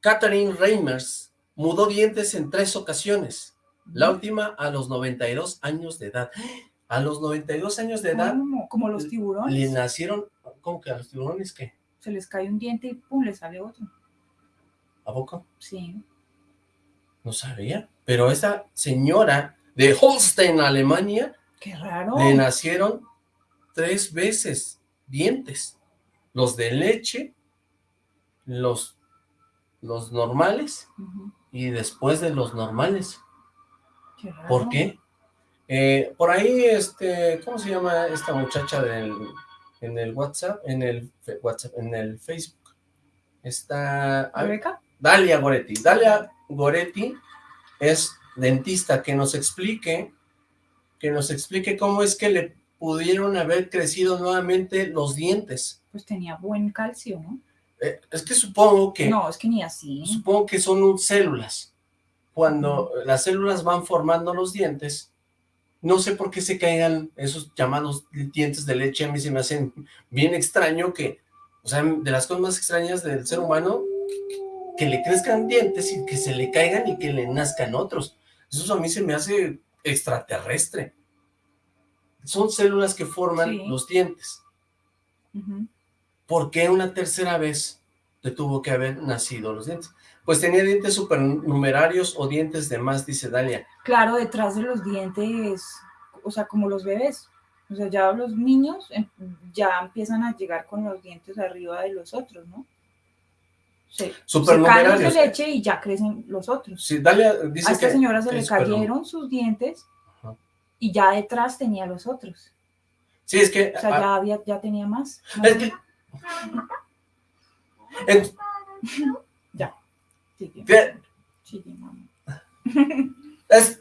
Catherine Reimers mudó dientes en tres ocasiones. La última a los 92 años de edad. A los 92 años de edad. Como los tiburones. Le nacieron, ¿cómo que a los tiburones qué? Se les cae un diente y pum, le sale otro. ¿A poco? Sí. No sabía. Pero esa señora de Holstein, Alemania. Qué raro. Le nacieron tres veces dientes. Los de leche, los, los normales y después de los normales. Qué raro. ¿Por qué? Eh, por ahí, este, ¿cómo se llama esta muchacha del, en el WhatsApp? En el WhatsApp, en el Facebook. Está... ¿Rebeca? Dalia Goretti. Dalia Goretti es dentista, que nos explique, que nos explique cómo es que le pudieron haber crecido nuevamente los dientes. Pues tenía buen calcio, ¿no? Eh, es que supongo que... No, es que ni así. Supongo que son células. Cuando las células van formando los dientes, no sé por qué se caigan esos llamados dientes de leche, a mí se me hacen bien extraño que, o sea, de las cosas más extrañas del ser humano, que, le crezcan dientes y que se le caigan y que le nazcan otros. Eso a mí se me hace extraterrestre. Son células que forman los dientes. ¿Por qué una tercera vez le tuvo que haber nacido los dientes? Pues tenía dientes supernumerarios o dientes de más, dice Dalia. Claro, detrás de los dientes, o sea, como los bebés. O sea, ya los niños em, ya empiezan a llegar con los dientes arriba de los otros, ¿no? Sí. Supernumerarios. Se caen de leche y ya crecen los otros. Sí, Dalia dice A esta señora se le cayeron sus dientes y ya detrás tenía los otros. Sí, es que... O sea, ya, había, ya tenía más. Es que... ya. ¿Qué? Es...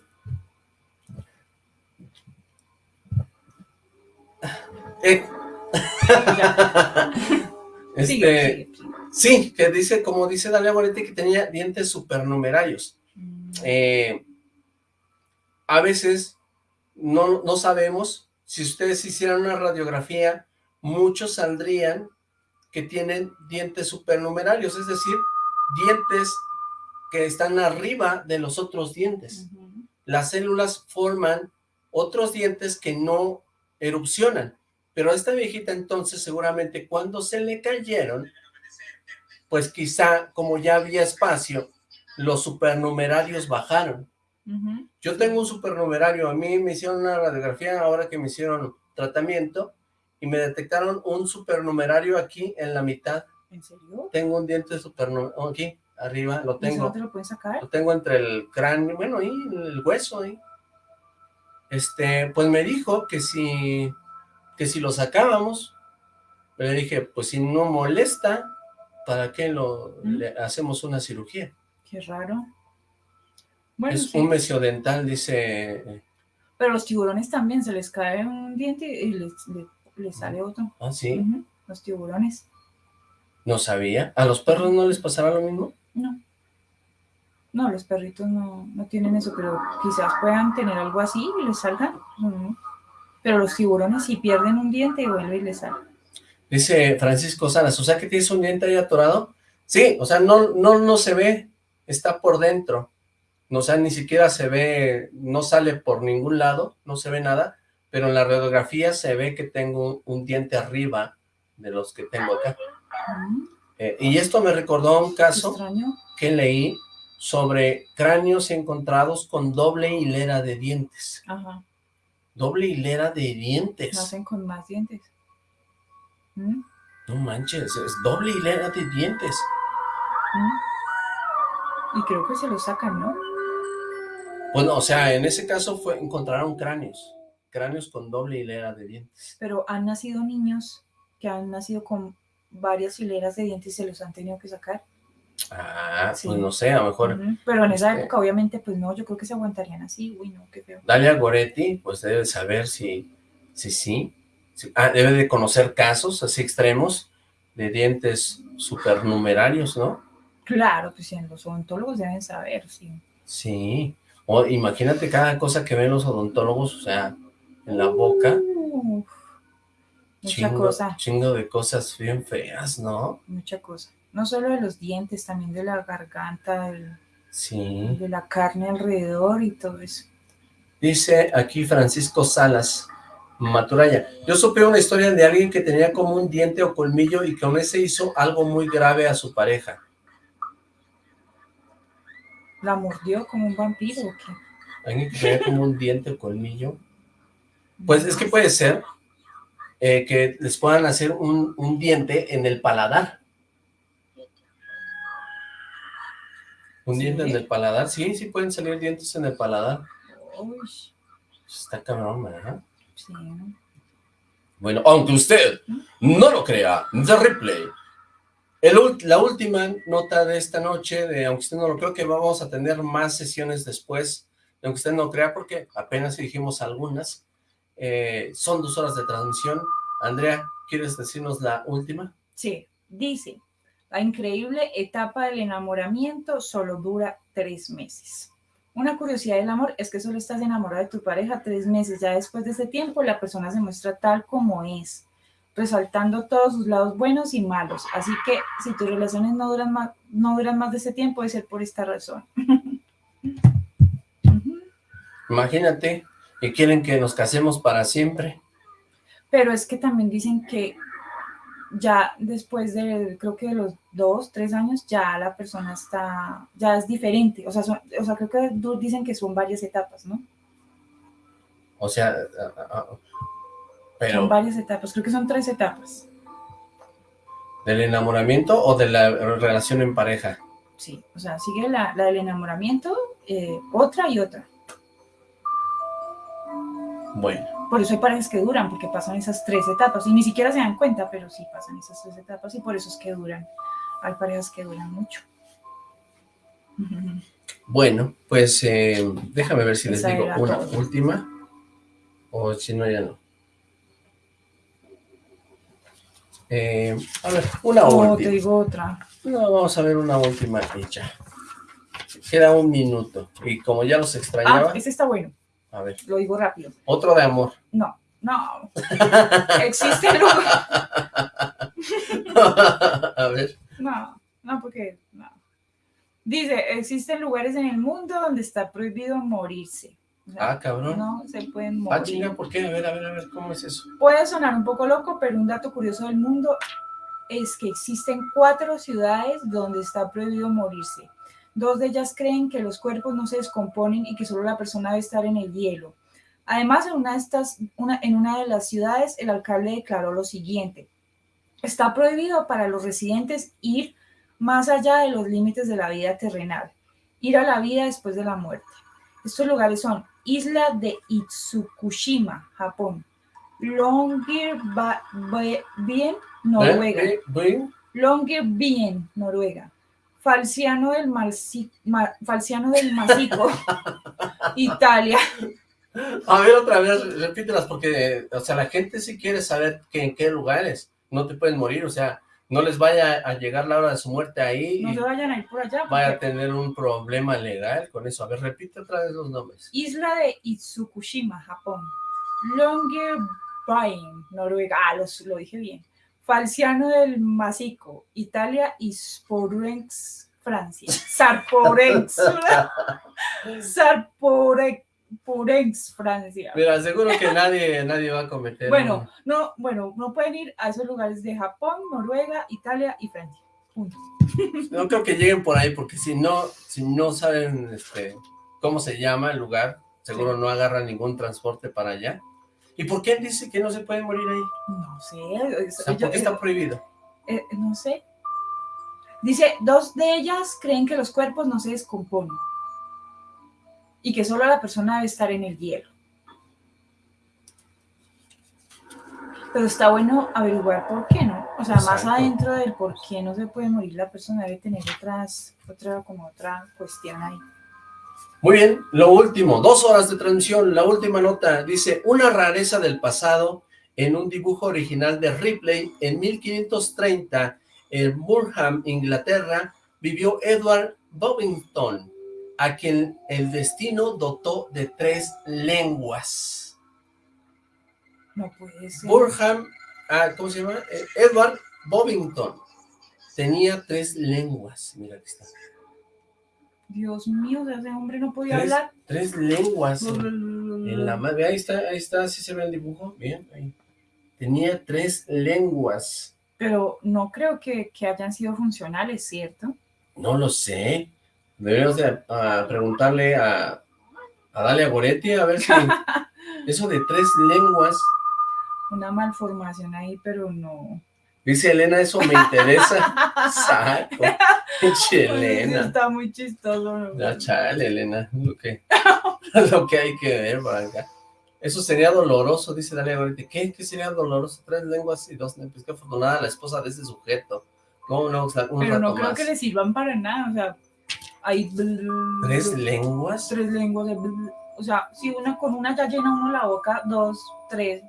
Eh. este, sí, que dice, como dice Dalia Moretti, que tenía dientes supernumerarios. Mm. Eh, a veces no, no sabemos, si ustedes hicieran una radiografía, muchos saldrían que tienen dientes supernumerarios, es decir, dientes que están arriba de los otros dientes. Las células forman otros dientes que no erupcionan, pero a esta viejita entonces seguramente cuando se le cayeron, pues quizá como ya había espacio, los supernumerarios bajaron. Yo tengo un supernumerario, a mí me hicieron una radiografía ahora que me hicieron tratamiento y me detectaron un supernumerario aquí en la mitad. ¿En serio? Tengo un diente supernumerario aquí arriba, lo tengo. ¿No te lo puedes sacar? Lo tengo entre el cráneo, bueno, ahí, el hueso ahí. Este, pues me dijo que si, que si lo sacábamos, le dije, pues si no molesta, ¿para qué lo, le hacemos una cirugía? Qué raro. Bueno, es un mesiodental, dice... Pero los tiburones también, se les cae un diente y les, les, sale otro. Ah, ¿sí? Los tiburones. No sabía. ¿A los perros no les pasará lo mismo? No. No, los perritos no, no tienen eso, pero quizás puedan tener algo así y les salgan. Pero los tiburones si pierden un diente y vuelve y les sale. Dice Francisco Salas, o sea que tienes un diente ahí atorado. Sí, o sea, no, no, no se ve, está por dentro. O sea, ni siquiera se ve, no sale por ningún lado, no se ve nada, pero en la radiografía se ve que tengo un, diente arriba de los que tengo acá. Eh, y esto me recordó un caso que leí sobre cráneos encontrados con doble hilera de dientes. Ajá. Doble hilera de dientes. Nacen con más dientes. ¿Mm? No manches, es doble hilera de dientes. ¿Mm? Y creo que se lo sacan, ¿no? Bueno, o sea, en ese caso fue encontraron cráneos. Cráneos con doble hilera de dientes. Pero han nacido niños que han nacido con varias hileras de dientes y se los han tenido que sacar. Ah, pues no sé, a lo mejor... Pero en esa este época, obviamente, pues no, yo creo que se aguantarían así, uy, no, qué feo. Dalia Goretti, pues debe saber si, si sí, ah, debe de conocer casos así extremos de dientes supernumerarios, ¿no? Claro, pues en los odontólogos deben saber, sí. Sí, o imagínate cada cosa que ven los odontólogos, o sea, en la boca. mucha chingo, cosa. Chingo de cosas bien feas, ¿no? Mucha cosa no solo de los dientes, también de la garganta, sí. de la carne alrededor y todo eso. Dice aquí Francisco Salas, Maturaya, yo supe una historia de alguien que tenía como un diente o colmillo y con ese hizo algo muy grave a su pareja. ¿La mordió como un vampiro o qué? Alguien que tenía como un diente o colmillo. Pues es que puede ser eh, que les puedan hacer un, un diente en el paladar. ¿Un diente en el paladar? Sí, sí pueden salir dientes en el paladar. Uy. Está cabrón, ¿verdad? Sí. Bueno, aunque usted no lo crea, The Replay. la última nota de esta noche, de aunque usted no lo crea, que vamos a tener más sesiones después, aunque usted no crea, porque apenas dijimos algunas. Eh, son dos horas de transmisión. Andrea, ¿quieres decirnos la última? Sí, dice, la increíble etapa del enamoramiento solo dura tres meses. Una curiosidad del amor es que solo estás enamorado de tu pareja tres meses. Ya después de ese tiempo, la persona se muestra tal como es, resaltando todos sus lados buenos y malos. Así que si tus relaciones no duran más, no duran más de ese tiempo, debe ser por esta razón. Imagínate que quieren que nos casemos para siempre. Pero es que también dicen que ya después de, creo que de los dos, tres años, ya la persona está, ya es diferente. O sea, o sea creo que dicen que son varias etapas, ¿no? O sea, pero... Son varias etapas, creo que son tres etapas. ¿Del enamoramiento o de la relación en pareja? Sí, o sea, sigue la, la del enamoramiento, eh, otra y otra. Bueno. Por eso hay parejas que duran, porque pasan esas tres etapas, y ni siquiera se dan cuenta, pero sí pasan esas tres etapas, y por eso es que duran. Hay parejas que duran mucho. Bueno, pues eh, déjame ver si les digo una última, o si no, ya no. Eh, a ver, una no, última. te digo otra. No, vamos a ver una última hecha. Queda un minuto, y como ya los extrañaba... Ah, ese está bueno. A ver. Lo digo rápido. Otro de amor. No, no. Existe lugar. A ver. No, no, porque no. Dice, existen lugares en el mundo donde está prohibido morirse. ah, cabrón. No se pueden morir. Ah, chinga, ¿por qué? A ver, a ver, a ver, ¿cómo es eso? Puede sonar un poco loco, pero un dato curioso del mundo es que existen cuatro ciudades donde está prohibido morirse. Dos de ellas creen que los cuerpos no se descomponen y que solo la persona debe estar en el hielo. Además, en una de, estas, una, en una de las ciudades, el alcalde declaró lo siguiente. Está prohibido para los residentes ir más allá de los límites de la vida terrenal, ir a la vida después de la muerte. Estos lugares son Isla de Itsukushima, Japón, Longyearbyen, Noruega. Longyearbyen, Noruega, Falciano del, Falciano del Masico, Italia. A ver, otra vez, repítelas, porque, o sea, la gente sí quiere saber que en qué lugares no te pueden morir, o sea, no les vaya a llegar la hora de su muerte ahí. No se vayan a ir por allá. Vaya a tener un problema legal con eso. A ver, repite otra vez los nombres. Isla de Itsukushima, Japón. Longyearbyen, Noruega. Ah, lo dije bien. Falciano del Masico, Italia y Sporenx, Francia. Sarporenx. Sarporenx, Francia. Mira, seguro que nadie, nadie va a cometer. Bueno, no, bueno, no pueden ir a esos lugares de Japón, Noruega, Italia y Francia. No creo que lleguen por ahí, porque si no, si no saben este, cómo se llama el lugar, seguro no agarran ningún transporte para allá. ¿Y por qué dice que no se puede morir ahí? No sé. ¿Por qué está prohibido? Eh, no sé. Dice, dos de ellas creen que los cuerpos no se descomponen y que solo la persona debe estar en el hielo. Pero está bueno averiguar por qué, ¿no? O sea, más adentro del por qué no se puede morir la persona, debe tener otras, otra, como otra cuestión ahí. Muy bien, lo último, dos horas de transmisión, la última nota, dice, una rareza del pasado en un dibujo original de Ripley en 1530 en Murham, Inglaterra, vivió Edward Bovington, a quien el destino dotó de tres lenguas. No puede ser. Burham, ah, ¿cómo se llama? Eh, Edward Bovington. Tenía tres lenguas. Mira aquí está. Dios mío, ese hombre no podía hablar. Tres lenguas. En, la madre, ahí está, ahí está, así se ve el dibujo. Bien, ahí. Tenía tres lenguas. Pero no creo que, que hayan sido funcionales, ¿cierto? No lo sé. Deberíamos de, preguntarle a, a Dalia Goretti a ver si eso de tres lenguas. Una malformación ahí, pero no. Dice Elena, eso me interesa. Saco. Elena. Está muy chistoso. Ya, chale, Elena. Lo que, lo que hay que ver acá. Eso sería doloroso, dice Dalia Goretti. ¿Qué? ¿Qué sería doloroso? Tres lenguas y dos Pues qué afortunada la esposa de ese sujeto. ¿Cómo no? pero no creo que le sirvan para nada. O sea, hay... ¿Tres lenguas? Tres lenguas. o sea, si una con una ya llena uno la boca, dos, tres...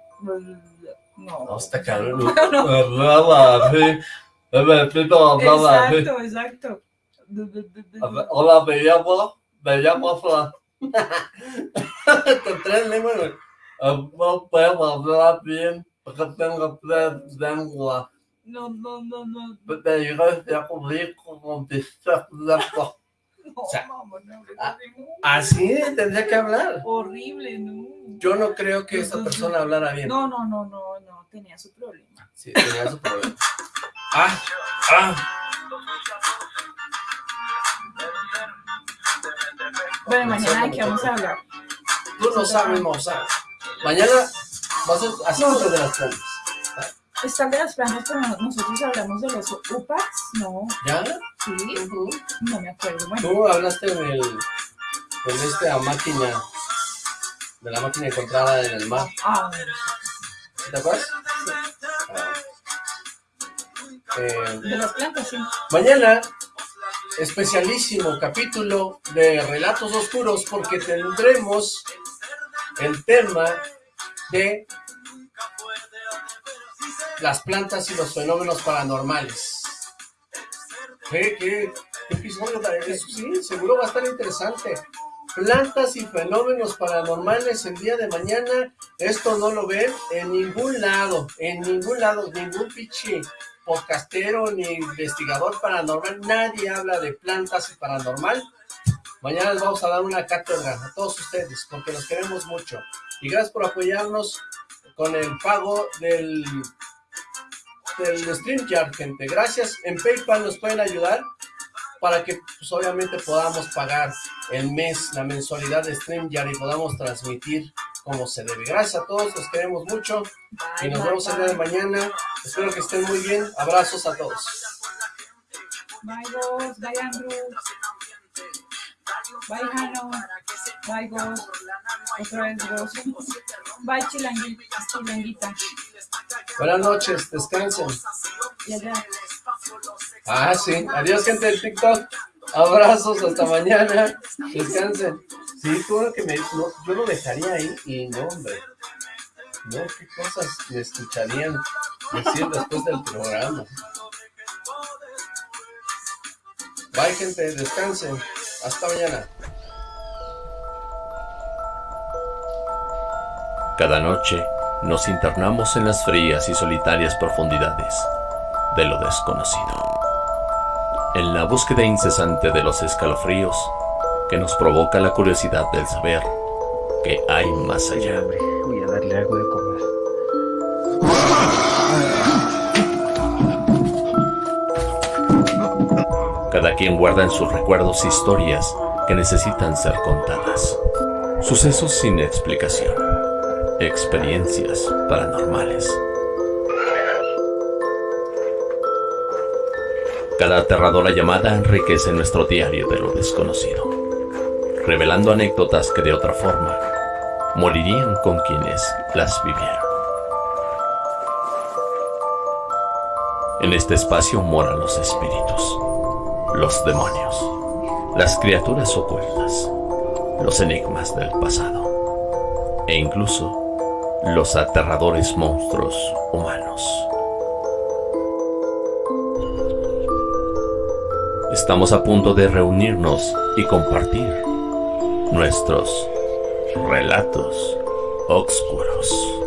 No. No, está cabrón. exacto, exacto. Hola, me llamo, me llamo Con tres lenguas. No puedo hablar bien porque tengo tres lenguas. No, no, no, no. Te digo, ya cubrí o sea, así tendría que hablar. Horrible, no. Yo no creo que esta persona hablara bien. No, no, no, no, no, tenía su problema. Sí, tenía su problema. Ah, ah. Bueno, mañana de qué vamos a hablar. Tú no sabes, Moza. Mañana vas a hacer no, de las plantas. Están de las plantas, pero nosotros hablamos de los UPAs, ¿no? ¿Ya? Sí, no me acuerdo. Bueno. Tú hablaste del, de esta máquina, de la máquina encontrada en el mar. Ah, ¿Te acuerdas? Ah. Eh, de las plantas, sí. Mañana, especialísimo capítulo de Relatos Oscuros, porque tendremos el tema de las plantas y los fenómenos paranormales. ¿Qué, qué, episodio? Eso sí, seguro va a estar interesante. Plantas y fenómenos paranormales el día de mañana. Esto no lo ven en ningún lado, en ningún lado, ningún pichi podcastero ni investigador paranormal. Nadie habla de plantas y paranormal. Mañana les vamos a dar una cátedra a todos ustedes, porque los queremos mucho. Y gracias por apoyarnos con el pago del del StreamYard, gente. Gracias. En PayPal nos pueden ayudar para que, pues, obviamente, podamos pagar el mes, la mensualidad de StreamYard y podamos transmitir como se debe. Gracias a todos, los queremos mucho y nos vemos el día de mañana. Espero que estén muy bien. Abrazos a todos. Bye, Andrew. Bye, Jano. Bye, vos. Otra vez vos. Bye, chilanguita. Buenas noches, descansen. Ah, sí. Adiós, gente del TikTok. Abrazos, hasta mañana. Descansen. Sí, todo que me... yo lo dejaría ahí y no, hombre. No, qué cosas me escucharían decir después del programa. Bye, gente. Descansen. Hasta mañana. Cada noche nos internamos en las frías y solitarias profundidades de lo desconocido. En la búsqueda incesante de los escalofríos que nos provoca la curiosidad del saber que hay más allá. Voy a darle algo de Cada quien guarda en sus recuerdos historias que necesitan ser contadas. Sucesos sin explicación. Experiencias paranormales. Cada aterradora llamada enriquece nuestro diario de lo desconocido, revelando anécdotas que de otra forma morirían con quienes las vivieron. En este espacio moran los espíritus, los demonios, las criaturas ocultas, los enigmas del pasado e incluso los aterradores monstruos humanos. Estamos a punto de reunirnos y compartir nuestros relatos oscuros.